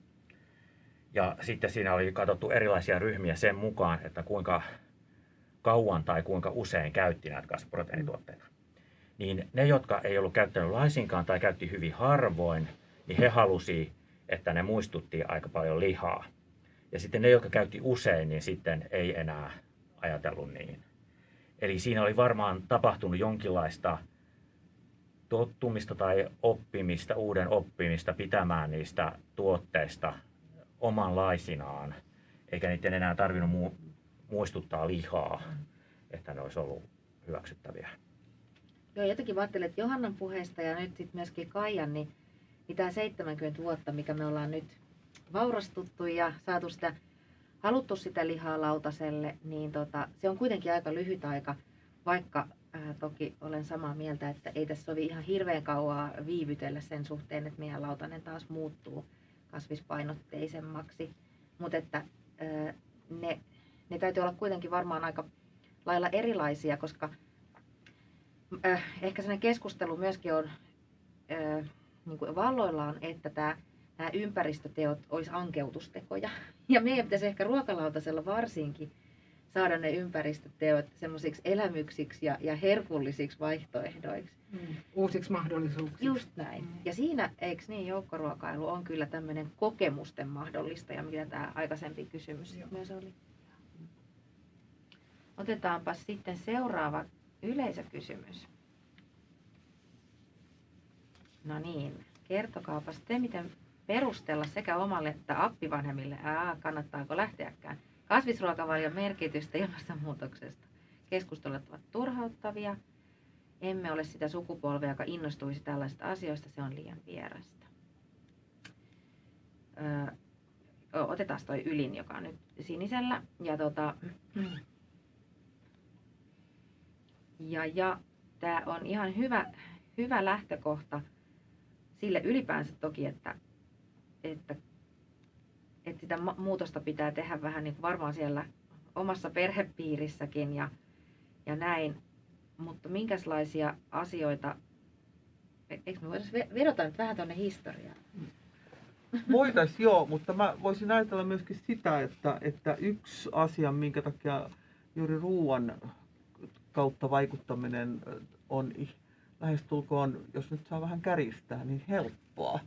Ja sitten siinä oli katsottu erilaisia ryhmiä sen mukaan, että kuinka kauan tai kuinka usein käytti näitä kasviproteiinituotteita niin ne, jotka ei ollut käyttänyt laisinkaan tai käytti hyvin harvoin, niin he halusi, että ne muistutti aika paljon lihaa. Ja sitten ne, jotka käytti usein, niin sitten ei enää ajatellut niin. Eli siinä oli varmaan tapahtunut jonkinlaista tottumista tai oppimista, uuden oppimista pitämään niistä tuotteista omanlaisinaan, eikä niiden enää tarvinnut mu- muistuttaa lihaa, että ne olisi ollut hyväksyttäviä. Joo, jotenkin mä että Johannan puheesta ja nyt sitten myöskin Kaijan, niin, niin tämä 70 vuotta, mikä me ollaan nyt vaurastuttu ja saatu sitä, haluttu sitä lihaa lautaselle, niin tota, se on kuitenkin aika lyhyt aika, vaikka ää, toki olen samaa mieltä, että ei tässä sovi ihan hirveän kauaa viivytellä sen suhteen, että meidän lautanen taas muuttuu kasvispainotteisemmaksi. Mutta että ää, ne, ne täytyy olla kuitenkin varmaan aika lailla erilaisia, koska äh, ehkä sellainen keskustelu myöskin on äh, niin kuin valloillaan, että tämä, nämä ympäristöteot olisi ankeutustekoja. Ja meidän pitäisi ehkä ruokalautasella varsinkin saada ne ympäristöteot semmoisiksi elämyksiksi ja, ja herkullisiksi vaihtoehdoiksi. Mm. Uusiksi mahdollisuuksiksi. Just näin. Mm. Ja siinä, eikö niin, joukkoruokailu on kyllä tämmöinen kokemusten mahdollistaja, mitä tämä aikaisempi kysymys Joo. myös oli. Otetaanpa sitten seuraava yleisökysymys. No niin, kertokaapas te, miten perustella sekä omalle että appivanhemmille, ää, kannattaako lähteäkään, kasvisruokavalion merkitystä ilmastonmuutoksesta. Keskustelut ovat turhauttavia. Emme ole sitä sukupolvea, joka innostuisi tällaisista asioista, se on liian vierasta. Öö, otetaan toi ylin, joka on nyt sinisellä. Ja tota, ja, ja tämä on ihan hyvä, hyvä lähtökohta sille ylipäänsä toki, että, että, että sitä muutosta pitää tehdä vähän niin kuin varmaan siellä omassa perhepiirissäkin ja, ja näin. Mutta minkälaisia asioita, e- eikö me ve- vedota nyt vähän tuonne historiaan? Voitaisiin joo, mutta mä voisin ajatella myöskin sitä, että, että yksi asia, minkä takia juuri ruoan kautta vaikuttaminen on lähestulkoon, jos nyt saa vähän käristää, niin helppoa.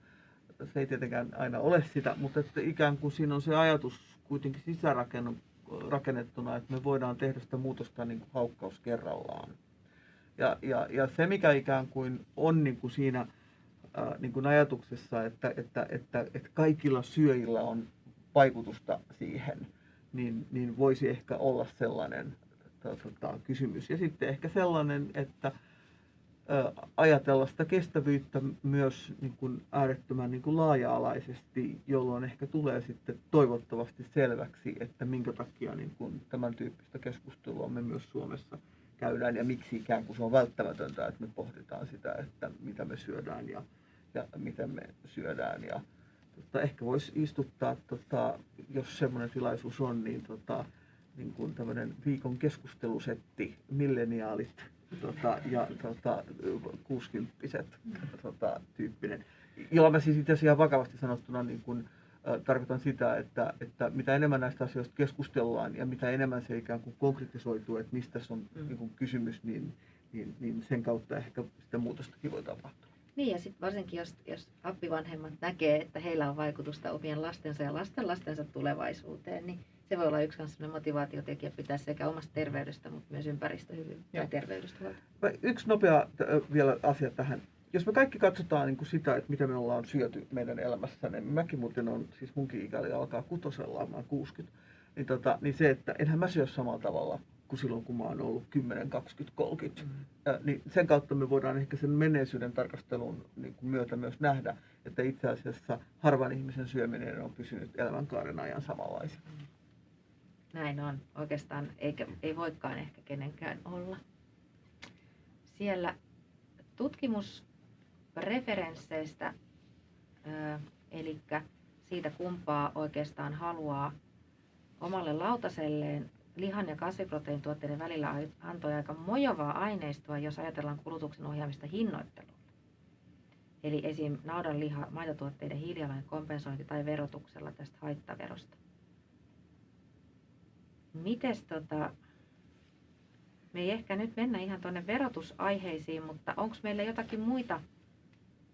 Se ei tietenkään aina ole sitä, mutta että ikään kuin siinä on se ajatus kuitenkin sisärakennettuna, että me voidaan tehdä sitä muutosta niin kuin haukkaus kerrallaan. Ja, ja, ja se, mikä ikään kuin on niin kuin siinä ää, niin kuin ajatuksessa, että, että, että, että kaikilla syöjillä on vaikutusta siihen, niin, niin voisi ehkä olla sellainen tota, kysymys. Ja sitten ehkä sellainen, että ajatella sitä kestävyyttä myös niin kuin äärettömän niin kuin laaja-alaisesti, jolloin ehkä tulee sitten toivottavasti selväksi, että minkä takia niin kuin tämän tyyppistä keskustelua me myös Suomessa käydään ja miksi ikään kuin se on välttämätöntä, että me pohditaan sitä, että mitä me syödään ja, ja miten me syödään. Ja, tota, ehkä voisi istuttaa, tota, jos semmoinen tilaisuus on, niin, tota, niin kuin tämmöinen viikon keskustelusetti, milleniaalit tota, ja tota, 60 tota, tyyppinen. Jolla mä siis itse asiassa ihan vakavasti sanottuna niin kun, äh, tarkoitan sitä, että, että mitä enemmän näistä asioista keskustellaan ja mitä enemmän se ikään kuin konkretisoituu, että mistä se on mm. niin kuin kysymys, niin, niin, niin sen kautta ehkä sitä muutostakin voi tapahtua. Niin ja sitten varsinkin jos, jos appivanhemmat näkee, että heillä on vaikutusta omien lastensa ja lasten lastensa tulevaisuuteen, niin se voi olla yksi motivaatiotekijä pitää sekä omasta terveydestä, mutta myös ympäristöhyvyydestä ja terveydestä huolta. Yksi nopea vielä asia tähän. Jos me kaikki katsotaan niin kuin sitä, että mitä me ollaan syöty meidän elämässä, niin mäkin muuten on, siis munkin ikäli alkaa kutosella, mä 60, niin, tota, niin se, että enhän mä syö samalla tavalla kuin silloin, kun mä oon ollut 10, 20, 30. Mm. Ja, niin sen kautta me voidaan ehkä sen menneisyyden tarkastelun niin kuin myötä myös nähdä, että itse asiassa harvan ihmisen syöminen on pysynyt elämänkaaren ajan samanlaisena. Mm. Näin on. Oikeastaan eikä, ei voikaan ehkä kenenkään olla. Siellä tutkimusreferensseistä, eli siitä kumpaa oikeastaan haluaa omalle lautaselleen lihan ja kasviproteiinituotteiden välillä antoi aika mojovaa aineistoa, jos ajatellaan kulutuksen ohjaamista hinnoittelulla. Eli esim. naudanliha, maitotuotteiden hiilijalanjäljen kompensointi tai verotuksella tästä haittaverosta. Mites tota, me ei ehkä nyt mennä ihan tuonne verotusaiheisiin, mutta onko meillä jotakin muita,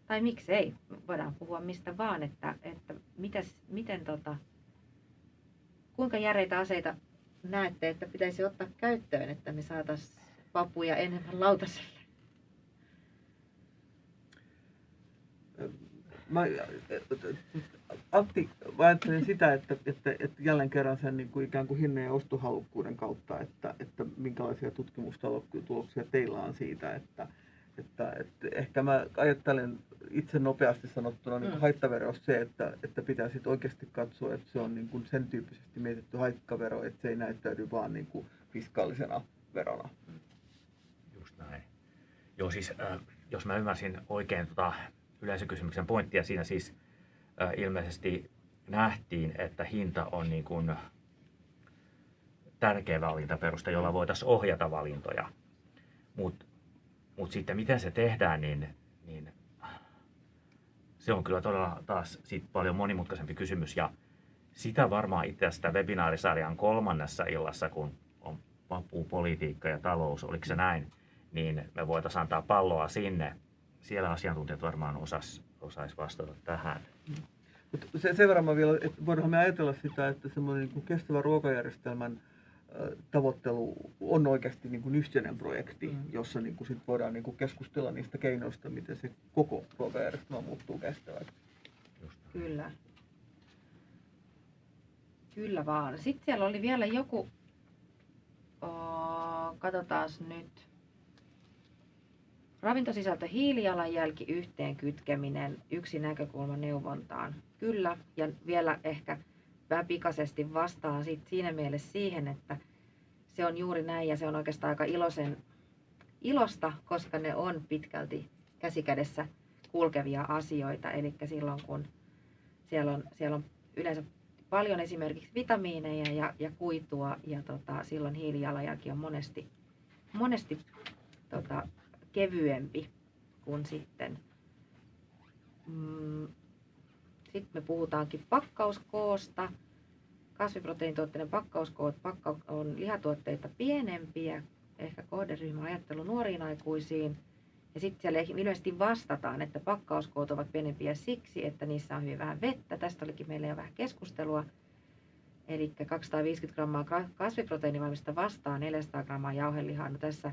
tai miksei, voidaan puhua mistä vaan, että, että mitäs, miten tota, kuinka järeitä aseita näette, että pitäisi ottaa käyttöön, että me saataisiin papuja enemmän lautaselle? Mä, Antti, ajattelen sitä, että, että, että jälleen kerran sen niin kuin ikään kuin hinnan ja ostohalukkuuden kautta, että, että minkälaisia tutkimustuloksia teillä on siitä, että, että, että ehkä mä ajattelen itse nopeasti sanottuna niin mm. haittavero se, että, että pitää sitten oikeasti katsoa, että se on niin kuin sen tyyppisesti mietitty haittavero, että se ei näyttäydy vaan niin kuin fiskaalisena verona. Just näin. Joo, siis äh, jos mä ymmärsin oikein tota yleisökysymyksen pointtia siinä siis ilmeisesti nähtiin, että hinta on niin kuin tärkeä valintaperuste, jolla voitaisiin ohjata valintoja. Mutta mut sitten miten se tehdään, niin, niin se on kyllä todella taas sit paljon monimutkaisempi kysymys. Ja sitä varmaan itse asiassa webinaarisarjan kolmannessa illassa, kun on vapuu politiikka ja talous, oliko se näin, niin me voitaisiin antaa palloa sinne. Siellä asiantuntijat varmaan osas, osais vastata tähän. Se, sen verran mä vielä, että voidaan me ajatella sitä, että semmoinen niin kestävä ruokajärjestelmän tavoittelu on oikeasti niin kuin yhteinen projekti, mm. jossa niin kuin sit voidaan niin kuin keskustella niistä keinoista, miten se koko ruokajärjestelmä muuttuu kestäväksi. Kyllä. Kyllä vaan. Sitten siellä oli vielä joku, oh, katsotaan nyt, Ravintosisältö hiilijalanjälki yhteen kytkeminen, yksi näkökulma neuvontaan. Kyllä, ja vielä ehkä vähän pikaisesti vastaan sit siinä mielessä siihen, että se on juuri näin ja se on oikeastaan aika iloisen, ilosta, koska ne on pitkälti käsikädessä kulkevia asioita. Eli silloin kun siellä on, siellä on yleensä paljon esimerkiksi vitamiineja ja, ja kuitua ja tota, silloin hiilijalanjälki on monesti, monesti tota, kevyempi kuin sitten. Mm, sitten me puhutaankin pakkauskoosta. Kasviproteiinituotteiden pakkauskoot pakka on lihatuotteita pienempiä, ehkä kohderyhmä ajattelu nuoriin aikuisiin. Ja sitten siellä ilmeisesti vastataan, että pakkauskoot ovat pienempiä siksi, että niissä on hyvin vähän vettä. Tästä olikin meillä jo vähän keskustelua. Eli 250 grammaa kasviproteiinivalmista vastaan 400 grammaa jauhelihaa. No tässä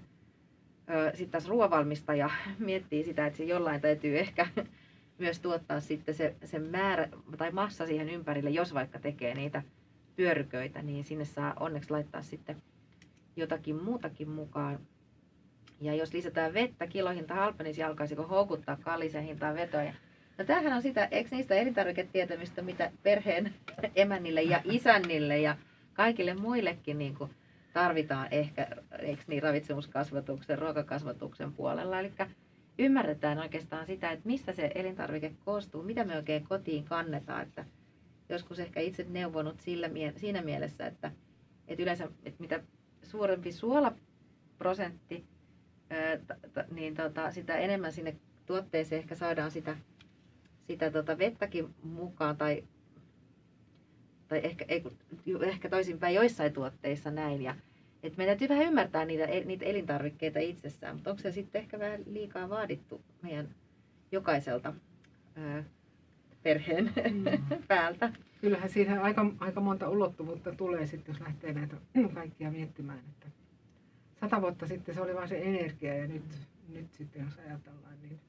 sitten taas ruoavalmistaja miettii sitä, että se jollain täytyy ehkä myös tuottaa sitten se, se määrä tai massa siihen ympärille, jos vaikka tekee niitä pyöryköitä, niin sinne saa onneksi laittaa sitten jotakin muutakin mukaan. Ja jos lisätään vettä, kilohinta halpenisi, alkaisiko houkuttaa kallisen hintaan vetoja. No tämähän on sitä, eikö niistä elintarviketietämistä, mitä perheen emännille ja isännille ja kaikille muillekin niin kuin tarvitaan ehkä, eikö niin, ravitsemuskasvatuksen, ruokakasvatuksen puolella. Eli ymmärretään oikeastaan sitä, että mistä se elintarvike koostuu, mitä me oikein kotiin kannetaan. Että joskus ehkä itse neuvonut sillä, siinä mielessä, että, että yleensä että mitä suurempi suolaprosentti, niin tota, sitä enemmän sinne tuotteeseen ehkä saadaan sitä, sitä tota vettäkin mukaan tai, tai ehkä, ei, ehkä toisinpäin joissain tuotteissa näin. Ja, et meidän täytyy vähän ymmärtää niitä, niitä elintarvikkeita itsessään, mutta onko se sitten ehkä vähän liikaa vaadittu meidän jokaiselta ää, perheen mm. päältä? Kyllähän siinä aika, aika monta ulottuvuutta tulee sitten, jos lähtee näitä kaikkia miettimään. Että sata vuotta sitten se oli vain se energia ja nyt, nyt sitten jos ajatellaan, niin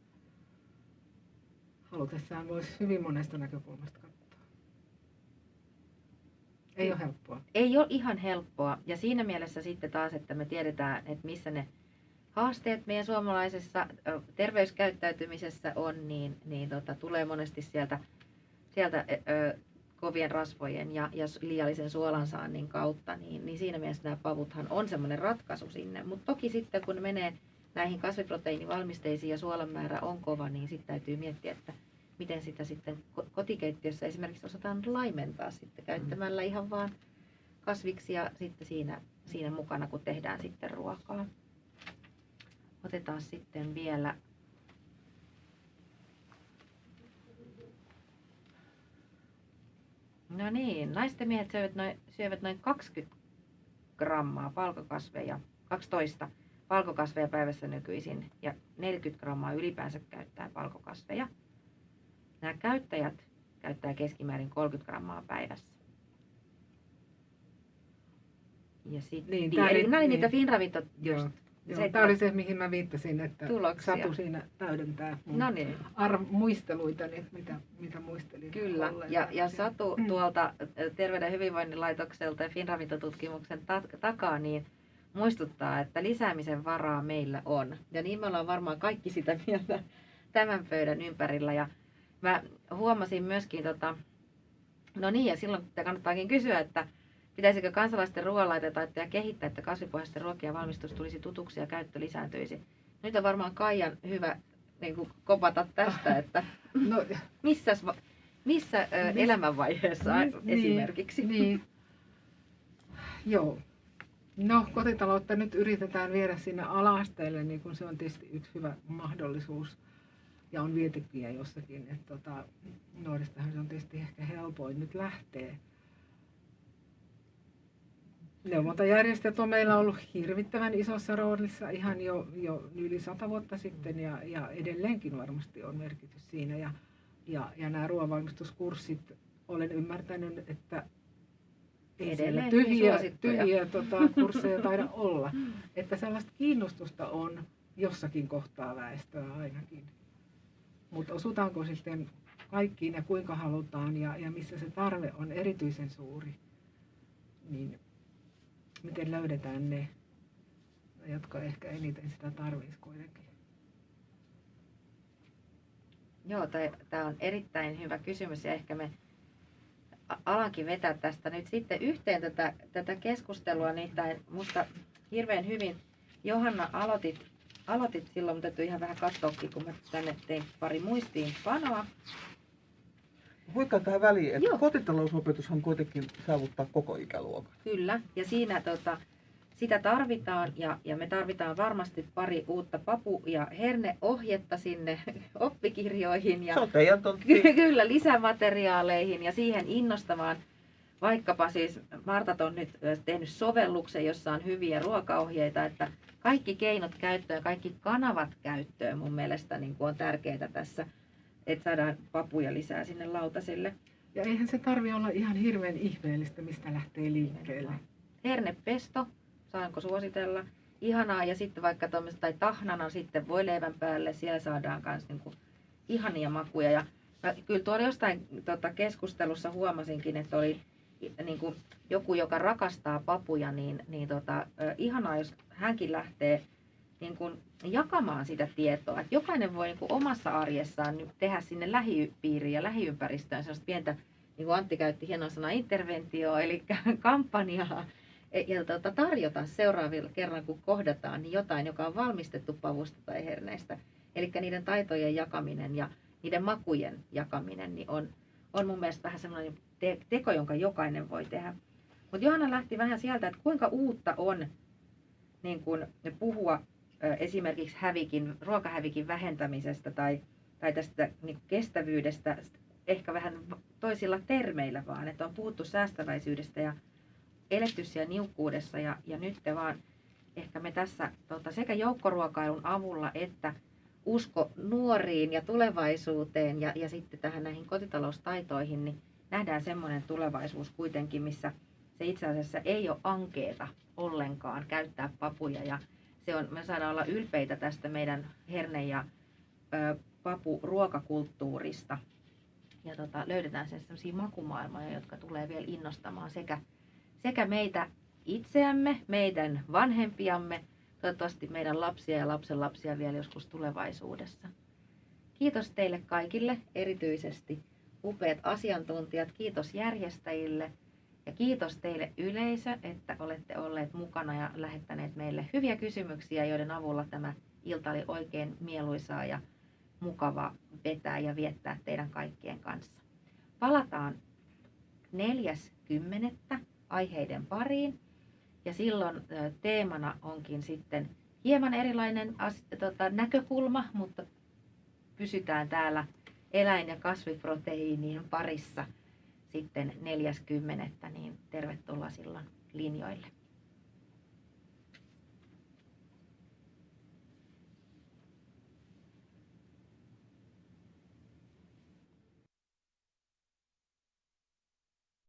halutessaan voisi hyvin monesta näkökulmasta. Ei ole helppoa. Ei ole ihan helppoa. Ja siinä mielessä sitten taas, että me tiedetään, että missä ne haasteet meidän suomalaisessa terveyskäyttäytymisessä on, niin, niin tota, tulee monesti sieltä, sieltä ö, kovien rasvojen ja, ja liiallisen suolansaannin kautta, niin, niin siinä mielessä nämä pavuthan on semmoinen ratkaisu sinne. Mutta toki sitten kun ne menee näihin kasviproteiinivalmisteisiin ja suolan määrä on kova, niin sitten täytyy miettiä, että miten sitä sitten kotikeittiössä esimerkiksi osataan laimentaa sitten käyttämällä ihan vaan kasviksia sitten siinä, siinä mukana, kun tehdään sitten ruokaa. Otetaan sitten vielä No niin, naisten miehet syövät noin, syövät noin 20 grammaa palkokasveja, 12 palkokasveja päivässä nykyisin ja 40 grammaa ylipäänsä käyttää palkokasveja. Nämä käyttäjät käyttää keskimäärin 30 grammaa päivässä. Ja sitten, niin, niin, eli nämä niin. niitä Finravit just. Joo, tämä oli se, mihin mä viittasin, että tuloksia. Satu siinä täydentää mun no niin. arv- muisteluitani, mitä, mitä muistelin. Kyllä, ja, ja Satu mm. tuolta Terveyden ja hyvinvoinnin laitokselta ja Finravitotutkimuksen ta- takaa, niin muistuttaa, että lisäämisen varaa meillä on. Ja niin me ollaan varmaan kaikki sitä mieltä tämän pöydän ympärillä. Ja mä huomasin myöskin, tota, no niin, ja silloin kannattaakin kysyä, että pitäisikö kansalaisten ruoanlaitetaitoja kehittää, että kasvipohjaisten ruokien valmistus tulisi tutuksi ja käyttö lisääntyisi. Nyt on varmaan Kaijan hyvä niin kuin kopata tästä, että no, missä, missä mis, elämänvaiheessa mis, niin, esimerkiksi? Niin, niin. Joo. No kotitaloutta nyt yritetään viedä sinne alasteelle, niin kun se on tietysti yksi hyvä mahdollisuus ja on vietekiä jossakin. Että tota, nuoristahan se on tietysti ehkä helpoin nyt lähtee. Neuvontajärjestöt on meillä ollut hirvittävän isossa roolissa ihan jo, jo yli sata vuotta sitten ja, ja edelleenkin varmasti on merkitys siinä. Ja, ja, ja nämä ruoanvalmistuskurssit, olen ymmärtänyt, että ei siellä tyhjiä, tyhjiä tota, kursseja taida olla. Että sellaista kiinnostusta on jossakin kohtaa väestöä ainakin. Mutta osutaanko sitten kaikkiin ja kuinka halutaan ja, ja missä se tarve on erityisen suuri, niin miten löydetään ne, jotka ehkä eniten sitä tarvitsisi kuitenkin. Joo, tämä on erittäin hyvä kysymys ja ehkä me alankin vetää tästä nyt sitten yhteen tätä, tätä keskustelua, nimittäin musta hirveän hyvin Johanna aloitit aloitit silloin, mutta täytyy ihan vähän katsoakin, kun mä tänne tein pari muistiinpanoa. Voitko tähän väliin, että Joo. kotitalousopetushan kuitenkin saavuttaa koko ikäluokan. Kyllä, ja siinä tota, sitä tarvitaan ja, ja me tarvitaan varmasti pari uutta papu- ja herneohjetta sinne oppikirjoihin ja Se on teidän kyllä lisämateriaaleihin ja siihen innostamaan vaikkapa siis Martat on nyt tehnyt sovelluksen, jossa on hyviä ruokaohjeita, että kaikki keinot käyttöön, kaikki kanavat käyttöön mun mielestä niin kuin on tärkeää tässä, että saadaan papuja lisää sinne lautasille. Ja eihän se tarvi olla ihan hirveän ihmeellistä, mistä lähtee liikkeelle. Hernepesto, saanko suositella? Ihanaa, ja sitten vaikka tai tahnana sitten voi leivän päälle, siellä saadaan myös niin ihania makuja. Ja mä kyllä tuolla jostain tota, keskustelussa huomasinkin, että oli niin kuin joku, joka rakastaa papuja, niin, niin tota, ihanaa, jos hänkin lähtee niin kuin jakamaan sitä tietoa. Että jokainen voi niin kuin omassa arjessaan tehdä sinne lähipiiriin ja lähiympäristöön sellaista pientä, niin kuin Antti käytti hienon sana, interventio, eli kampanjaa, e, ja tota, tarjota seuraavilla kerran, kun kohdataan, niin jotain, joka on valmistettu pavusta tai herneistä. Eli niiden taitojen jakaminen ja niiden makujen jakaminen niin on, on mun mielestä vähän semmoinen te- teko, jonka jokainen voi tehdä. Mutta Johanna lähti vähän sieltä, että kuinka uutta on niin kun puhua esimerkiksi hävikin, ruokahävikin vähentämisestä tai, tai tästä niin kestävyydestä ehkä vähän toisilla termeillä vaan, että on puhuttu säästäväisyydestä ja eletty siellä niukkuudessa ja, ja nyt te vaan ehkä me tässä tota, sekä joukkoruokailun avulla että usko nuoriin ja tulevaisuuteen ja, ja sitten tähän näihin kotitaloustaitoihin, niin nähdään semmoinen tulevaisuus kuitenkin, missä se itse asiassa ei ole ankeeta ollenkaan käyttää papuja ja se on, me saadaan olla ylpeitä tästä meidän herne- ja ö, papu-ruokakulttuurista. Ja tota, löydetään sen sellaisia makumaailmoja, jotka tulee vielä innostamaan sekä, sekä meitä itseämme, meidän vanhempiamme, toivottavasti meidän lapsia ja lapsenlapsia vielä joskus tulevaisuudessa. Kiitos teille kaikille, erityisesti upeat asiantuntijat, kiitos järjestäjille ja kiitos teille yleisö, että olette olleet mukana ja lähettäneet meille hyviä kysymyksiä, joiden avulla tämä ilta oli oikein mieluisaa ja mukava vetää ja viettää teidän kaikkien kanssa. Palataan 4.10. aiheiden pariin ja silloin teemana onkin sitten hieman erilainen tota, näkökulma, mutta pysytään täällä eläin- ja kasviproteiinien parissa sitten 40. niin tervetuloa silloin linjoille.